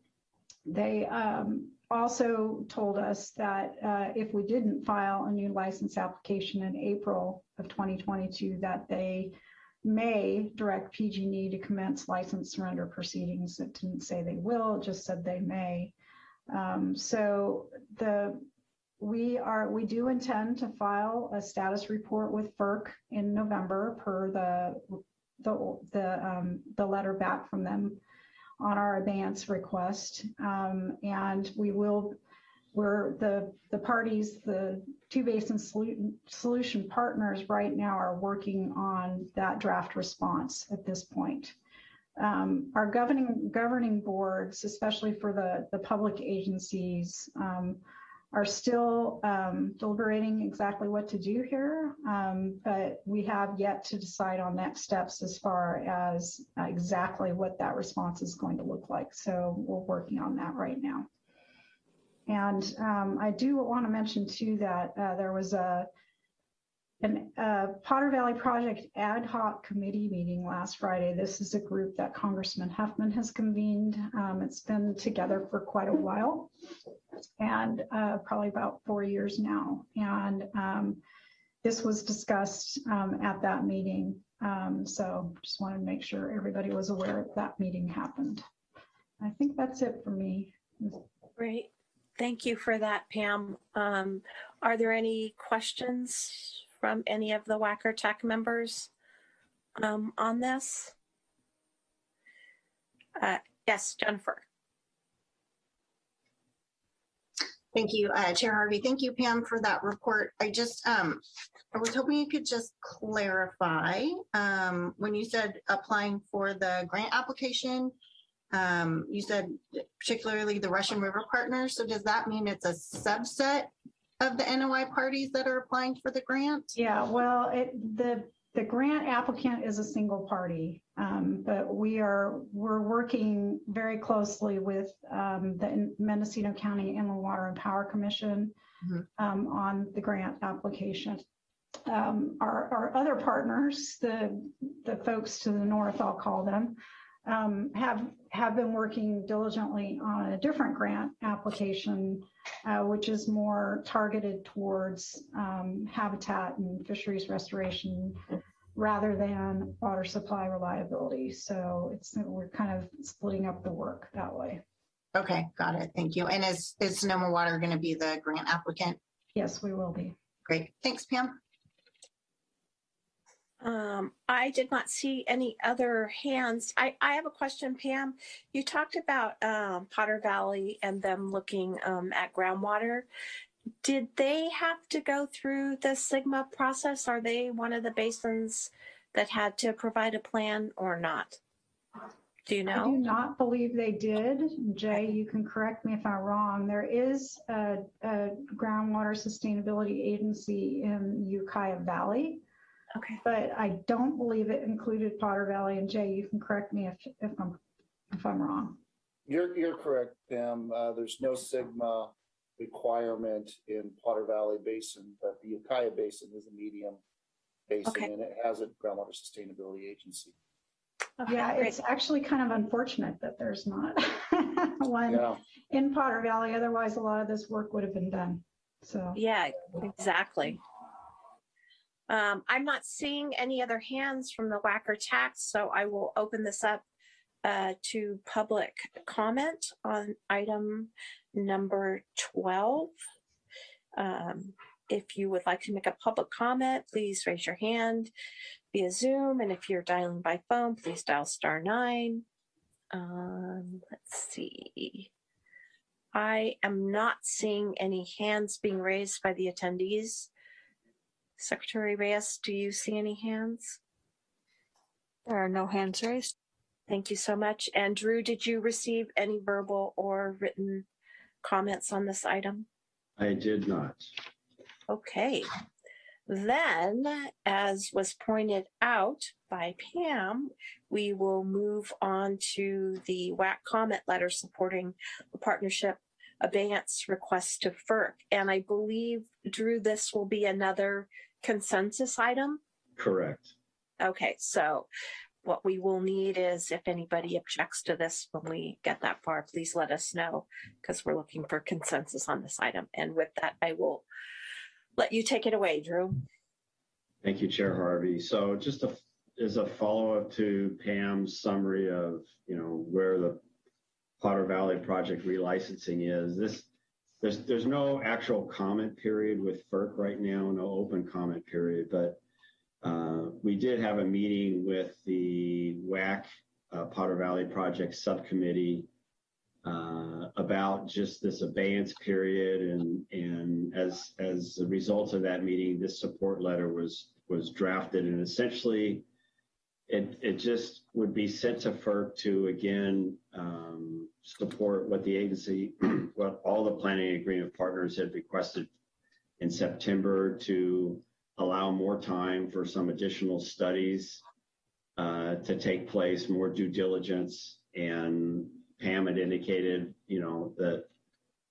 they um, also told us that uh, if we didn't file a new license application in April of 2022, that they may direct PG&E to commence license surrender proceedings. It didn't say they will, it just said they may. Um, so the we are we do intend to file a status report with FERC in November per the the the, um, the letter back from them on our advance request, um, and we will. We're the the parties, the two basin solution, solution partners right now are working on that draft response at this point. Um, our governing governing boards, especially for the the public agencies, um, are still um, deliberating exactly what to do here, um, but we have yet to decide on next steps as far as uh, exactly what that response is going to look like. So we're working on that right now. And um, I do want to mention too that uh, there was a an Potter Valley Project ad hoc committee meeting last Friday. This is a group that Congressman Huffman has convened. Um, it's been together for quite a while and uh, probably about four years now. And um, this was discussed um, at that meeting. Um, so just wanted to make sure everybody was aware that meeting happened. I think that's it for me. Great. Thank you for that, Pam. Um, are there any questions from any of the WAC or TAC members um, on this? Uh, yes, Jennifer. Thank you, uh, Chair Harvey. Thank you, Pam, for that report. I just, um, I was hoping you could just clarify, um, when you said applying for the grant application, um, you said particularly the Russian River Partners. So does that mean it's a subset of the NOI parties that are applying for the grant? Yeah, well, it, the, the grant applicant is a single party, um, but we are, we're working very closely with um, the Mendocino County Inland Water and Power Commission um, on the grant application. Um, our, our other partners, the, the folks to the north, I'll call them, um, have, have been working diligently on a different grant application, uh, which is more targeted towards um, habitat and fisheries restoration rather than water supply reliability. So it's, we're kind of splitting up the work that way. Okay, got it. Thank you. And is, is Sonoma Water going to be the grant applicant? Yes, we will be. Great. Thanks, Pam. Um, I did not see any other hands. I, I have a question, Pam. You talked about um, Potter Valley and them looking um, at groundwater. Did they have to go through the SGMA process? Are they one of the basins that had to provide a plan or not? Do you know? I do not believe they did. Jay, you can correct me if I'm wrong. There is a, a groundwater sustainability agency in Ukiah Valley. Okay. But I don't believe it included Potter Valley. And Jay, you can correct me if, if I'm, if I'm wrong. You're, you're correct, Pam. Uh, there's no SGMA requirement in Potter Valley Basin, but the Ukiah Basin is a medium basin Okay. and it has a groundwater sustainability agency. Yeah, it's actually kind of unfortunate that there's not one Yeah. in Potter Valley. Otherwise, a lot of this work would have been done. So. Yeah, exactly. Um, I'm not seeing any other hands from the WAC or TACs, so I will open this up uh, to public comment on item number 12. Um, if you would like to make a public comment, please raise your hand via Zoom. And if you're dialing by phone, please dial star nine. Um, let's see. I am not seeing any hands being raised by the attendees. Secretary Reyes, do you see any hands? There are no hands raised. Thank you so much. And Drew, did you receive any verbal or written comments on this item? I did not. Okay. Then, as was pointed out by Pam, we will move on to the WAC comment letter supporting the partnership abeyance request to FERC. And I believe, Drew, this will be another consensus item. Correct. Okay, so what we will need is if anybody objects to this when we get that far, please let us know because we're looking for consensus on this item. And with that, I will let you take it away, Drew. Thank you, Chair Harvey. So just a, as a follow-up to Pam's summary of, you know, where the Potter Valley project relicensing is, this, there's, there's no actual comment period with FERC right now, no open comment period, but uh, we did have a meeting with the WAC uh, Potter Valley Project Subcommittee uh, about just this abeyance period, and and as as a result of that meeting, this support letter was was drafted, and essentially, it it just would be sent to FERC to again um, support what the agency, what all the planning agreement partners had requested in September to allow more time for some additional studies uh, to take place, more due diligence. And Pam had indicated, you know, that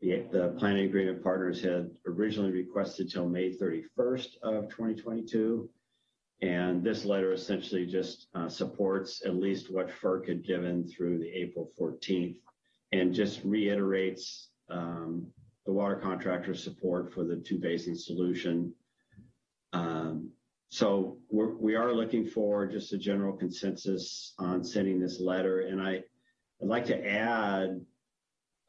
the, the planning agreement partners had originally requested till May 31st of 2022. And this letter essentially just uh, supports at least what FERC had given through the April 14th and just reiterates um, the water contractor's support for the two basin solution um, so we're, we are looking for just a general consensus on sending this letter. And I, I'd like to add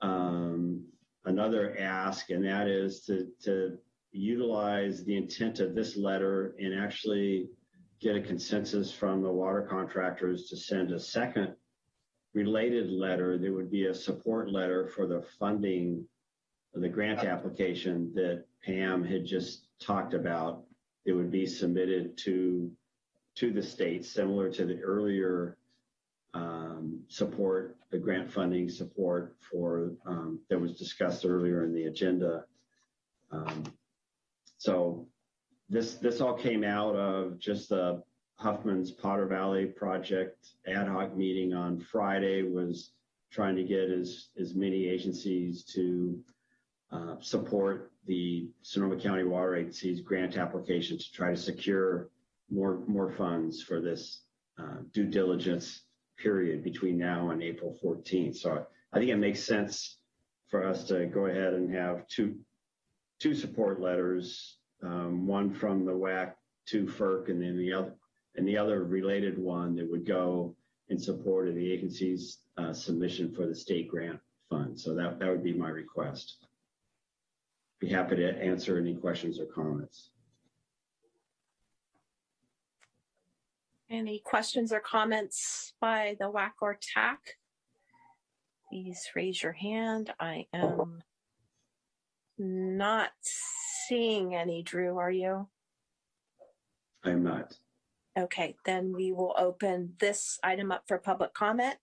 um, another ask, and that is to, to utilize the intent of this letter and actually get a consensus from the water contractors to send a second related letter there would be a support letter for the funding the grant application that Pam had just talked about it would be submitted to to the state, similar to the earlier um, support, the grant funding support for um, that was discussed earlier in the agenda. Um, so this this all came out of just the Huffman's Potter Valley project ad hoc meeting on Friday was trying to get as as many agencies to uh, support the Sonoma County Water Agency's grant application to try to secure more more funds for this uh, due diligence period between now and April 14th. So I think it makes sense for us to go ahead and have two two support letters, um, one from the WAC to FERC, and then the other and the other related one that would go in support of the agency's uh, submission for the state grant fund. So that that would be my request be happy to answer any questions or comments. Any questions or comments by the WAC or TAC? Please raise your hand. I am not seeing any. Drew, are you? I am not. Okay, then we will open this item up for public comment.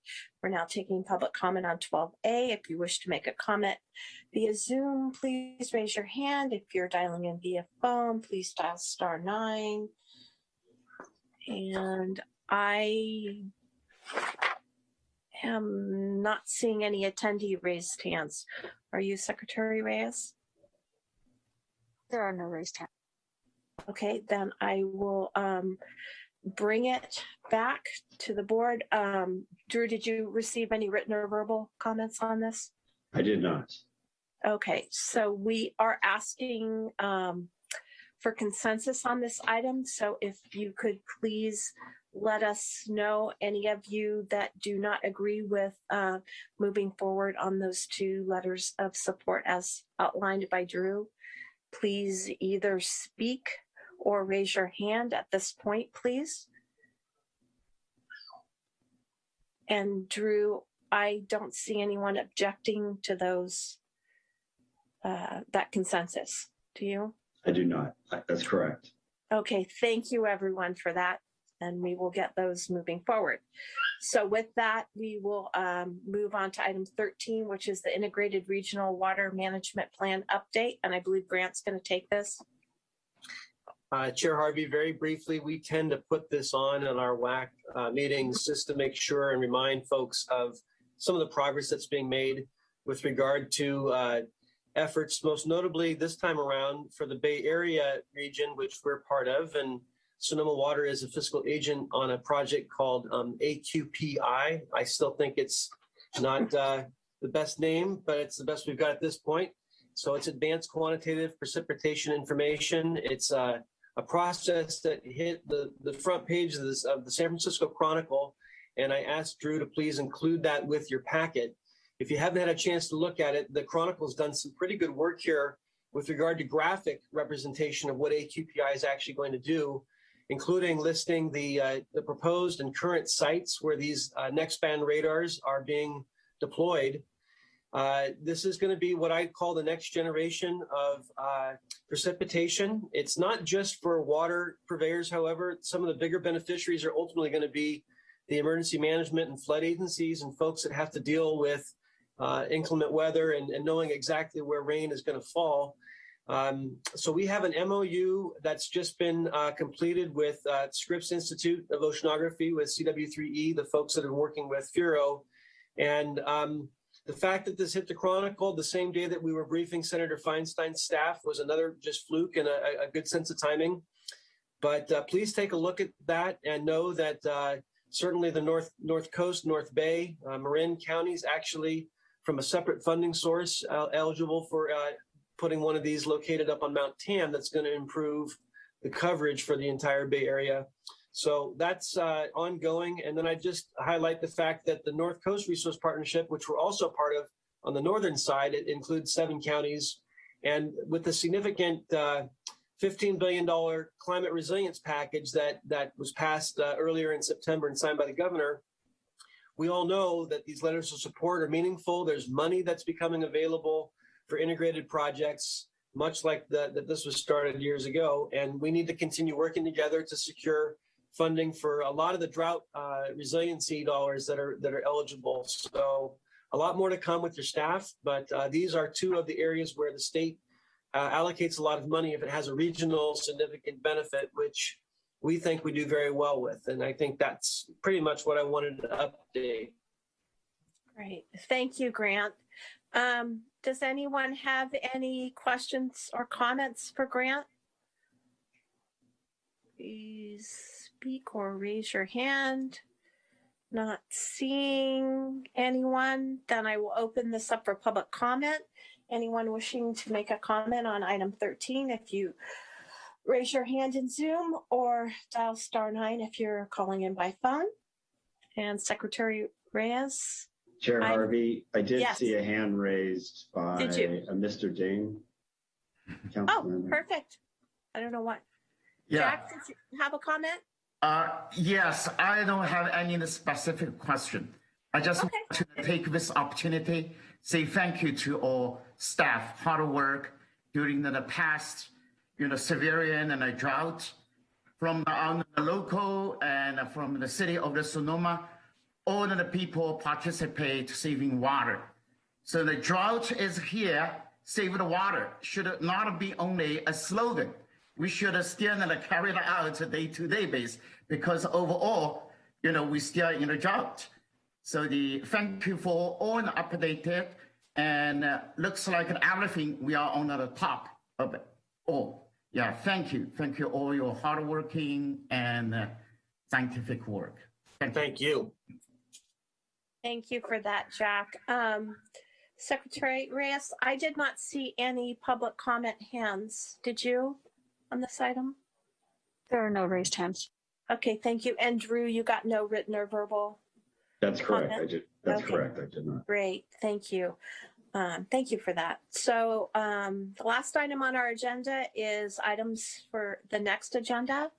We're now taking public comment on 12A. If you wish to make a comment via Zoom, please raise your hand. If you're dialing in via phone, please dial star nine. And I am not seeing any attendee raised hands. Are you Secretary Reyes? There are no raised hands. Okay, then I will um, bring it back to the board. Um, Drew, did you receive any written or verbal comments on this? I did not. Okay, so we are asking um, for consensus on this item. So if you could please let us know any of you that do not agree with uh, moving forward on those two letters of support as outlined by Drew. Please either speak or raise your hand at this point, please. And Drew, I don't see anyone objecting to those, uh, that consensus. Do you? I do not. That's correct. Okay, thank you everyone for that. and we will get those moving forward. So with that, we will um, move on to item 13, which is the Integrated Regional Water Management Plan update. And I believe Grant's going to take this. Uh, Chair Harvey, very briefly, we tend to put this on in our WAC uh, meetings just to make sure and remind folks of some of the progress that's being made with regard to uh, efforts, most notably this time around for the Bay Area region, which we're part of. And Sonoma Water is a fiscal agent on a project called um, AQPI. I still think it's not uh, the best name, but it's the best we've got at this point. So it's advanced quantitative precipitation information. It's uh, a process that hit the, the front page of, this, of the San Francisco Chronicle. And I asked Drew to please include that with your packet. If you haven't had a chance to look at it, the Chronicle's done some pretty good work here with regard to graphic representation of what AQPI is actually going to do, including listing the, uh, the proposed and current sites where these uh, X-band radars are being deployed. Uh, this is going to be what I call the next generation of uh, precipitation. It's not just for water purveyors, however. Some of the bigger beneficiaries are ultimately going to be the emergency management and flood agencies and folks that have to deal with uh, inclement weather and, and, knowing exactly where rain is going to fall. Um, so we have an MOU that's just been uh, completed with uh, Scripps Institute of Oceanography with CW3E, the folks that are working with FIRO. And um, the fact that this hit the Chronicle the same day that we were briefing Senator Feinstein's staff was another just fluke and a, a good sense of timing. But uh, please take a look at that and know that uh, certainly the North North Coast, North Bay, uh, Marin counties actually from a separate funding source uh, eligible for uh, putting one of these located up on Mount Tam that's going to improve the coverage for the entire Bay Area. So that's uh, ongoing. And then I just highlight the fact that the North Coast Resource Partnership, which we're also part of on the northern side, it includes seven counties. And with the significant uh, $15 billion climate resilience package that, that was passed uh, earlier in September and signed by the governor, we all know that these letters of support are meaningful. There's money that's becoming available for integrated projects, much like the, that this was started years ago. And we need to continue working together to secure funding for a lot of the drought uh, resiliency dollars that are that are eligible. So a lot more to come with your staff, but uh, these are two of the areas where the state uh, allocates a lot of money if it has a regional significant benefit, which we think we do very well with. And I think that's pretty much what I wanted to update. Great. Thank you, Grant. Um, does anyone have any questions or comments for Grant? Please speak or raise your hand? Not seeing anyone, then I will open this up for public comment. Anyone wishing to make a comment on item 13, if you raise your hand in Zoom or dial star nine if you're calling in by phone. And Secretary Reyes. Chair I- Harvey, I did Yes. see a hand raised by Did you? uh, Mr. Ding. Oh, Councilmember. perfect. I don't know what. Yeah. Jack, did you have a comment? Uh, yes, I don't have any specific question. I just want to take this opportunity, say thank you to all staff, hard work during the past, you know, severe and a drought from the, on the local and from the city of the Sonoma. All the people participate saving water. So the drought is here, save the water should not be only a slogan we should still carry it out day-to-day basis because overall, you know, we still in a drought. So the thank you for all the updated and uh, looks like everything we are on the top of it all. Yeah, thank you. Thank you all your hardworking and uh, scientific work. Thank, Thank you. Thank you for that, Jack. Um, Secretary Reyes, I did not see any public comment hands. Did you on this item? There are no raised hands. Okay, thank you. And Drew, you got no written or verbal? That's correct. I did, that's Okay. correct. I did not. Great, thank you. Um, thank you for that. So um, the last item on our agenda is items for the next agenda.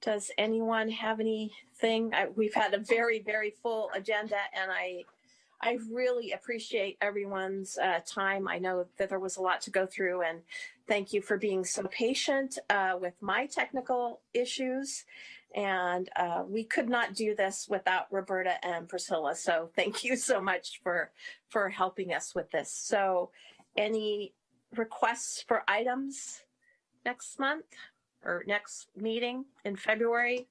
Does anyone have anything? I, we've had a very, very full agenda and I, I really appreciate everyone's uh, time. I know that there was a lot to go through and thank you for being so patient uh, with my technical issues And uh, we could not do this without Roberta and Priscilla. So thank you so much for for helping us with this. So any requests for items next month or next meeting in February?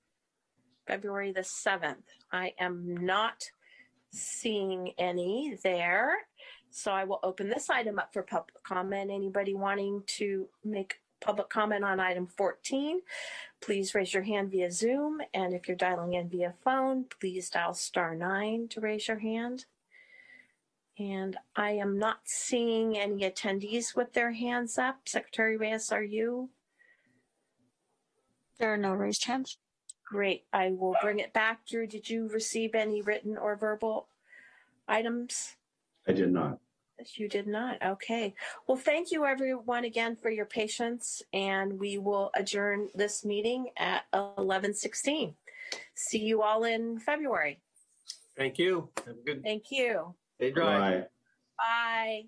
February the 7th. I am not seeing any there. So I will open this item up for public comment. Anybody wanting to make public comment on item 14, please raise your hand via Zoom. And if you're dialing in via phone, please dial star nine to raise your hand. And I am not seeing any attendees with their hands up. Secretary Reyes, are you? There are no raised hands. Great. I will bring it back. Drew, did you receive any written or verbal items? I did not. Yes, You did not. Okay. Well, thank you everyone again for your patience and we will adjourn this meeting at 11:16. See you all in February. Thank you. Have a good Thank you. day drive. Bye. Bye.